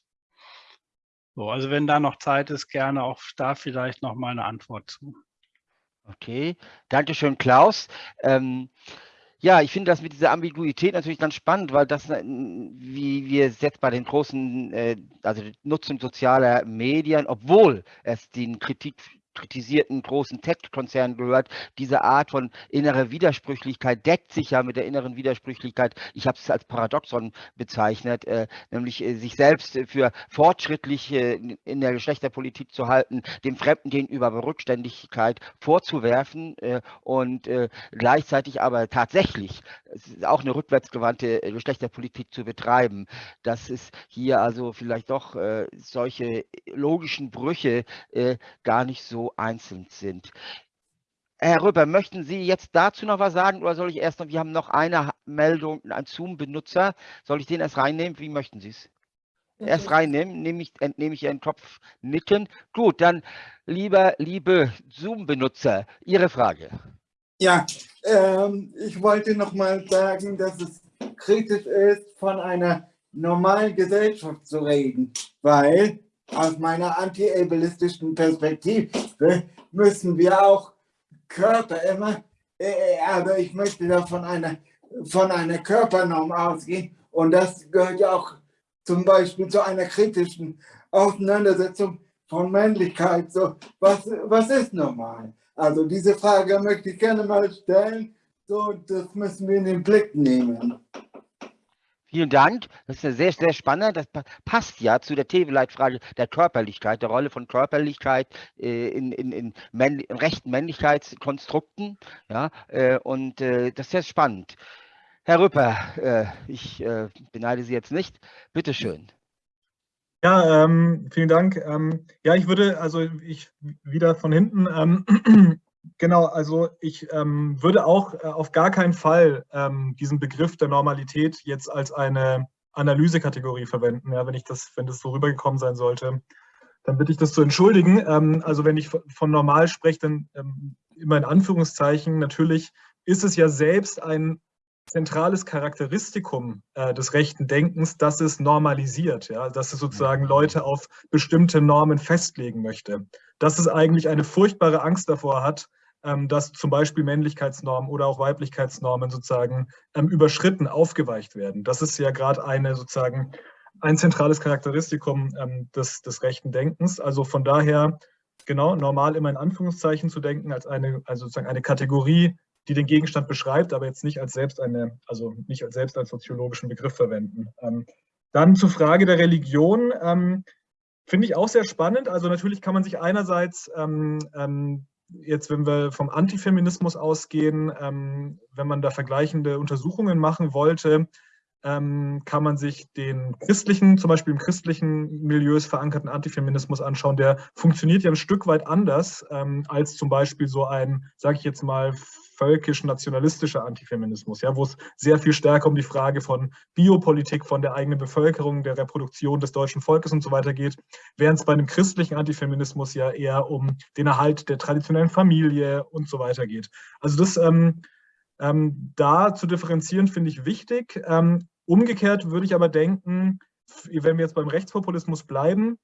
M: So, also wenn da noch Zeit ist, gerne auch da vielleicht noch mal eine Antwort zu.
D: Okay, danke schön, Klaus. Ähm, ja, ich finde das mit dieser Ambiguität natürlich ganz spannend, weil das, äh, wie wir es jetzt bei den großen, äh, also Nutzung sozialer Medien, obwohl es den Kritik kritisierten großen Tech-Konzernen gehört. Diese Art von innerer Widersprüchlichkeit deckt sich ja mit der inneren Widersprüchlichkeit, ich habe es als Paradoxon bezeichnet, äh, nämlich äh, sich selbst für fortschrittlich äh, in der Geschlechterpolitik zu halten, dem Fremden gegenüber Rückständigkeit vorzuwerfen äh, und äh, gleichzeitig aber tatsächlich auch eine rückwärtsgewandte Geschlechterpolitik zu betreiben. Das ist hier also vielleicht doch solche logischen Brüche gar nicht so einzeln sind. Herr Röber, möchten Sie jetzt dazu noch was sagen oder soll ich erst noch, wir haben noch eine Meldung, einen Zoom-Benutzer. Soll ich den erst reinnehmen? Wie möchten Sie es? Erst reinnehmen, nehme ich, entnehme ich Ihren Kopf nicken. Gut, dann lieber, liebe Zoom-Benutzer, Ihre Frage.
Q: Ja, ähm, ich wollte noch mal sagen, dass es kritisch ist, von einer normalen Gesellschaft zu reden, weil aus meiner anti-ableistischen Perspektive müssen wir auch Körper immer, aber ich möchte da von einer, von einer Körpernorm ausgehen und das gehört ja auch zum Beispiel zu einer kritischen Auseinandersetzung von Männlichkeit. So, was, was ist normal? Also diese Frage möchte ich gerne mal stellen. So, das müssen wir in den Blick nehmen.
D: Vielen Dank. Das ist sehr, sehr spannend. Das passt ja zu der TV-Leitfrage der Körperlichkeit, der Rolle von Körperlichkeit äh, in, in, in, Männ in, rechten Männlichkeitskonstrukten. Ja, äh, und äh, das ist sehr spannend. Herr Rüpper, ich beneide Sie jetzt nicht. Bitte schön.
E: Ja, ähm, vielen Dank. Ähm, ja, ich würde, also ich wieder von hinten, ähm, Genau, also ich ähm, würde auch äh, auf gar keinen Fall ähm, diesen Begriff der Normalität jetzt als eine Analysekategorie verwenden. Ja, wenn ich das, wenn das so rübergekommen sein sollte, dann bitte ich das zu entschuldigen. Ähm, also wenn ich von normal spreche, dann ähm, immer in Anführungszeichen. Natürlich ist es ja selbst ein zentrales Charakteristikum äh, des rechten Denkens, dass es normalisiert, ja, dass es sozusagen mhm. Leute auf bestimmte Normen festlegen möchte. Dass es eigentlich eine furchtbare Angst davor hat, dass zum Beispiel Männlichkeitsnormen oder auch Weiblichkeitsnormen sozusagen ähm, überschritten, aufgeweicht werden. Das ist ja gerade eine sozusagen ein zentrales Charakteristikum ähm, des, des rechten Denkens. Also von daher genau normal immer in Anführungszeichen zu denken als eine, also sozusagen eine Kategorie, die den Gegenstand beschreibt, aber jetzt nicht als selbst eine, also nicht als selbst als soziologischen Begriff verwenden. Ähm, dann zur Frage der Religion. Ähm, Finde ich auch sehr spannend. Also natürlich kann man sich einerseits ähm, ähm jetzt, wenn wir vom Antifeminismus ausgehen, ähm, wenn man da vergleichende Untersuchungen machen wollte, ähm, kann man sich den christlichen, zum Beispiel im christlichen Milieus verankerten Antifeminismus anschauen. Der funktioniert ja ein Stück weit anders ähm, als zum Beispiel so ein, sage ich jetzt mal, völkisch-nationalistischer Antifeminismus, ja, wo es sehr viel stärker um die Frage von Biopolitik, von der eigenen Bevölkerung, der Reproduktion des deutschen Volkes und so weiter geht, während es bei einem christlichen Antifeminismus ja eher um den Erhalt der traditionellen Familie und so weiter geht. Also das ähm, ähm, da zu differenzieren finde ich wichtig. Ähm, umgekehrt würde ich aber denken, wenn wir jetzt beim Rechtspopulismus bleiben,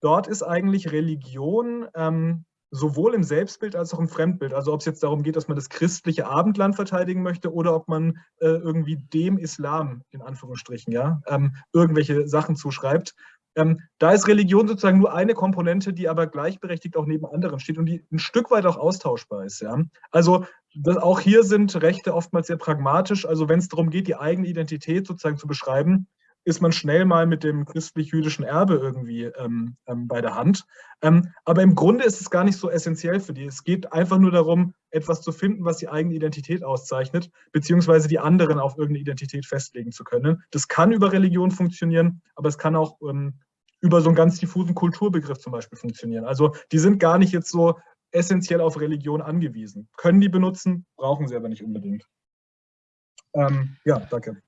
E: dort ist eigentlich Religion ähm, sowohl im Selbstbild als auch im Fremdbild. Also ob es jetzt darum geht, dass man das christliche Abendland verteidigen möchte oder ob man äh, irgendwie dem Islam, in Anführungsstrichen, ja, ähm, irgendwelche Sachen zuschreibt. Ähm, da ist Religion sozusagen nur eine Komponente, die aber gleichberechtigt auch neben anderen steht und die ein Stück weit auch austauschbar ist. Ja? Also auch hier sind Rechte oftmals sehr pragmatisch. Also wenn es darum geht, die eigene Identität sozusagen zu beschreiben, ist man schnell mal mit dem christlich-jüdischen Erbe irgendwie ähm, ähm, bei der Hand. Ähm, aber im Grunde ist es gar nicht so essentiell für die. Es geht einfach nur darum, etwas zu finden, was die eigene Identität auszeichnet, beziehungsweise die anderen auf irgendeine Identität festlegen zu können. Das kann über Religion funktionieren, aber es kann auch ähm, über so einen ganz diffusen Kulturbegriff zum Beispiel funktionieren. Also die sind gar nicht jetzt so essentiell auf Religion angewiesen. Können die benutzen, brauchen sie aber nicht unbedingt. Ähm, ja, danke.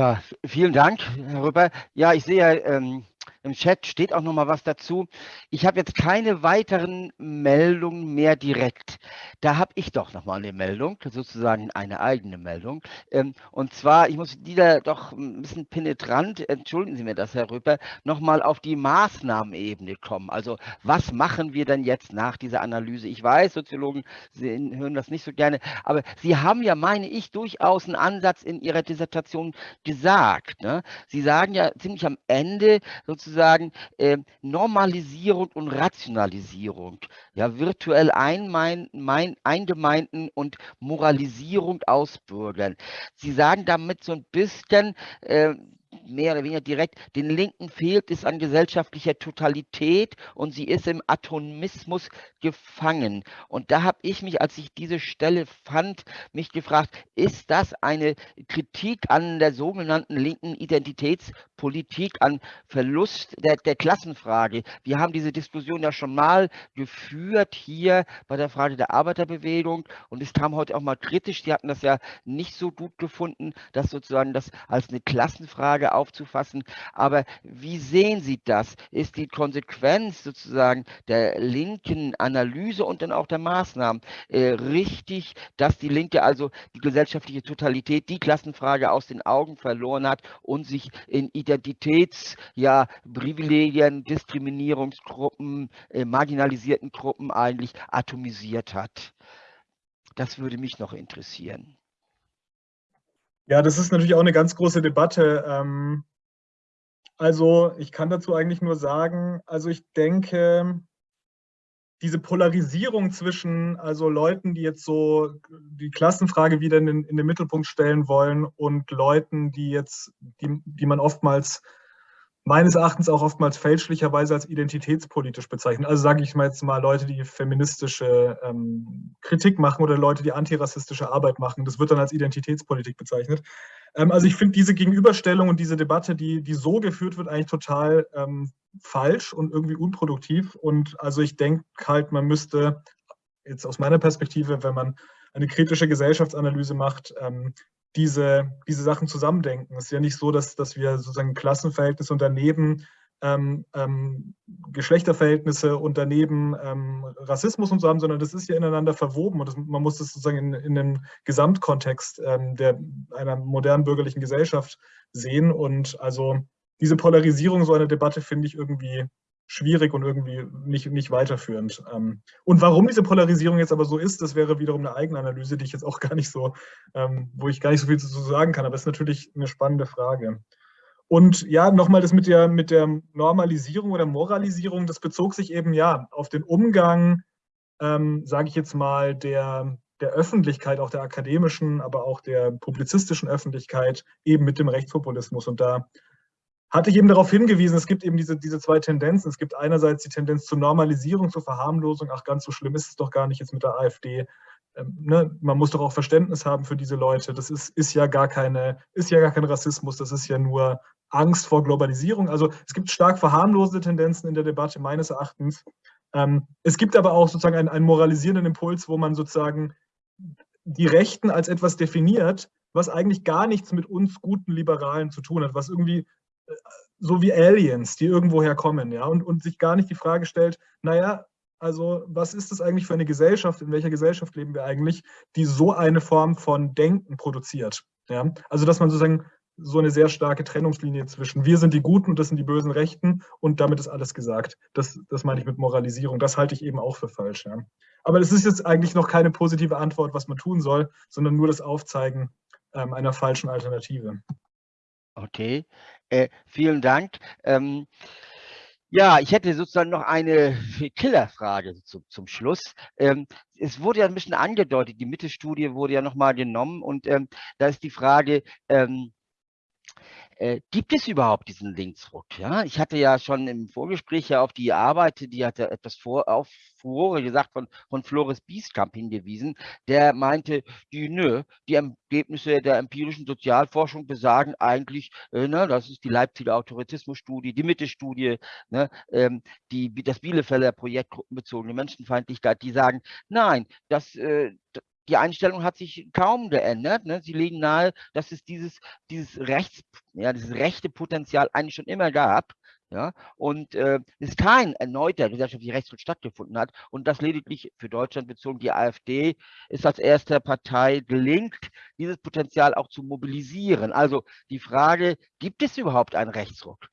D: Ja, vielen Dank, Herr Rüpper. Ja, ich sehe, ähm, im Chat steht auch noch mal was dazu. Ich habe jetzt keine weiteren Meldungen mehr direkt. Da habe ich doch noch mal eine Meldung, sozusagen eine eigene Meldung. Ähm, und zwar, ich muss die da doch ein bisschen penetrant, entschuldigen Sie mir das, Herr Rüpper, noch mal auf die Maßnahmenebene kommen. Also was machen wir denn jetzt nach dieser Analyse? Ich weiß, Soziologen Sie hören das nicht so gerne, aber Sie haben ja, meine ich, durchaus einen Ansatz in Ihrer Dissertation gesagt. Ne? Sie sagen ja ziemlich am Ende sozusagen, sozusagen äh, Normalisierung und Rationalisierung, ja, virtuell einmein, mein, eingemeinden und Moralisierung ausbürgern. Sie sagen damit so ein bisschen, äh, mehr oder weniger direkt, den Linken fehlt es an gesellschaftlicher Totalität und sie ist im Atomismus gefangen. Und da habe ich mich, als ich diese Stelle fand, mich gefragt, ist das eine Kritik an der sogenannten linken Identitätspolitik, an Verlust der, der Klassenfrage? Wir haben diese Diskussion ja schon mal geführt hier bei der Frage der Arbeiterbewegung und es kam heute auch mal kritisch. Sie hatten das ja nicht so gut gefunden, dass sozusagen das als eine Klassenfrage aufzufassen. Aber wie sehen Sie das? Ist die Konsequenz sozusagen der linken Analyse und dann auch der Maßnahmen äh, richtig, dass die Linke also die gesellschaftliche Totalität, die Klassenfrage aus den Augen verloren hat und sich in Identitäts, ja, Diskriminierungsgruppen, äh, marginalisierten Gruppen eigentlich atomisiert hat? Das würde mich noch interessieren.
E: Ja, das ist natürlich auch eine ganz große Debatte. Ähm, also ich kann dazu eigentlich nur sagen, also ich denke, diese Polarisierung zwischen also Leuten, die jetzt so die Klassenfrage wieder in den, in den Mittelpunkt stellen wollen und Leuten, die jetzt, die, die man oftmals meines Erachtens auch oftmals fälschlicherweise als identitätspolitisch bezeichnen. Also sage ich mal jetzt mal Leute, die feministische ähm, Kritik machen oder Leute, die antirassistische Arbeit machen. Das wird dann als Identitätspolitik bezeichnet. Ähm, also ich finde diese Gegenüberstellung und diese Debatte, die, die so geführt wird, eigentlich total ähm, falsch und irgendwie unproduktiv. Und also ich denke halt, man müsste jetzt aus meiner Perspektive, wenn man eine kritische Gesellschaftsanalyse macht, ähm, diese, diese Sachen zusammendenken. Es ist ja nicht so, dass, dass wir sozusagen Klassenverhältnisse und daneben ähm, ähm, Geschlechterverhältnisse und daneben ähm, Rassismus und so haben, sondern das ist ja ineinander verwoben und das, man muss das sozusagen in, in den Gesamtkontext ähm, der, einer modernen bürgerlichen Gesellschaft sehen und also diese Polarisierung so einer Debatte finde ich irgendwie schwierig und irgendwie nicht, nicht weiterführend. Ähm, und warum diese Polarisierung jetzt aber so ist, das wäre wiederum eine Eigenanalyse, die ich jetzt auch gar nicht so, ähm, wo ich gar nicht so viel zu sagen kann, aber es ist natürlich eine spannende Frage. Und ja, nochmal das mit der, mit der Normalisierung oder Moralisierung, das bezog sich eben ja auf den Umgang, ähm, sage ich jetzt mal, der, der Öffentlichkeit, auch der akademischen, aber auch der publizistischen Öffentlichkeit eben mit dem Rechtspopulismus. Und da hatte ich eben darauf hingewiesen, es gibt eben diese, diese zwei Tendenzen. Es gibt einerseits die Tendenz zur Normalisierung, zur Verharmlosung. Ach, ganz so schlimm ist es doch gar nicht jetzt mit der AfD. Ähm, ne? Man muss doch auch Verständnis haben für diese Leute. Das ist, ist, ja gar keine, ist ja gar kein Rassismus, das ist ja nur Angst vor Globalisierung. Also es gibt stark verharmlosende Tendenzen in der Debatte meines Erachtens. Ähm, es gibt aber auch sozusagen einen, einen moralisierenden Impuls, wo man sozusagen die Rechten als etwas definiert, was eigentlich gar nichts mit uns guten Liberalen zu tun hat, was irgendwie so wie Aliens, die irgendwoher kommen, ja, und, und sich gar nicht die Frage stellt, naja, also was ist das eigentlich für eine Gesellschaft, in welcher Gesellschaft leben wir eigentlich, die so eine Form von Denken produziert, ja, also dass man sozusagen so eine sehr starke Trennungslinie zwischen wir sind die Guten und das sind die bösen Rechten und damit ist alles gesagt. Das, das meine ich mit Moralisierung. Das halte ich eben auch für falsch. Ja. Aber das ist jetzt eigentlich noch keine positive Antwort, was man tun soll, sondern nur das Aufzeigen ähm, einer falschen Alternative.
D: Okay, äh, vielen Dank. Ähm, ja, ich hätte sozusagen noch eine Killerfrage zu, zum Schluss. Ähm, es wurde ja ein bisschen angedeutet, die Mitte-Studie wurde ja nochmal genommen und ähm, da ist die Frage, ähm, äh, gibt es überhaupt diesen Linksruck? Ja, ich hatte ja schon im Vorgespräch ja auf die Arbeit, die hatte etwas vor, auf Furore gesagt von, von Flores Bieskamp hingewiesen, der meinte, die, nö, die Ergebnisse der empirischen Sozialforschung besagen eigentlich, äh, ne, das ist die Leipziger Autoritismusstudie, die Mitte-Studie, ne, ähm, die, das Bielefelder Projekt gruppenbezogene Menschenfeindlichkeit, die sagen, nein, das, äh, die Einstellung hat sich kaum geändert. Ne? Sie legen nahe, dass es dieses, dieses, Rechts, ja, dieses rechte Potenzial eigentlich schon immer gab. Ja, und äh, es kein erneuter gesellschaftlicher Rechtsschritt stattgefunden hat und das lediglich für Deutschland bezogen die AfD ist als erste Partei gelingt, dieses Potenzial auch zu mobilisieren. Also die Frage, gibt es überhaupt einen Rechtsruck?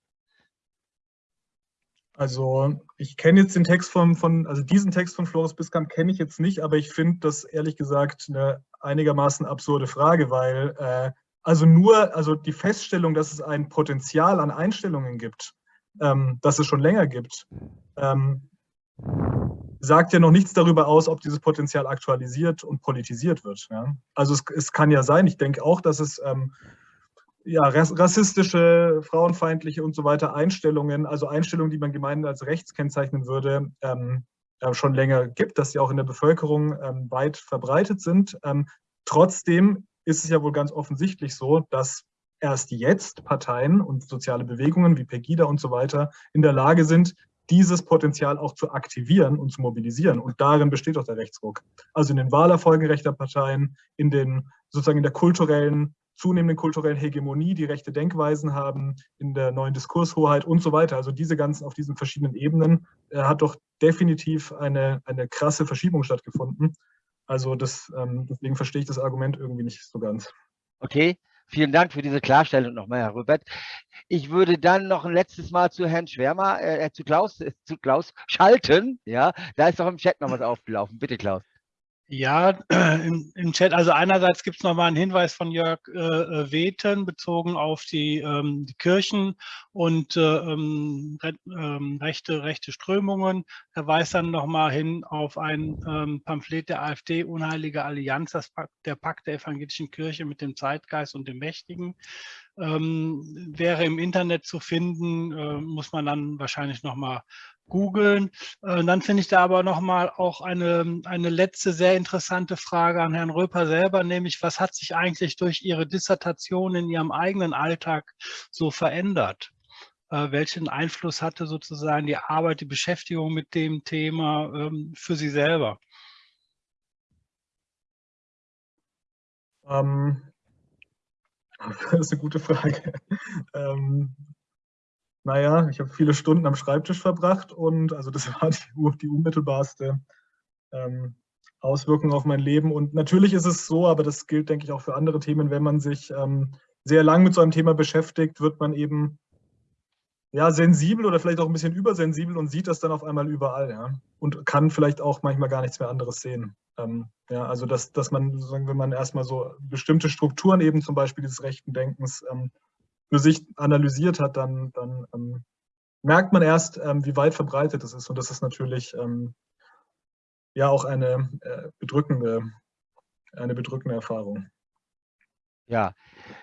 E: Also ich kenne jetzt den Text von, von, also diesen Text von Floris Biskamp kenne ich jetzt nicht, aber ich finde das ehrlich gesagt eine einigermaßen absurde Frage, weil äh, also nur, also die Feststellung, dass es ein Potenzial an Einstellungen gibt, ähm, das es schon länger gibt, ähm, sagt ja noch nichts darüber aus, ob dieses Potenzial aktualisiert und politisiert wird. Ja? Also es, es, kann ja sein, ich denke auch, dass es ähm, ja, rassistische, frauenfeindliche und so weiter Einstellungen, also Einstellungen, die man gemeinhin als rechts kennzeichnen würde, ähm, äh, schon länger gibt, dass sie auch in der Bevölkerung ähm, weit verbreitet sind. Ähm, trotzdem ist es ja wohl ganz offensichtlich so, dass erst jetzt Parteien und soziale Bewegungen wie Pegida und so weiter in der Lage sind, dieses Potenzial auch zu aktivieren und zu mobilisieren. Und darin besteht auch der Rechtsruck. Also in den Wahlerfolgen rechter Parteien, in den sozusagen in der kulturellen zunehmenden kulturellen Hegemonie, die rechte Denkweisen haben, in der neuen Diskurshoheit und so weiter. Also diese ganzen auf diesen verschiedenen Ebenen äh, hat doch definitiv eine, eine krasse Verschiebung stattgefunden. Also das, ähm, deswegen verstehe ich das Argument irgendwie nicht so ganz.
D: Okay, vielen Dank für diese Klarstellung nochmal, Herr Rübert. Ich würde dann noch ein letztes Mal zu Herrn Schwärmer, äh, äh zu, Klaus, äh, zu Klaus schalten. Ja, da ist doch im Chat noch was aufgelaufen. Bitte, Klaus.
M: Ja, im, im, Chat. Also einerseits gibt es nochmal einen Hinweis von Jörg äh, äh, Weten bezogen auf die, ähm, die Kirchen und äh, ähm, ähm, rechte, rechte Strömungen. Er weist dann nochmal hin auf ein ähm, Pamphlet der AfD, Unheilige Allianz, das Pakt, der Pakt der evangelischen Kirche mit dem Zeitgeist und dem Mächtigen. Ähm, wäre im Internet zu finden, äh, muss man dann wahrscheinlich nochmal googeln. Äh, dann finde ich da aber nochmal auch eine, eine letzte sehr interessante Frage an Herrn Röper selber, nämlich was hat sich eigentlich durch Ihre Dissertation in Ihrem eigenen Alltag so verändert? Äh, welchen Einfluss hatte sozusagen die Arbeit, die Beschäftigung mit dem Thema ähm, für Sie selber?
E: Ähm, das ist eine gute Frage. Ähm, naja, ich habe viele Stunden am Schreibtisch verbracht und also das war die, die unmittelbarste ähm, Auswirkung auf mein Leben. Und natürlich ist es so, aber das gilt, denke ich, auch für andere Themen, wenn man sich ähm, sehr lang mit so einem Thema beschäftigt, wird man eben ja, sensibel oder vielleicht auch ein bisschen übersensibel und sieht das dann auf einmal überall, ja. Und kann vielleicht auch manchmal gar nichts mehr anderes sehen. Ähm, ja, also dass, dass man, wenn man erstmal so bestimmte Strukturen eben zum Beispiel des rechten Denkens ähm, für sich analysiert hat, dann, dann ähm, merkt man erst, ähm, wie weit verbreitet es ist. Und das ist natürlich ähm, ja auch eine äh, bedrückende, eine bedrückende Erfahrung.
D: Ja,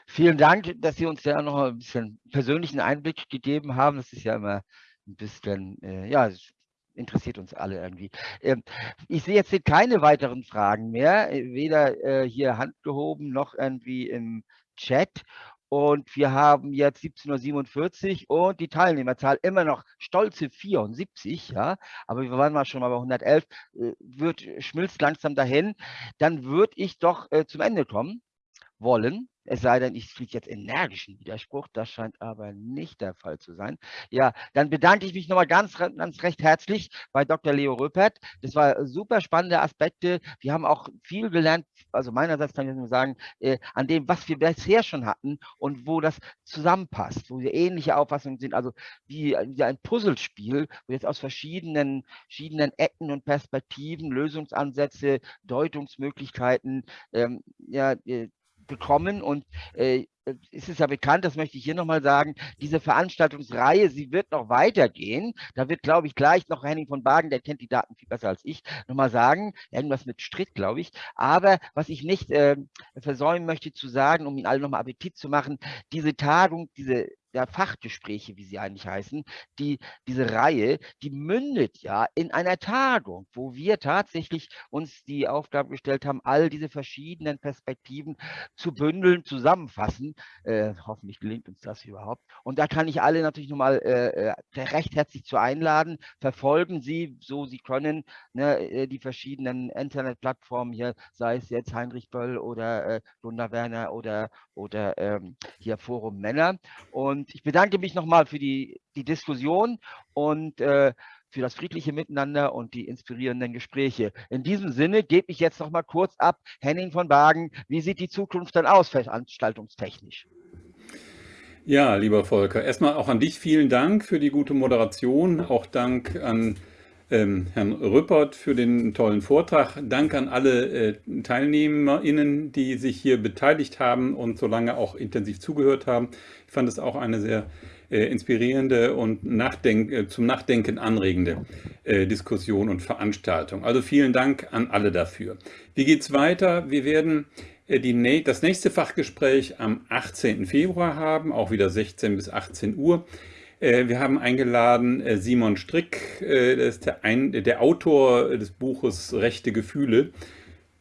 D: vielen Dank, dass Sie uns da noch ein bisschen persönlichen Einblick gegeben haben. Das ist ja immer ein bisschen, äh, ja, interessiert uns alle irgendwie. Ähm, ich sehe jetzt keine weiteren Fragen mehr, weder äh, hier handgehoben noch irgendwie im Chat. Und wir haben jetzt 17.47 Uhr und die Teilnehmerzahl immer noch stolze 74, ja, aber wir waren mal schon mal bei 111, äh, wird, schmilzt langsam dahin. Dann würde ich doch äh, zum Ende kommen wollen. Es sei denn, ich kriege jetzt energischen Widerspruch. Das scheint aber nicht der Fall zu sein. Ja, dann bedanke ich mich nochmal ganz, ganz recht herzlich bei Dr. Leo Röpert. Das war super spannende Aspekte. Wir haben auch viel gelernt, also meinerseits kann ich nur sagen, äh, an dem, was wir bisher schon hatten und wo das zusammenpasst, wo wir ähnliche Auffassungen sind. Also wie, wie ein Puzzlespiel, wo jetzt aus verschiedenen, verschiedenen Ecken und Perspektiven, Lösungsansätze, Deutungsmöglichkeiten, ähm, ja, äh, bekommen und äh, es ja bekannt, das möchte ich hier nochmal sagen, diese Veranstaltungsreihe, sie wird noch weitergehen. Da wird, glaube ich, gleich noch Henning von Bagen, der kennt die Daten viel besser als ich, nochmal sagen, irgendwas mit Stritt, glaube ich. Aber was ich nicht äh, versäumen möchte zu sagen, um Ihnen alle nochmal Appetit zu machen, diese Tagung, diese der Fachgespräche, wie sie eigentlich heißen, die, diese Reihe, die mündet ja in einer Tagung, wo wir tatsächlich uns die Aufgabe gestellt haben, all diese verschiedenen Perspektiven zu bündeln, zusammenfassen. Äh, hoffentlich gelingt uns das überhaupt. Und da kann ich alle natürlich nochmal äh, äh recht herzlich zu einladen. Verfolgen Sie, so Sie können, ne, äh, die verschiedenen Internetplattformen hier, sei es jetzt Heinrich Böll oder äh, Gunnar Werner oder, oder ähm, hier Forum Männer. Und und ich bedanke mich nochmal für die, die Diskussion und äh, für das friedliche Miteinander und die inspirierenden Gespräche. In diesem Sinne gebe ich jetzt noch mal kurz ab, Henning von Wagen, wie sieht die Zukunft dann aus, veranstaltungstechnisch?
A: Ja, lieber Volker, erstmal auch an dich vielen Dank für die gute Moderation, auch Dank an ähm, Herrn Rüppert für den tollen Vortrag. Dank an alle äh, TeilnehmerInnen, die sich hier beteiligt haben und so lange auch intensiv zugehört haben. Ich fand es auch eine sehr äh, inspirierende und Nachdenk äh, zum Nachdenken anregende äh, Diskussion und Veranstaltung. Also vielen Dank an alle dafür. Wie geht es weiter? Wir werden äh, die, das nächste Fachgespräch am 18. Februar haben, auch wieder 16 bis 18 Uhr. Äh, wir haben eingeladen äh, Simon Strick, das ist der, ein, der Autor des Buches Rechte Gefühle.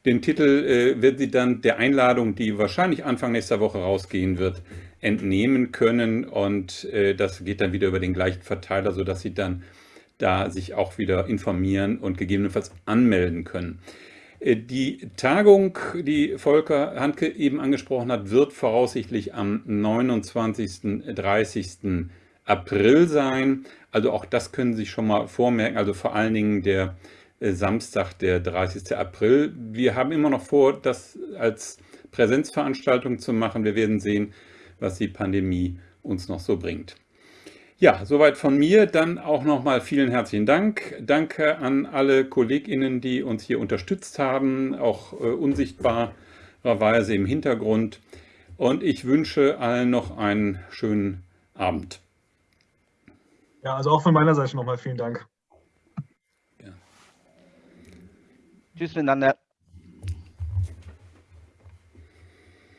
A: Den Titel wird Sie dann der Einladung, die wahrscheinlich Anfang nächster Woche rausgehen wird, entnehmen können. Und das geht dann wieder über den gleichen Verteiler, sodass Sie dann da sich auch wieder informieren und gegebenenfalls anmelden können. Äh, die Tagung, die Volker Handke eben angesprochen hat, wird voraussichtlich am 29. 30. April sein. Also auch das können Sie sich schon mal vormerken. Also vor allen Dingen der äh, Samstag, der 30. April. Wir haben immer noch vor, das als Präsenzveranstaltung zu machen. Wir werden sehen, was die Pandemie uns noch so bringt. Ja, soweit von mir. Dann auch nochmal vielen herzlichen Dank. Danke an alle KollegInnen, die uns hier unterstützt haben, auch äh, unsichtbarerweise im Hintergrund. Und ich wünsche allen noch einen schönen Abend.
E: Ja, also auch von meiner Seite nochmal vielen Dank.
D: Ja. Tschüss miteinander.